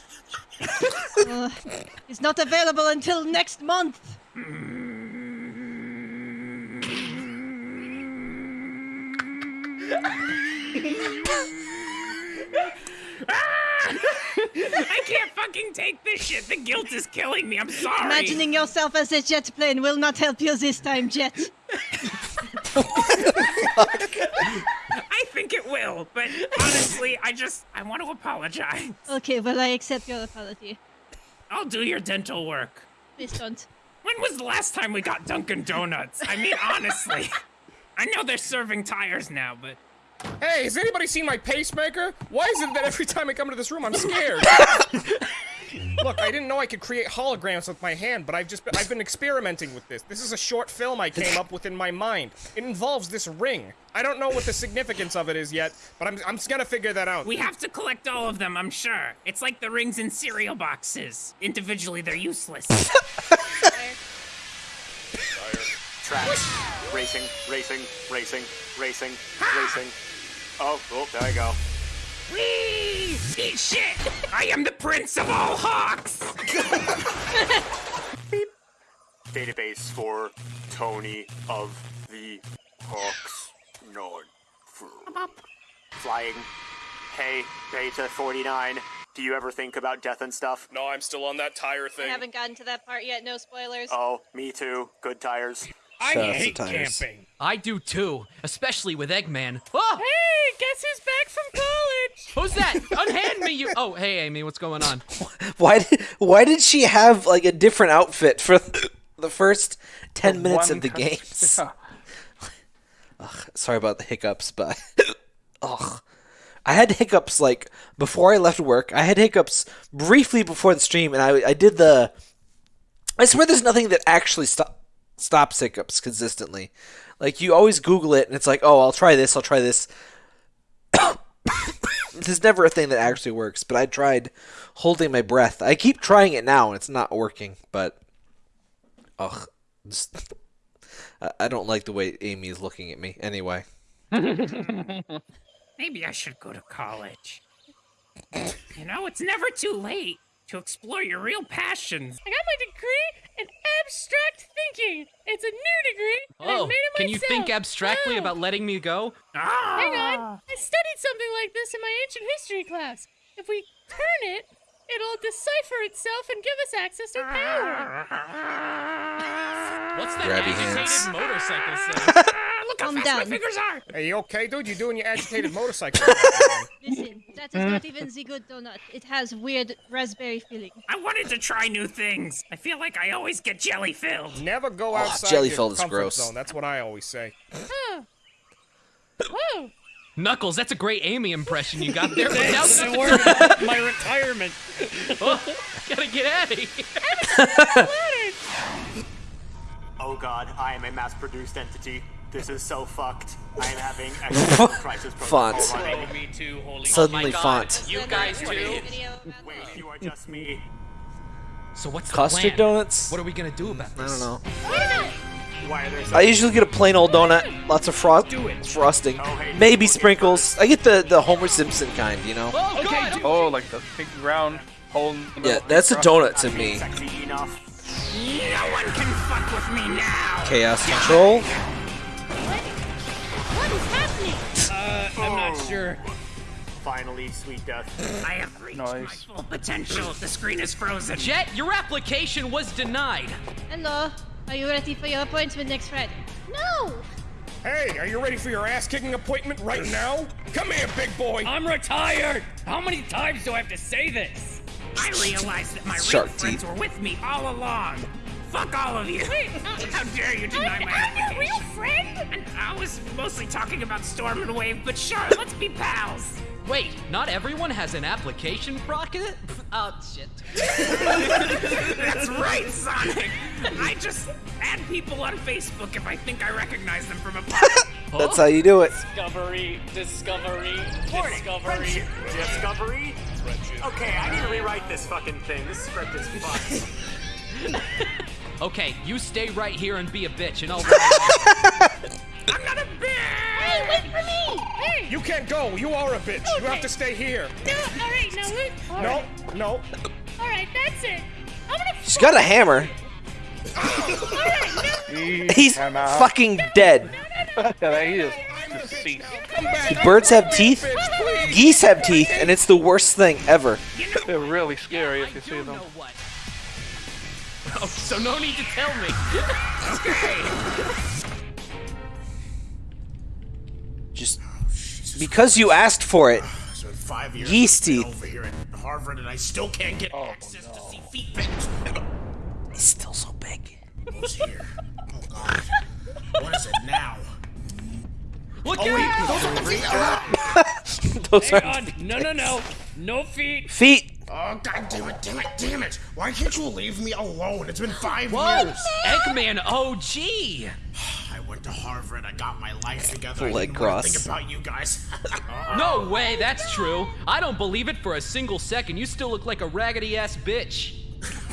Uh, it's not available until next month. <laughs> Ah! <laughs> I can't fucking take this shit. The guilt is killing me. I'm sorry. Imagining yourself as a jet plane will not help you this time, Jet. I think it will, but honestly, I just I want to apologize. Okay, well, I accept your apology. I'll do your dental work. Please don't. When was the last time we got Dunkin' Donuts? I mean, honestly. <laughs> I know they're serving tires now, but Hey, has anybody seen my pacemaker? Why is it that every time I come into this room, I'm scared? <laughs> Look, I didn't know I could create holograms with my hand, but I've just been, I've been experimenting with this. This is a short film I came up with in my mind. It involves this ring. I don't know what the significance of it is yet, but I'm I'm just gonna figure that out. we have to collect all of them, I'm sure. It's like the rings in cereal boxes. Individually, they're useless. <laughs> Track. Racing, racing, racing, racing, racing. Oh, oh, there I go. Whee! Eat shit! I am the prince of all hawks! <laughs> Database for Tony of the Hawks. Nod. Flying. Hey, Beta 49. Do you ever think about death and stuff? No, I'm still on that tire thing. I haven't gotten to that part yet. No spoilers. Oh, me too. Good tires. I Shout out to hate camping. I do too, especially with Eggman. Oh, Hey, guess who's back from college? <laughs> who's that? Unhand me, you. Oh, hey, Amy, what's going on? <laughs> Why did Why did she have like a different outfit for the first ten minutes of the con- games? <laughs> Ugh, sorry about the hiccups, but ugh, I had hiccups like before I left work. I had hiccups briefly before the stream, and I I did the. I swear, there's nothing that actually stop stops hiccups consistently. Like you always Google it, and it's like, oh, I'll try this, I'll try this. <coughs> There's never a thing that actually works, but I tried holding my breath. I keep trying it now, and it's not working. But, ugh, just, <laughs> I don't like the way Amy is looking at me. Anyway, <laughs> Maybe I should go to college. You know, it's never too late to explore your real passions. I got my degree in abstract thinking. It's a new degree, and I Oh, made it can you think abstractly Oh. about letting me go? Ah. Hang on. I studied something like this in my ancient history class. If we turn it, it'll decipher itself and give us access to power. <laughs> What's that Grabby agitated hands. motorcycle say? <laughs> Look Calm down. are! Are you okay, dude? You're doing your agitated <laughs> motorcycle? Listen, that is not even the good donut. It has weird raspberry filling. I wanted to try new things. I feel like I always get jelly filled. Never go Oh, outside jelly your filled is comfort gross. zone. That's what I always say. Huh. <laughs> Whoa. Knuckles, that's a great Amy impression you got there. <laughs> but now Thanks, that's it a- worked. My retirement. Oh, gotta get out of here. Oh god, I am a mass-produced entity. This is so fucked. I am having <laughs> existential crisis protocol Font. running. Oh, me too. Holy. Suddenly Oh font. You guys too. Wait, you are just me. So what's the custard plan? donuts. What are we gonna do about I don't know. Why are there I usually get a plain old donut, lots of frost frosting, oh, maybe sprinkles. I get the the Homer Simpson kind, you know. Oh, Oh, like the big round hole in the middle. Yeah, that's a donut to me. No one can fuck with me now. Chaos control. Uh, I'm not sure. Finally, sweet death. I have reached my full potential. The screen is frozen. Jet, your application was denied. Hello. Are you ready for your appointment next Friday? No! Hey, are you ready for your ass-kicking appointment right now? Come here, big boy. I'm retired. How many times do I have to say this? I realized that my real Shark friends teeth. were with me all along. Fuck all of you. Uh, how dare you deny uh, my I'm your real friend? And I was mostly talking about Storm and Wave, but sure, let's be pals. Wait, not everyone has an application rocket? <laughs> Oh shit. That's right, Sonic. I just add people on Facebook if I think I recognize them from a park. <laughs> That's how you do it. Discovery, discovery, Morning. discovery. Friendship. Discovery. Okay, I need to rewrite this fucking thing. This script is fucked. <laughs> Okay, you stay right here and be a bitch, and I'll. <laughs> I'm not a bitch. Hey, wait for me! Hey! You can't go. You are a bitch. You have to stay here. No, alright, now look. All No, right. no. Alright, that's it. I'm gonna She's got a hammer. Alright, no. He's fucking dead. yeah, <laughs> he is. Deceased. Birds have teeth. <laughs> Geese have teeth, and it's the worst thing ever. They're really scary if you see them. Oh, so no need to tell me. okay. Just because you asked for it. It's five years. Geese I've been teeth. over here at Harvard, and I still can't get oh, access to see feet pics. It's still so big. Who's here? Oh God. What is it now? Look Oh, wait, out! those are feet. <laughs> Those Hang are on. No, no, no. No feet. feet. Oh God damn it! Damn it! Damn it! Why can't you leave me alone? It's been five Whoa! years. Eggman OG! I went to Harvard. I got my life together. I Leg didn't cross. Think about you guys. <laughs> No way, that's true. I don't believe it for a single second. You still look like a raggedy ass bitch.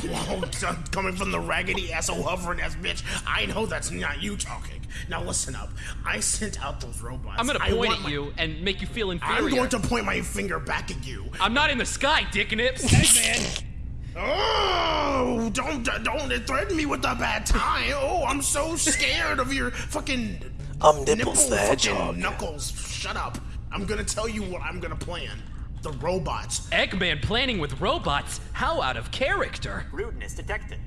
Whoa, son, coming from the raggedy asshole hovering ass bitch. I know that's not you talking. Now listen up. I sent out those robots. I'm gonna point at my- you and make you feel inferior. I'm going to point my finger back at you. I'm not in the sky, dick nips. Eggman. Oh, don't don't threaten me with a bad time. Oh, I'm so scared of your fucking I'm nipple Nipples the fucking Hedgehog. knuckles. Shut up. I'm gonna tell you what I'm gonna plan. The robots. Eggman planning with robots? How out of character. Rudeness detected.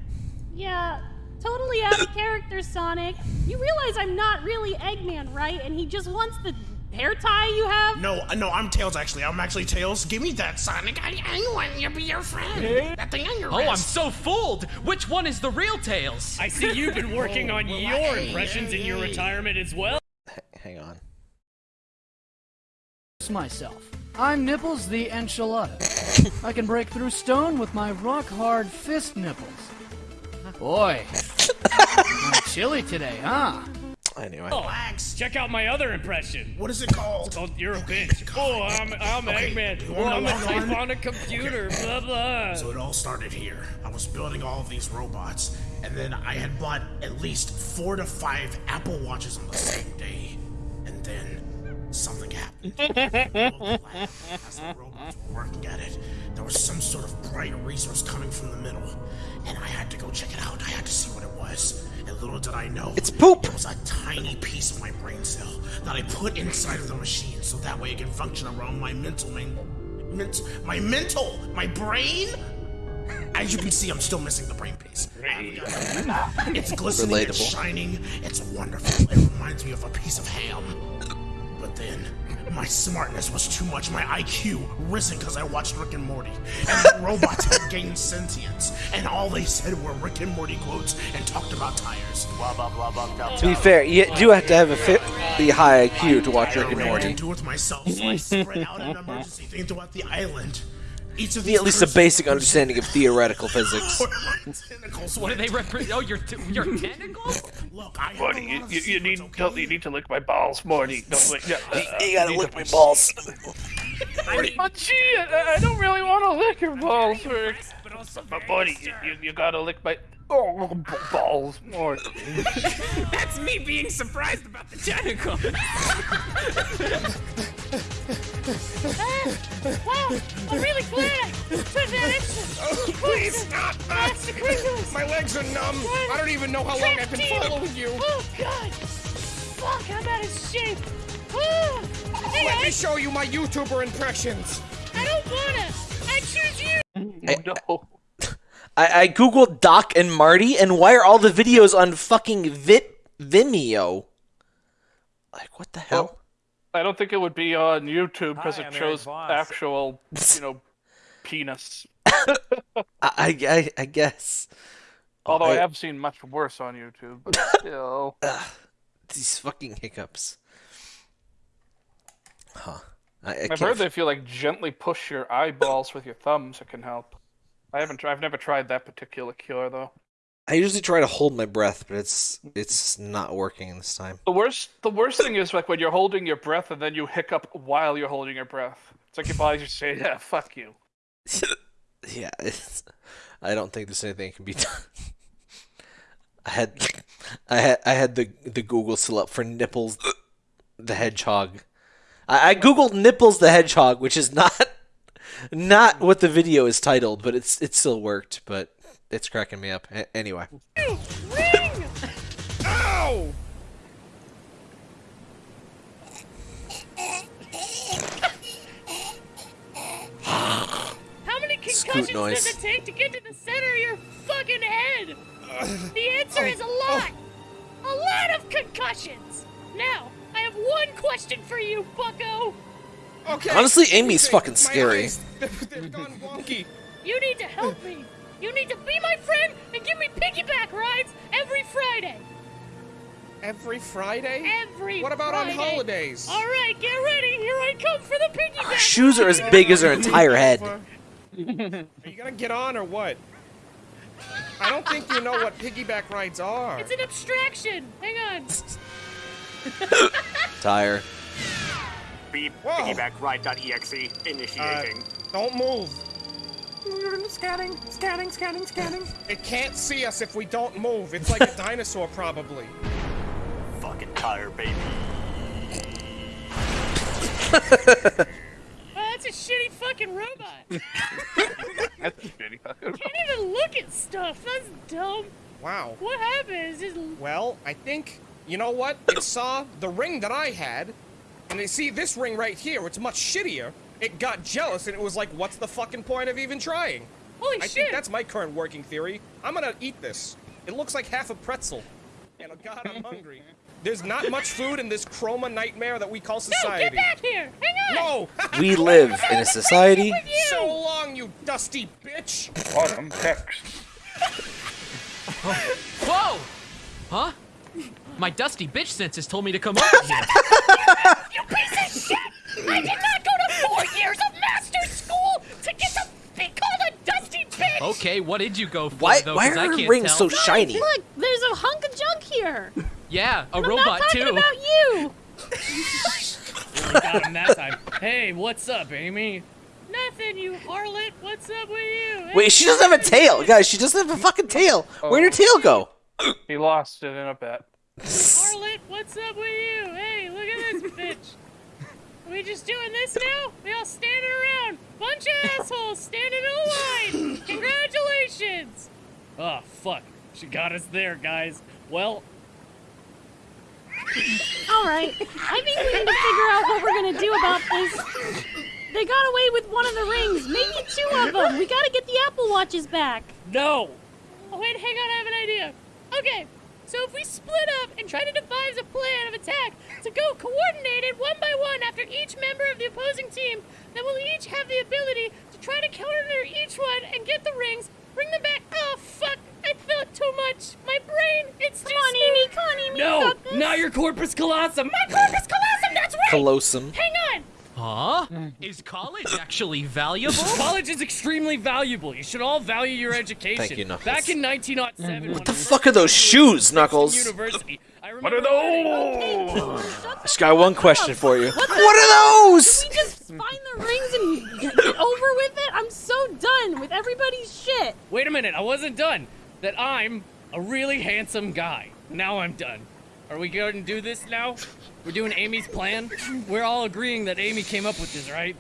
Yeah, totally out of character, Sonic. You realize I'm not really Eggman, right? And he just wants the hair tie you have? No, uh, no, I'm Tails actually. I'm actually Tails. Give me that, Sonic. I, I want you to be your friend. That thing on your Oh, I'm so fooled. Which one is the real Tails? I see you've been working on <laughs> your impressions in your retirement as well. Hang on. myself. I'm Nipples the Enchilada. I can break through stone with my rock hard fist nipples. Boy, chilly today, huh? Anyway. Oh, check out my other impression. What is it called? It's called You're a Bitch. Oh, I'm, I'm Okay, Eggman. you I'm a log on? type on a computer. Blah, blah. So it all started here. I was building all of these robots, and then I had bought at least four to five Apple Watches on the same day. And then something happened. <laughs> As the robots were working at it, there was some sort of bright resource coming from the middle, and I had to go check it out. I had to see what it was. And little did I know, it's poop. It was a tiny piece of my brain cell that I put inside of the machine, so that way it can function around my mental main, ment, my mental, my brain. As you can see, I'm still missing the brain piece. It's glistening, it's shining, it's wonderful. It reminds me of a piece of ham. But then, my smartness was too much. My IQ risen because I watched Rick and Morty. And the <laughs> robots had gained sentience. And all they said were Rick and Morty quotes and talked about tires. Blah, blah, blah, blah, blah. To be fair, you do have to have a fairly high IQ to watch Rick and Morty. I ran Morty. into it myself, so I <laughs> spread out an emergency thing throughout the island. Each of Need these at least a basic understanding of theoretical physics. <laughs> tentacles What do they represent? Oh, your, t- your tentacles? Look, I Morty, you, you, you need don't, you need to lick my balls, Morty. Don't lick. Yeah, uh, You gotta lick to- my balls. <laughs> Oh, gee, I, I don't really want to lick your balls, Rick. But Morty, you, you, you gotta lick my <laughs> oh, b- balls, Morty. That's me being surprised about the tentacle. Wow, I'm really glad I took that extra. Please stop! That's the crinkles. My legs are numb. I don't even know how long I've been Fifteen. following you. Oh God! Fuck, I'm out of shape. Oh, hey, Let me show you my YouTuber impressions. I don't wanna. I choose you. I, no. I, I googled Doc and Marty, and why are all the videos on fucking Vit Vimeo? Like what the hell? I don't think it would be on YouTube because it shows actual, <laughs> you know, penis. I, I I guess. Although I I- have seen much worse on YouTube, <laughs> but still. These fucking hiccups. Huh. I, I I've can't heard they feel like gently push your eyeballs with your thumbs. It can help. I haven't. Tried, I've never tried that particular cure though. I usually try to hold my breath, but it's it's not working this time. The worst. The worst thing is like when you're holding your breath and then you hiccup while you're holding your breath. It's like your body's just saying, "Yeah, fuck you." <laughs> Yeah, it's, I don't think there's anything that can be done. <laughs> I had, I had, I had the the Google still up for nipples, the hedgehog. I, I googled nipples the hedgehog, which is not, <laughs> not what the video is titled, but it's it still worked. But it's cracking me up. A anyway. Ring! Ring! Ow! How many concussions does it take to get to the center of your fucking head? The answer is a lot. A lot of concussions. Now, I have one question for you, Bucko. Okay. Honestly, Amy's fucking scary. Eyes, <laughs> they've, they're gone wonky. You need to help me. You need to be my friend and give me piggyback rides every Friday. Every Friday? Every What about on holidays? All right, get ready. Here I come for the piggyback. Her shoes are as big as her entire head. Are you gonna get on or what? I don't think you know what piggyback rides are. It's an abstraction. Hang on. <laughs> Tire. Beep, piggyback-ride.exe, initiating. Uh, don't move. Scanning, scanning, scanning, scanning. It can't see us if we don't move. It's like a <laughs> dinosaur, probably. Fucking tire, baby. Oh, that's a shitty fucking robot. <laughs> That's a shitty. fucking. Can't even look at stuff. That's dumb. Wow. What happened? It's just Well, I think you know what? It saw the ring that I had, and they see this ring right here. It's much shittier. It got jealous, and it was like, "What's the fucking point of even trying?" Holy I shit. think that's my current working theory. I'm gonna eat this. It looks like half a pretzel. And oh god, I'm hungry. <laughs> There's not much food in this chroma nightmare that we call society. No, society. get back here. Hang on. No! <laughs> We live in a society. So long, you dusty bitch! Autumn <laughs> text. Whoa! Huh? My dusty bitch senses told me to come over here. You piece of shit! I did not go to four years of master school to get to be called a dusty bitch! Okay, what did you go for Why- though? why 'cause are I her can't rings tell. so shiny? Look, there's a hunk of junk here. Yeah, a I'm robot not talking too. about you. Really got him that time. Hey, what's up, Amy? Nothing, you harlot. What's up with you? Wait, she doesn't have a tail, guys. She doesn't have a fucking tail. Where'd her oh. tail go? He lost it in a bet. Harlot, what's up with you? Hey, look at this <laughs> bitch. Are we just doing this now? We all standing around. Bunch of assholes standing in a line. <laughs> Congratulations. Oh, fuck. She got us there, guys. Well, All right. I think we need to figure out what we're gonna do about this. They got away with one of the rings, maybe two of them. We gotta get the Apple Watches back. no! Oh, wait, hang on, I have an idea. Okay, so if we split up and try to devise a plan of attack to go coordinated one by one after each member of the opposing team, then we'll each have the ability to try to counter each one and get the rings, bring them back. Oh, fuck, I thought too much. My brain, it's Come on, Amy, come on, Amy. No! Not your corpus callosum! My corpus callosum, that's right! Colossum. Hang on! Huh? Mm. Is college actually valuable? <laughs> College is extremely valuable. You should all value your education. Thank you, Knuckles. Back in 1907, What the fuck are those shoes, Knuckles? University, I What are those? I just got one question for you. What, What are those? Can we just find the rings and get get over with it? I'm so done with everybody's shit. Wait a minute, I wasn't done. That I'm a really handsome guy. Now I'm done. Are we going to do this now? We're doing Amy's plan? We're all agreeing that Amy came up with this, right?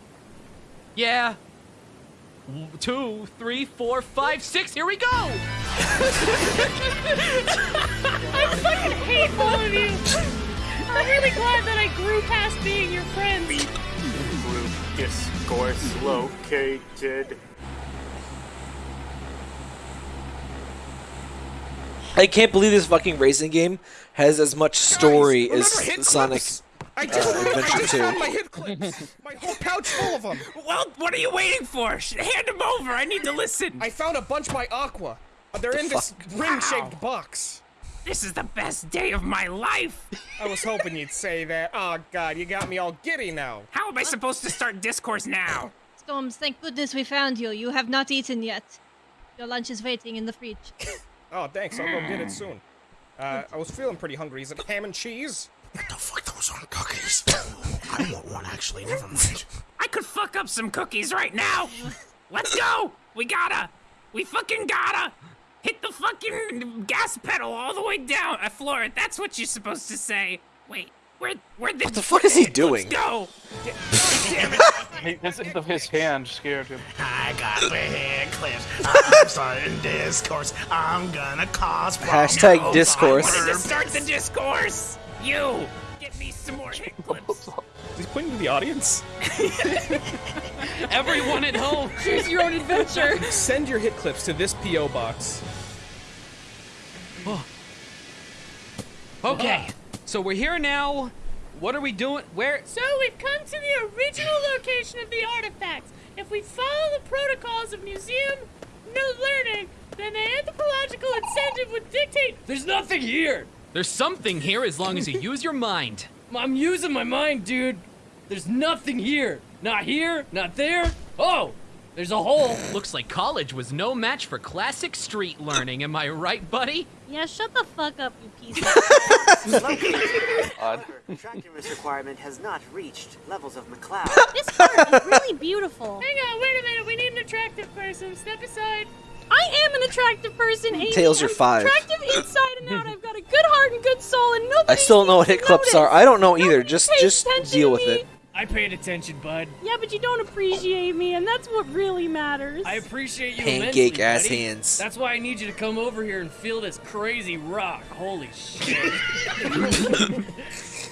Yeah. Two, three, four, five, six. Here we go. <laughs> I fucking hate all of you! I'm really glad that I grew past being your friend. Group discourse located. I can't believe this fucking racing game has as much story remember as hit Sonic clips? I uh, just, I Adventure just found my 2. hit clips. My whole pouch full of them. Well, what are you waiting for? Hand them over. I need to listen. I found a bunch by Aqua. Uh, They're in this ring-shaped box. This is the best day of my life. I was hoping you'd say that. Oh god, you got me all giddy now. How am I supposed to start discourse now? Storms, thank goodness we found you. You have not eaten yet. Your lunch is waiting in the fridge. <laughs> Oh, thanks. I'll go get it soon. Uh, I was feeling pretty hungry. Is it ham and cheese? What the fuck? Those aren't cookies. I want one, actually. Never mind. I could fuck up some cookies right now. Let's go. We gotta. We fucking gotta. Hit the fucking gas pedal all the way down. I floor it. That's what you're supposed to say. Wait, where, where the? What the fuck is he <laughs> doing? Go. <laughs> He- His, his hand scared him. I got the hair clips. <laughs> I'm starting discourse. I'm gonna cause Hashtag problems. discourse. I wanted to start the discourse. You get me some more hit clips. He's pointing to the audience. Everyone at home, choose your own adventure. Send your hit clips to this PO box. Oh. Okay, so we're here now. What are we doing? Where? So we've come to the original location of the artifacts. If we follow the protocols of museum no learning, then the anthropological incentive would dictate. There's nothing here. There's something here as long as you use your mind. <laughs> I'm using my mind, dude. There's nothing here. Not here, not there. Oh, there's a hole. Looks like college was no match for classic street learning. Am I right, buddy? Yeah, shut the fuck up, you piece of <laughs> However, attractiveness requirement has not reached levels of McCloud. <laughs> This heart is really beautiful. Hang on, wait a minute. We need an attractive person. Step aside. I am an attractive person, Amy. Tails, you're I'm five. Attractive inside and out. I've got a good heart and good soul, and nobody. I still don't know what hit clips are. I don't know either. Just just deal with me. it. I paid attention, bud. Yeah, but you don't appreciate me, and that's what really matters. I appreciate you Pancake ass buddy. hands. That's why I need you to come over here and feel this crazy rock. Holy shit. <laughs>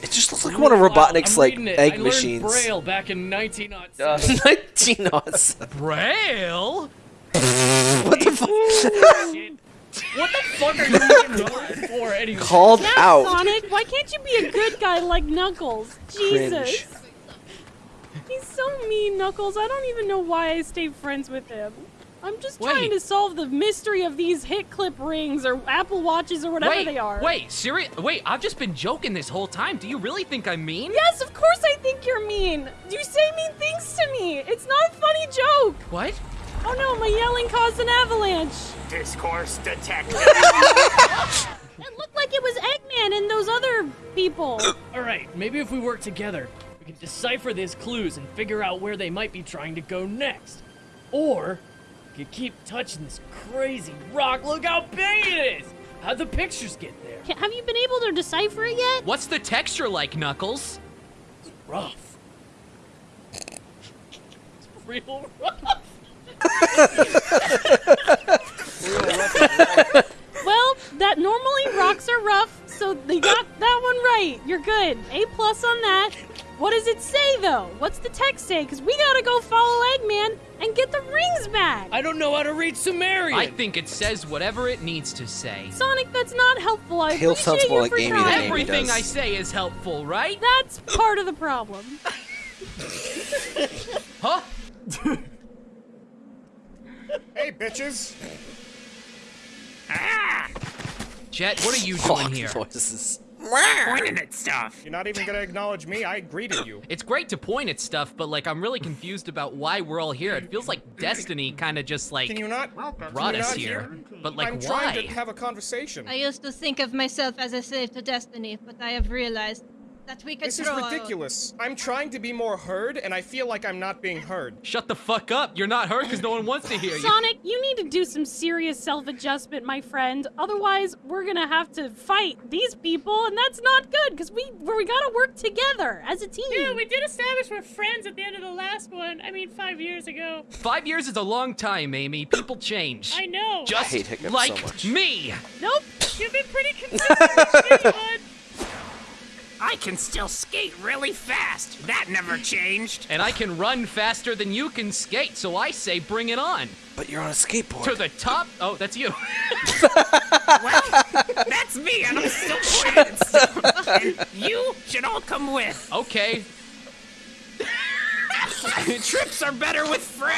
It just looks like one of Robotnik's like it. egg I learned machines. Braille back in 1907. <laughs> 1907. Braille? <laughs> what the fuck? What the fuck are you even going for anyway? Called yeah, out. Sonic, why can't you be a good guy like Knuckles? Jesus. He's so mean, Knuckles. I don't even know why I stay friends with him. I'm just trying to solve the mystery of these hit clip rings or Apple Watches or whatever wait, they are. Wait, serious? Wait, I've just been joking this whole time. Do you really think I'm mean? Yes, of course I think you're mean. You say mean things to me. It's not a funny joke. What? Oh no, my yelling caused an avalanche. Discourse detected. <laughs> It looked like it was Eggman and those other people. All right, maybe if we work together, we can decipher these clues and figure out where they might be trying to go next. Or we could keep touching this crazy rock. Look how big it is. How'd the pictures get there? Have you been able to decipher it yet? What's the texture like, Knuckles? rough. It's real rough. <laughs> Well, that normally rocks are rough, so they got that one right. You're good. A plus on that. What does it say though? What's the text say? Because we gotta go follow Eggman and get the rings back. I don't know how to read Sumerian. I think it says whatever it needs to say. Sonic, that's not helpful. I Tails sounds appreciate more you like for Amy than trying. Amy Everything does. I say is helpful, right? That's part of the problem. <laughs> Huh? Hey, bitches. Ah! Jet, what are you <laughs> Fuck doing here? noises. Pointing at stuff. You're not even gonna acknowledge me. I greeted you. It's great to point at stuff, but like I'm really confused about why we're all here. It feels like destiny kind of just like Can you not? brought you us not here. hear? But like I'm why? trying to have a conversation. I used to think of myself as a slave to destiny, but I have realized that we can This is throw our- ridiculous. I'm trying to be more heard, and I feel like I'm not being heard. Shut the fuck up. You're not heard because no one wants to hear you. Sonic, you need to do some serious self-adjustment, my friend. Otherwise, we're gonna have to fight these people, and that's not good because we we gotta work together as a team. Yeah, we did establish we're friends at the end of the last one. I mean, five years ago. Five years is a long time, Amy. People change. I know. Just hate hiccups so like much. me. Nope. You've been pretty consistent, with me, bud. I can still skate really fast. That never changed. And I can run faster than you can skate, so I say bring it on. But you're on a skateboard. To the top. Oh, that's you. <laughs> Well, that's me, and I'm still pointing at stuff. And you should all come with. okay. <laughs> Trips are better with friends.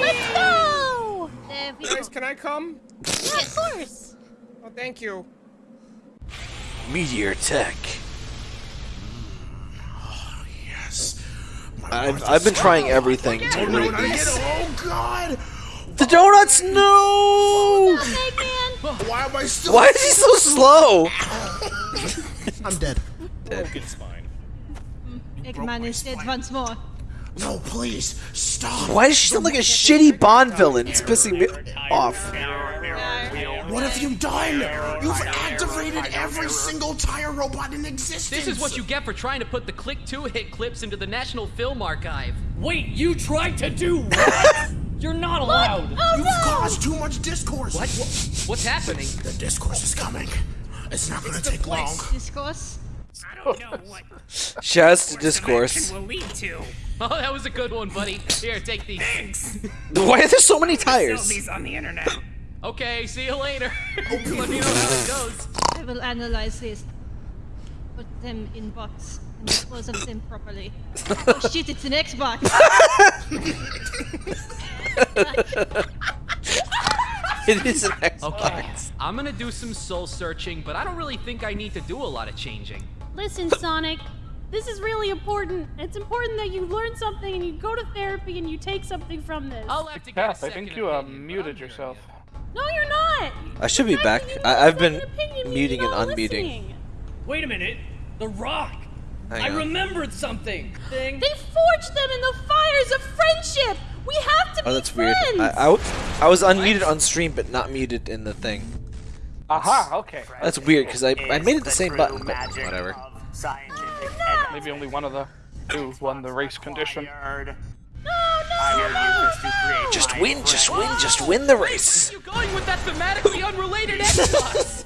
Let's go! Guys, can I come? Yeah, of course. Oh, thank you. Meteor Tech. Mm. Oh, yes. I've, I've been trying everything oh, to Oh, read these. Oh, God. The donuts, no! Why am I still... Why is he so slow? <laughs> I'm dead. It's fine. Mm. Eggman is dead once more. No, please. Stop. Why does she sound like a shitty Bond villain? It's pissing me off. What have you done? You've activated every single tire robot in existence. This is what you get for trying to put the Click 2 hit clips into the National Film Archive. Wait, you tried to do <laughs> what? You're not allowed. Oh, You've caused too much discourse. What? What's happening? The discourse is coming. It's not gonna take long. Discourse. I don't know what Shouts to action discourse. will lead to. <laughs> Oh, that was a good one, buddy. Here, take these. Thanks. Why are there so many Sell tires? these on the internet. Okay, see you later. <laughs> Let me know how it goes. I will analyze this. Put them in box and dispose of them properly. oh shit, it's an Xbox! <laughs> it is an Xbox. Okay, I'm gonna do some soul searching, but I don't really think I need to do a lot of changing. Listen, Sonic. This is really important. It's important that you learn something and you go to therapy and you take something from this. I'll have to get Kath, I think you uh, muted yourself. No, you're not. I should be back. I, I've been opinion, muting and unmuting. listening. Wait a minute. The Rock. Hang I on. remembered something. Thing. They forged them in the fires of friendship. We have to Oh, be that's weird. friends. I, I, w- I was unmuted on stream, but not muted in the thing. Aha, okay. That's weird because I, I made it the same button, but whatever. Oh, Maybe only one of the two won the race condition. Just win, just win, just win the race. You're you going with that thematically <laughs> unrelated Xbox.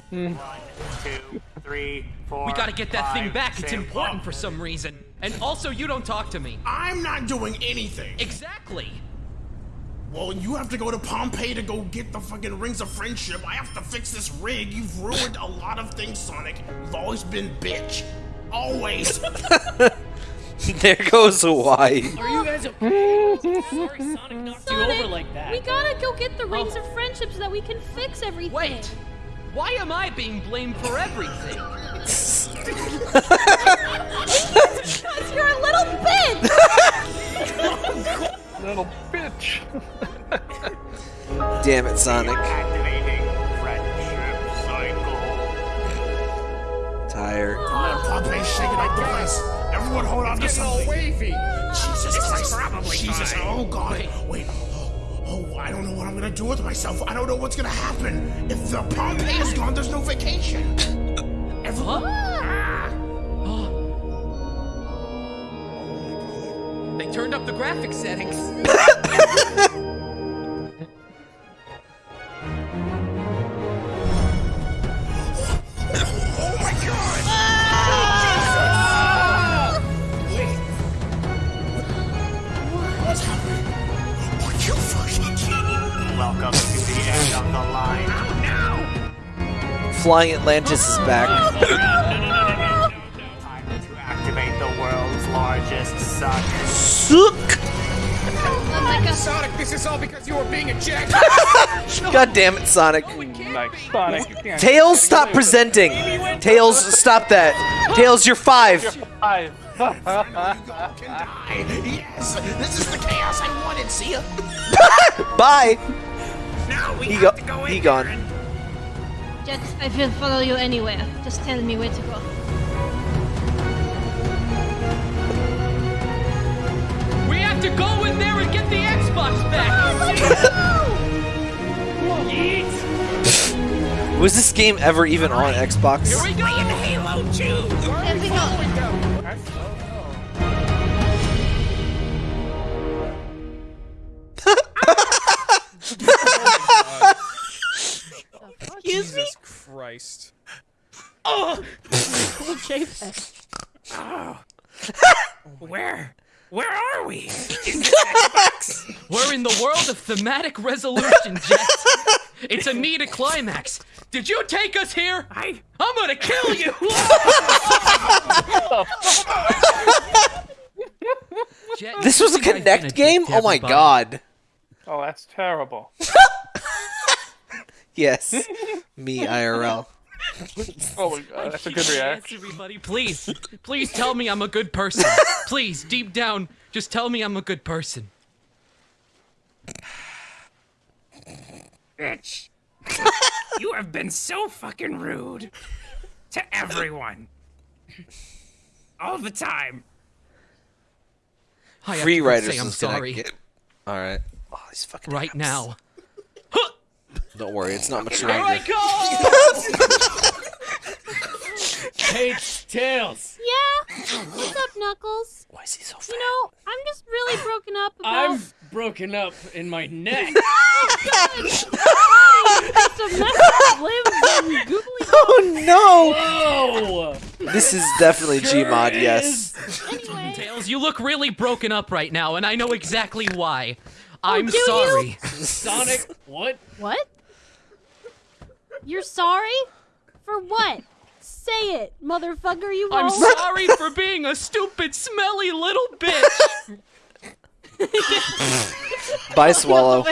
Two, three, four. we gotta get that thing back. It's six. important for some reason. And also, you don't talk to me. I'm not doing anything. Exactly. Well, you have to go to Pompeii to go get the fucking rings of friendship. I have to fix this rig. You've ruined a lot of things, Sonic. You've always been bitch. Always. <laughs> <laughs> there goes a Y. Are you guys okay? Sorry, Sonic knocked you over like that. We gotta go get the rings oh. of friendship so that we can fix everything. Wait. Why am I being blamed for everything? Because you're a little bitch. <laughs> Little bitch. Damn it, Sonic. Tired. Come on, Pompeii's shaking up the place. Everyone hold on to Getting all something. wavy. Jesus This Christ. probably Jesus. fine. Oh, God. Wait. Oh, oh, I don't know what I'm gonna do with myself. I don't know what's gonna happen. If the Pompeii is gone, there's no vacation. Everyone. Ah. They turned up the graphic settings. <laughs> Flying Atlantis is back. Time to activate the world's largest suck. Suck! Oh my god. Sonic, this is all because you were being a jack. <laughs> God damn it, Sonic. Nice, Sonic. Tails, stop presenting. Tails, stop that. Tails, you're five. Five. Yes, this is the chaos I wanted. See ya. <laughs> Bye. Now we He have go. to go in He there gone. And- Jet, I will follow you anywhere. Just tell me where to go. We have to go in there and get the Xbox back. <laughs> Was this game ever even on Xbox? Here we go. Playing Halo 2. Everything else. Excuse me. Jesus Christ. <laughs> Okay, then. Oh, where? Where are we? <laughs> We're in the world of thematic resolution, Jet. It's a need a climax. Did you take us here? I. I'm gonna kill you. <laughs> Jet, This was a you think I've been Kinect game? Oh my god. Oh, that's terrible. Yes. <laughs> Me IRL. <laughs> Oh my god, that's a good Yes, reaction. everybody, please, please tell me I'm a good person. <laughs> Please, deep down, just tell me I'm a good person. Bitch. you have been so fucking rude to everyone. All the time. I have Free to go Riders say I'm is gonna sorry get. All right. Oh, these fucking. right now. Don't worry, it's not much Here I longer. go! Hey, Tails. Yeah. What's up, Knuckles? Why is he so You know, I'm just really broken up about. I've broken up in my neck. A mess of limbs and googly. Oh no! Whoa! This is definitely Gmod, yes. Tails, you look really broken up right now, and I know exactly why. Oh, I'm do you? sorry. Sonic, what? What? You're sorry? For what? Say it, motherfucker, you are. I'm sorry for being a stupid, smelly little bitch. Bye, <laughs> Swallow.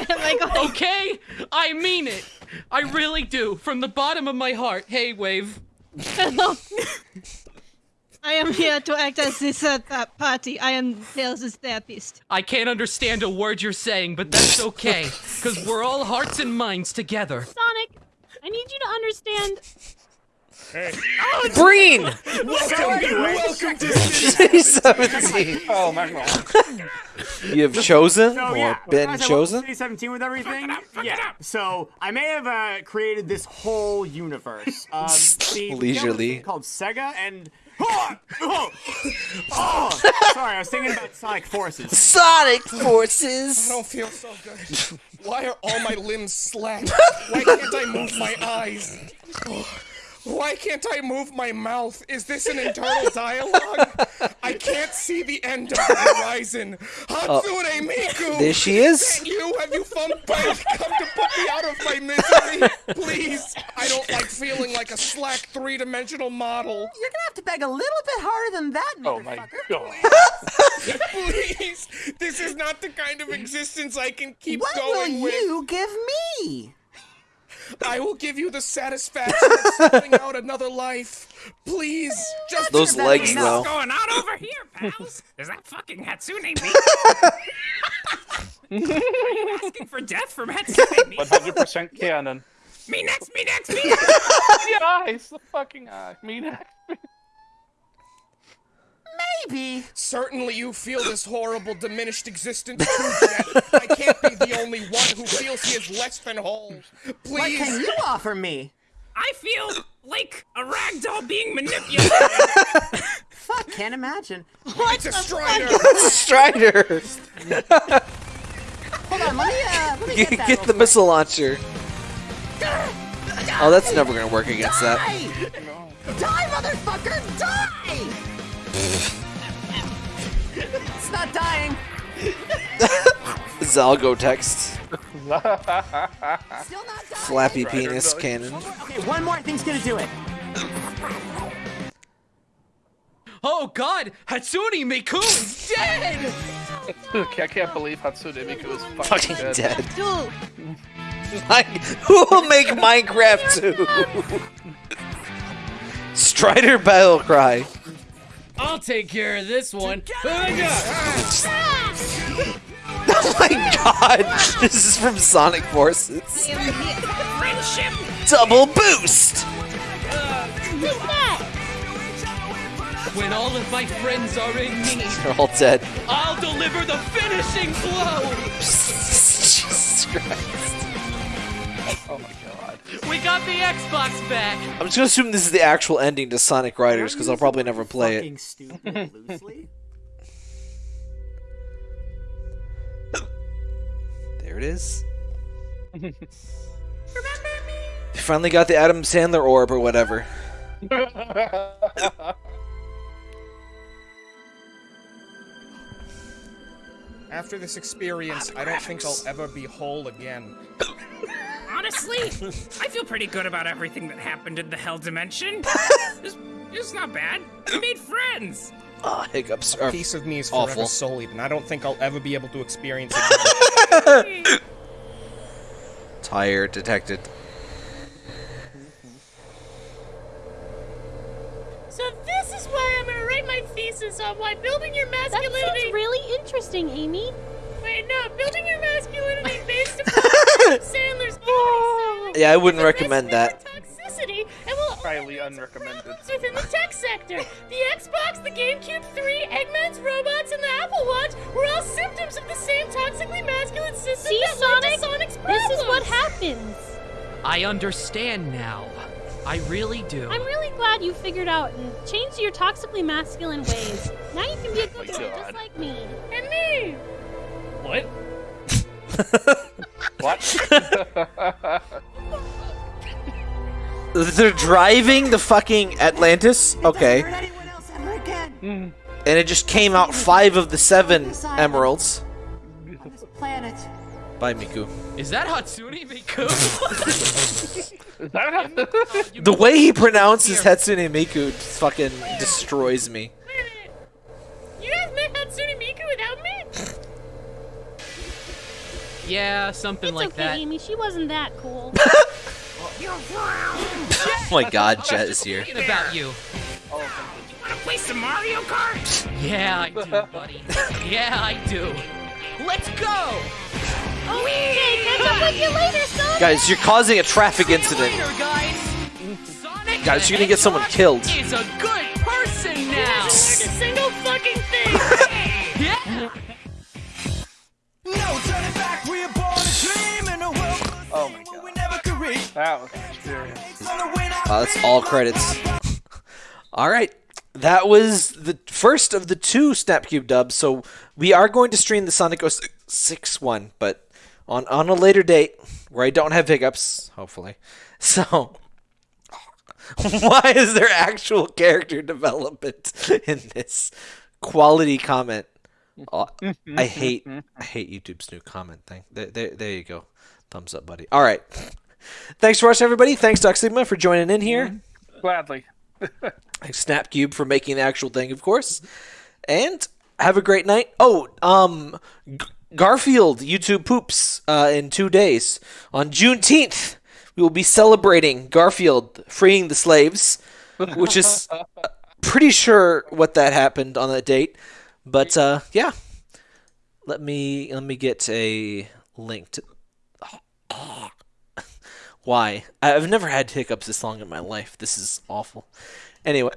okay, I mean it. I really do, from the bottom of my heart. Hey, Wave. Hello. I am here to act as this uh, uh, party. I am Tails' therapist. I can't understand a word you're saying, but that's okay, because we're all hearts and minds together. Sonic, I need you to understand. Breen! Welcome, welcome to City 17. Oh my god. You have chosen So, or yeah, been I chosen? City 17 with everything. yeah. So I may have uh, created this whole universe. <laughs> Um, the- the <laughs> Leisurely. thing called Sega and. <laughs> Oh, oh, oh, sorry, I was thinking about Sonic Forces. Sonic Forces. I don't feel so good. Why are all my limbs slack? <laughs> Why can't I move my eyes? <laughs> Oh, Why can't I move my mouth? Is this an internal <laughs> dialogue? I can't see the end of the horizon. Hatsune uh, Miku! there she is. Is that you? Have you found Bite? Come to put me out of my misery, <laughs> please. I don't like feeling like a slack three-dimensional model. You're gonna have to beg a little bit harder than that, Oh my motherfucker. Please, this is not the kind of existence I can keep What going will you give me? I will give you the satisfaction of starting <laughs> out another life. Please, just Those legs, What's though. going on over here, pals? <laughs> Is that fucking Hatsune Miku? <laughs> Asking for death from Hatsune Miku? 100% canon. Me next, me next, me next! the eyes, the fucking eye. Me next. Maybe. Certainly you feel this horrible diminished existence too, I can't be the only one who feels he is less than whole. Please. What can you offer me? I feel like a ragdoll being manipulated. Fuck, can't imagine. <laughs> It's a Strider! Strider. <laughs> Hold on, let me, uh, let me Get, get that get real the missile launcher. Oh, that's never gonna work against that. Die! Die, motherfucker! Die! It's not dying. Zalgo text. <laughs> Still not dying. Flappy penis cannon. Okay, one more thing's gonna do it. Oh God, Hatsune Miku is dead. <laughs> I can't believe Hatsune Miku is fucking, Fucking dead. dead. Dude, Who will make Minecraft 2? <laughs> Strider Battle Cry. I'll take care of this one. <laughs> Oh my god! This is from Sonic Forces. Friendship! Double boost! When all of my friends are in need, <laughs> They're all dead. I'll deliver the finishing blow. <laughs> Jesus Christ. Oh my god. We got the Xbox back. I'm just gonna assume this is the actual ending to Sonic Riders because I'll probably never play it. Fucking stupid <laughs> loosely. There it is. <laughs> They finally got the Adam Sandler orb or whatever. <laughs> After this experience, I don't think I'll ever be whole again. Honestly, I feel pretty good about everything that happened in the Hell Dimension. it's, it's not bad. We made friends. Ah, hiccups A piece of me is forever awful. sullied, and I don't think I'll ever be able to experience it <laughs> again. Tire detected. So this is why I'm gonna write my thesis on why building your masculinity. That masculinity. sounds really interesting, Amy. Wait, no, building your masculinity <laughs> based upon Sandler's oh. Yeah, I wouldn't recommend that. toxicity and will Highly unrecommended. within the tech sector. The Xbox, the GameCube 3, Eggman's robots, and the Apple Watch were all symptoms of the same toxically masculine system See, that led to Sonic? Sonic's This is what happens. I understand now. I really do. I'm really glad you figured out and changed your toxically masculine ways. Now you can be a good <laughs> girl just like me. And me. What? <laughs> What? <laughs> They're driving the fucking Atlantis. Okay. Mm. And it just came out five of the seven emeralds Planet. by Miku. Is that Hatsune Miku? <laughs> The way he pronounces Hatsune Miku just fucking destroys me. You guys met Hatsune Miku without me? yeah, something It's like okay, that. Amy. She wasn't that cool. <laughs> Oh my god, Jet is here. Thinking about you. Oh, Wanna play some Mario Kart? Yeah, I do, buddy. <laughs> yeah, I do. Let's go! Oh, okay, catch up with you later, son. Guys, you're causing a traffic incident. Later, guys. Guys, you're gonna get someone killed. Is a good person now. Learned a single fucking thing. <laughs> yeah. No turning back, we are born to dream in a world Oh my god. we never could reach. That was an experience. Wow, that's all credits. <laughs> all right. That was the first of the two Snapcube dubs. So we are going to stream the Sonic 06 one, but on, on a later date where I don't have hiccups, hopefully. <laughs> So <laughs> why is there actual character development <laughs> in this quality comment? Oh, I hate I hate YouTube's new comment thing. There, there, there you go. Thumbs up, buddy. All right. Thanks for watching, everybody. Thanks, Duck Sigma, for joining in here. Gladly. Thanks, Snapcube, for making the actual thing, of course. And have a great night. Oh, um, G- Garfield YouTube poops uh, in two days. On Juneteenth, we will be celebrating Garfield freeing the slaves, which is <laughs> pretty sure what that happened on that date. But uh, yeah, let me let me get a link to. <sighs> Why? I've never had hiccups this long in my life. This is awful. Anyway,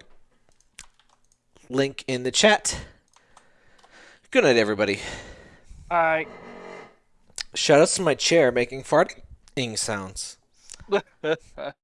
link in the chat. Good night, everybody. I. Shout outs to my chair making farting sounds. <laughs>